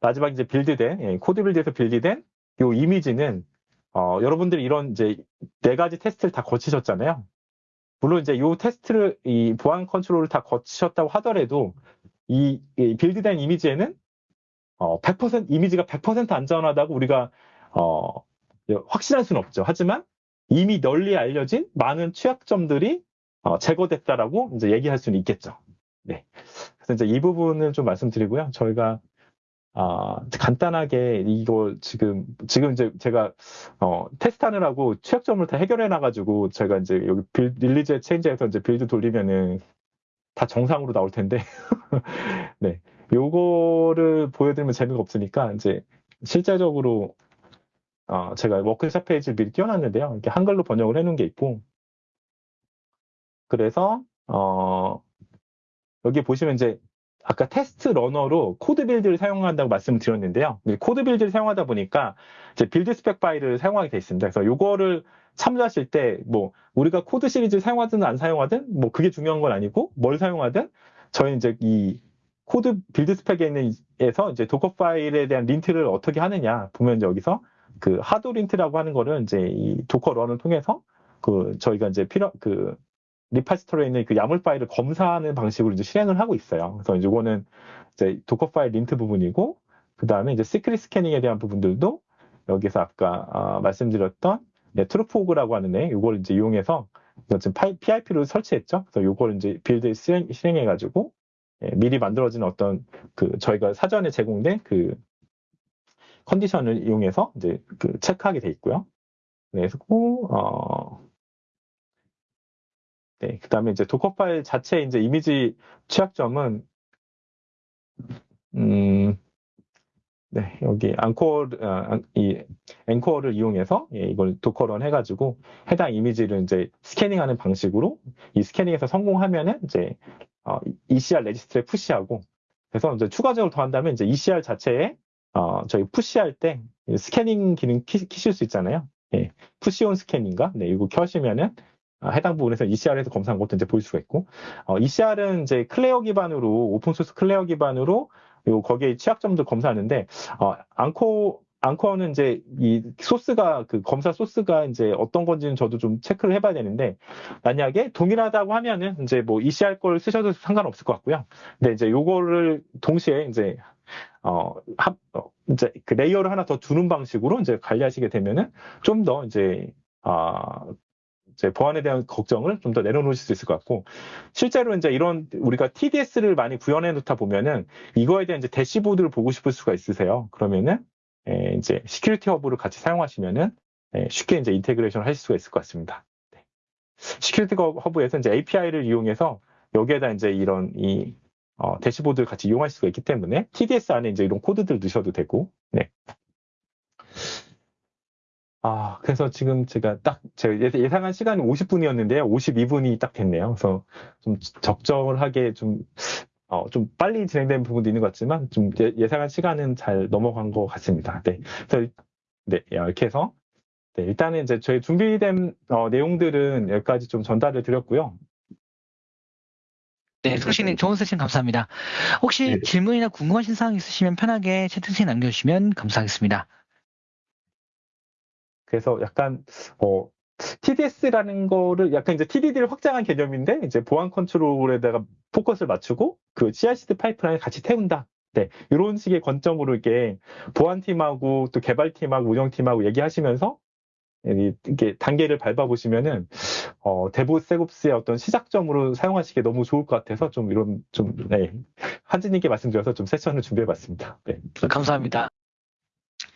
[SPEAKER 3] 마지막 이제 build된 예, CodeBuild에서 build된 이 이미지는 어, 여러분들이 이런 이제 네 가지 테스트를 다 거치셨잖아요. 물론 이제 이 테스트를 이 보안 컨트롤을 다 거치셨다고 하더라도 이, 이 build된 이미지에는 어, 100% 이미지가 100% 안전하다고 우리가 어, 확신할 수는 없죠. 하지만 이미 널리 알려진 많은 취약점들이 어, 제거됐다라고 이제 얘기할 수는 있겠죠. 네. 그래서 이제 이 부분을 좀 말씀드리고요. 저희가 아, 간단하게 이거 지금, 지금 이제 제가, 어, 테스트하느라고 취약점을 다 해결해 놔가지고, 제가 이제 여기 빌, release change에서 이제 build 돌리면은 다 정상으로 나올 텐데, 네. 요거를 보여드리면 재미가 없으니까, 이제 실제적으로, 어, 제가 워크샵 페이지를 미리 띄워놨는데요. 이렇게 한글로 번역을 해 놓은 게 있고, 그래서, 어, 여기 보시면 이제 아까 test runner로 CodeBuild를 사용한다고 말씀을 드렸는데요. CodeBuild를 사용하다 보니까 이제 buildspec 파일을 사용하게 돼 있습니다. 그래서 요거를 참조하실 때 뭐 우리가 Code series 사용하든 안 사용하든 뭐 그게 중요한 건 아니고 뭘 사용하든 저희 이제 이 CodeBuild spec에 있는 에서 이제 Dockerfile에 대한 lint를 어떻게 하느냐 보면 여기서 그 hadolint라고 하는 거를 이제 이 docker run을 통해서 그 저희가 이제 필요 그 repository에 있는 그 YAML 파일을 검사하는 방식으로 이제 실행을 하고 있어요. 그래서 이제 이거는 이제 Dockerfile lint 부분이고 그 다음에 이제 secret scanning에 대한 부분들도 여기서 아까 어, 말씀드렸던 네, truffleHog라고 하는 애 이걸 이제 이용해서 지금 pip를 설치했죠. 그래서 이걸 이제 build 실행, 실행해가지고 예, 미리 만들어진 어떤 그 저희가 사전에 제공된 그 컨디션을 이용해서 이제 그 체크하게 돼 있고요. 네, 그래서 어, 네, 그 다음에 이제 Dockerfile 자체 이제 이미지 취약점은, 음, 네, 여기 앙코어, 아, 이 Anchore를 이용해서 예, 이걸 docker run 해가지고 해당 이미지를 이제 scanning하는 방식으로 이 scanning에서 성공하면은 이제 어, ECR registry에 push하고 그래서 이제 추가적으로 더 한다면 이제 ECR 자체에 어, 저희 push할 때 scanning 기능 키, 키실 수 있잖아요. 예, push on scan인가? 네, 이거 켜시면은 아, 해당 부분에서 ECR에서 검사한 것도 이제 볼 수가 있고, 어, ECR은 이제 Clair 기반으로, open source Clair 기반으로, 요, 거기에 취약점도 검사하는데, 어, 앙코, 앙코어는 이제 이 소스가, 그 검사 소스가 이제 어떤 건지는 저도 좀 체크를 해봐야 되는데, 만약에 동일하다고 하면은 이제 뭐 ECR 걸 쓰셔도 상관없을 것 같고요. 근데 이제 요거를 동시에 이제, 어, 합, 어, 이제 그 layer를 하나 더 두는 방식으로 이제 관리하시게 되면은 좀 더 이제, 아, 이제 보안에 대한 걱정을 좀 더 내려놓으실 수 있을 것 같고 실제로 이제 이런 우리가 TDS를 많이 구현해 놓다 보면은 이거에 대한 이제 dashboard를 보고 싶을 수가 있으세요. 그러면은 에, 이제 Security Hub를 같이 사용하시면은 에, 쉽게 이제 integration을 하실 수가 있을 것 같습니다. 네. Security Hub에서 이제 API를 이용해서 여기에다 이제 이런 이 어, dashboard를 같이 이용할 수가 있기 때문에 TDS 안에 이제 이런 코드들 넣으셔도 되고 네. 아, 그래서 지금 제가 딱, 제가 예- 예상한 시간이 50분이었는데요. 52분이 딱 됐네요. 그래서 좀 적절하게 좀, 어, 좀 빨리 진행된 부분도 있는 것 같지만, 좀 예- 예상한 시간은 잘 넘어간 것 같습니다. 네. 그래서, 네, 이렇게 해서, 네, 일단은 이제 저희 준비된 어, 내용들은 여기까지 좀 전달을 드렸고요.
[SPEAKER 2] 네, 송신님 좋은 세션 감사합니다. 혹시
[SPEAKER 3] 네.
[SPEAKER 2] 질문이나 궁금하신 사항 있으시면 편하게 채팅창에 남겨주시면 감사하겠습니다.
[SPEAKER 3] 그래서 약간, 어, TDS라는 거를 약간 이제 TDD를 확장한 개념인데, 이제 보안 컨트롤에다가 포커스를 맞추고, 그 CI/CD 파이프라인을 같이 태운다. 네. 이런 식의 관점으로 이렇게 보안팀하고 또 개발팀하고 운영팀하고 얘기하시면서, 이- 이렇게 단계를 밟아보시면은, 어, DevSecOps의 어떤 시작점으로 사용하시기에 너무 좋을 것 같아서 좀 이런, 좀, 네. 한진님께 말씀드려서 좀 세션을 준비해봤습니다. 네.
[SPEAKER 2] 감사합니다.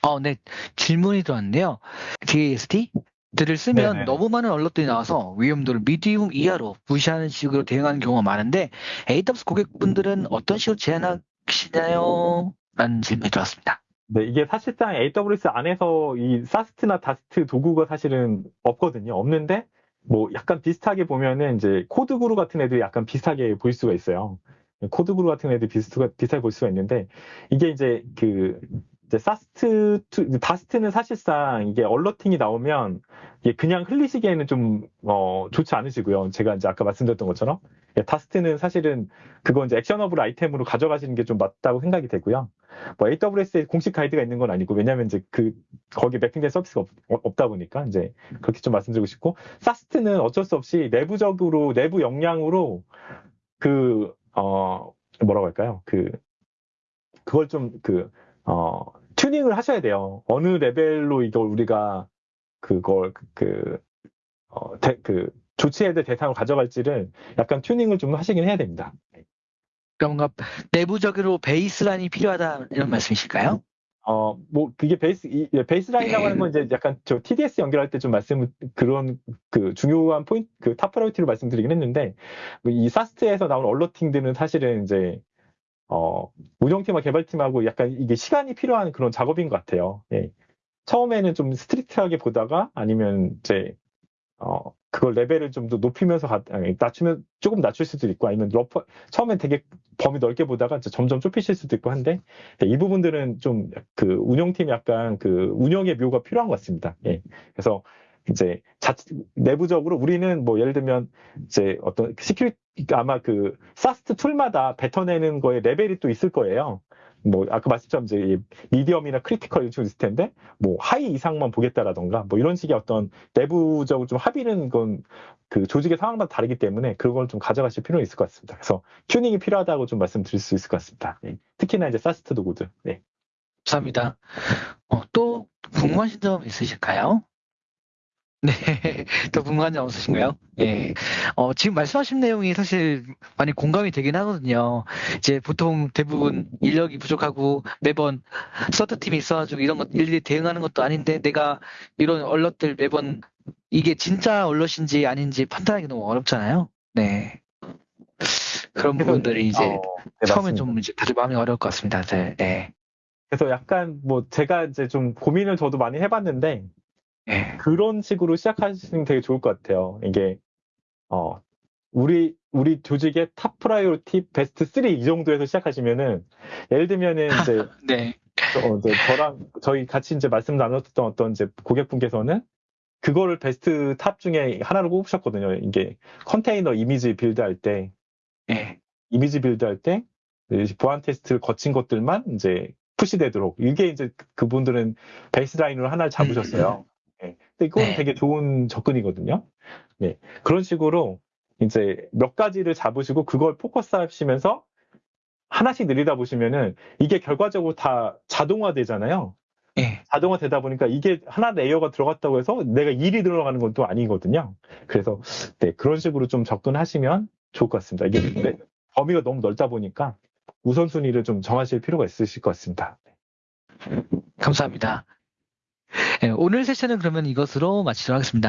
[SPEAKER 2] 어, 네. 질문이 들어왔는데요. DAST 툴을 쓰면
[SPEAKER 3] 네네.
[SPEAKER 2] 너무 많은 alert들이 나와서 위험도를 medium 이하로 무시하는 식으로 대응하는 경우가 많은데 AWS 고객분들은 어떤 식으로 제안하시나요? 라는 질문이 들어왔습니다.
[SPEAKER 3] 네, 이게 사실상 AWS 안에서 이 SAST나 DAST 도구가 사실은 없거든요. 없는데, 뭐 약간 비슷하게 보면은 이제 CodeGuru 같은 애들이 약간 비슷하게 보일 수가 있어요. CodeGuru 같은 애들이 비슷하게, 비슷하게 볼 수가 있는데, 이게 이제 그, 이제 SAST, 투- DAST는 사실상 이게 alerting이 나오면 이게 그냥 흘리시기에는 좀, 어, 좋지 않으시고요. 제가 이제 아까 말씀드렸던 것처럼. 예, DAST는 사실은 그거 이제 actionable item으로 가져가시는 게 좀 맞다고 생각이 되고요. 뭐 AWS에 공식 가이드가 있는 건 아니고 왜냐하면 이제 그 거기 mapping된 서비스가 없, 다 보니까 이제 그렇게 좀 말씀드리고 싶고 SAST는 어쩔 수 없이 내부적으로 내부 역량으로 그 어 뭐라고 할까요 그 그걸 좀그 어 튜닝을 하셔야 돼요 어느 레벨로 이걸 우리가 그걸 그 어, 대, 그 조치해야 될 대상을 가져갈지를 약간 튜닝을 좀 하시긴 해야 됩니다.
[SPEAKER 2] 그러니까 뭔가 내부적으로 베이스라인이 필요하다 이런 말씀이실까요?
[SPEAKER 3] 어, 뭐, 그게 베이스, 이, 예, 베이스라인이라고 하는 건 이제 약간 저 TDS 연결할 때 좀 말씀을, 그런, 그 중요한 포인트, 그 top priority로 말씀드리긴 했는데, 이 SAST에서 나온 alerting들은 사실은 이제, 어, 운영팀과 개발팀하고 약간 이게 시간이 필요한 그런 작업인 것 같아요. 예. 처음에는 좀 strict하게 보다가 아니면 이제, 어, 그걸 레벨을 좀 더 높이면서 가, 아니, 낮추면 조금 낮출 수도 있고 아니면 러퍼, 처음엔 되게 범위 넓게 보다가 점점 좁히실 수도 있고 한데 네, 이 부분들은 좀 그 운영팀 약간 그 운영의 묘가 필요한 것 같습니다. 예. 그래서 이제 자, 내부적으로 우리는 뭐 예를 들면 이제 어떤 security 아마 그 SAST tool마다 뱉어내는 거에 레벨이 또 있을 거예요. 뭐 아까 말씀처럼 이제 이 medium이나 critical 식으로 있을 텐데 뭐 high 이상만 보겠다라던가 뭐 이런 식의 어떤 내부적으로 좀 합의는 건 그 조직의 상황마다 다르기 때문에 그걸 좀 가져가실 필요는 있을 것 같습니다. 그래서 튜닝이 필요하다고 좀 말씀드릴 수 있을 것 같습니다. 예. 특히나 이제 사스트 도구들. 네.
[SPEAKER 2] 감사합니다. 어, 또 궁금하신 점 있으실까요? 네, 또 궁금한 점 없으신가요? 예. 어, 지금 말씀하신 내용이 사실 많이 공감이 되긴 하거든요. 이제 보통 대부분 인력이 부족하고 매번 서드팀이 있어가지고 이런 것 일일이 대응하는 것도 아닌데 내가 이런 얼럿들 매번 이게 진짜 얼럿인지 아닌지 판단하기 너무 어렵잖아요. 네. 그런 부분들이 이제
[SPEAKER 3] 어, 네,
[SPEAKER 2] 처음엔. 좀 이제 다들 마음이 어려울 것 같습니다. 네. 네.
[SPEAKER 3] 그래서 약간 뭐 제가 이제 좀 고민을 저도 많이 해봤는데
[SPEAKER 2] 네.
[SPEAKER 3] 그런 식으로 시작하시면 되게 좋을 것 같아요. 이게 어 우리 우리 조직의 top priority best 3 이 정도에서 시작하시면은 예를 들면은 이제
[SPEAKER 2] 네.
[SPEAKER 3] 어, 이제 저랑 저희 같이 이제 말씀 나눴던 어떤 이제 고객분께서는 그거를 best top 중에 하나로 꼽으셨거든요. 이게 컨테이너 이미지 build 할 때
[SPEAKER 2] 예.
[SPEAKER 3] 이미지 build 할 때 보안 테스트를 거친 것들만 이제 push되도록 이게 이제 그분들은 baseline으로 하나를 잡으셨어요. 이건
[SPEAKER 2] 네.
[SPEAKER 3] 되게 좋은 접근이거든요. 네. 그런 식으로 이제 몇 가지를 잡으시고 그걸 포커스 하시면서 하나씩 늘리다 보시면은 이게 결과적으로 다 자동화 되잖아요.
[SPEAKER 2] 예.
[SPEAKER 3] 자동화 되다 보니까 이게 하나 layer가 들어갔다고 해서 내가 일이 들어가는 건 또 아니거든요. 그래서 네, 그런 식으로 좀 접근하시면 좋을 것 같습니다. 이게 네, 범위가 너무 넓다 보니까 우선순위를 좀 정하실 필요가 있으실 것 같습니다.
[SPEAKER 2] 감사합니다. 예, 오늘 세션은 그러면 이것으로 마치도록 하겠습니다.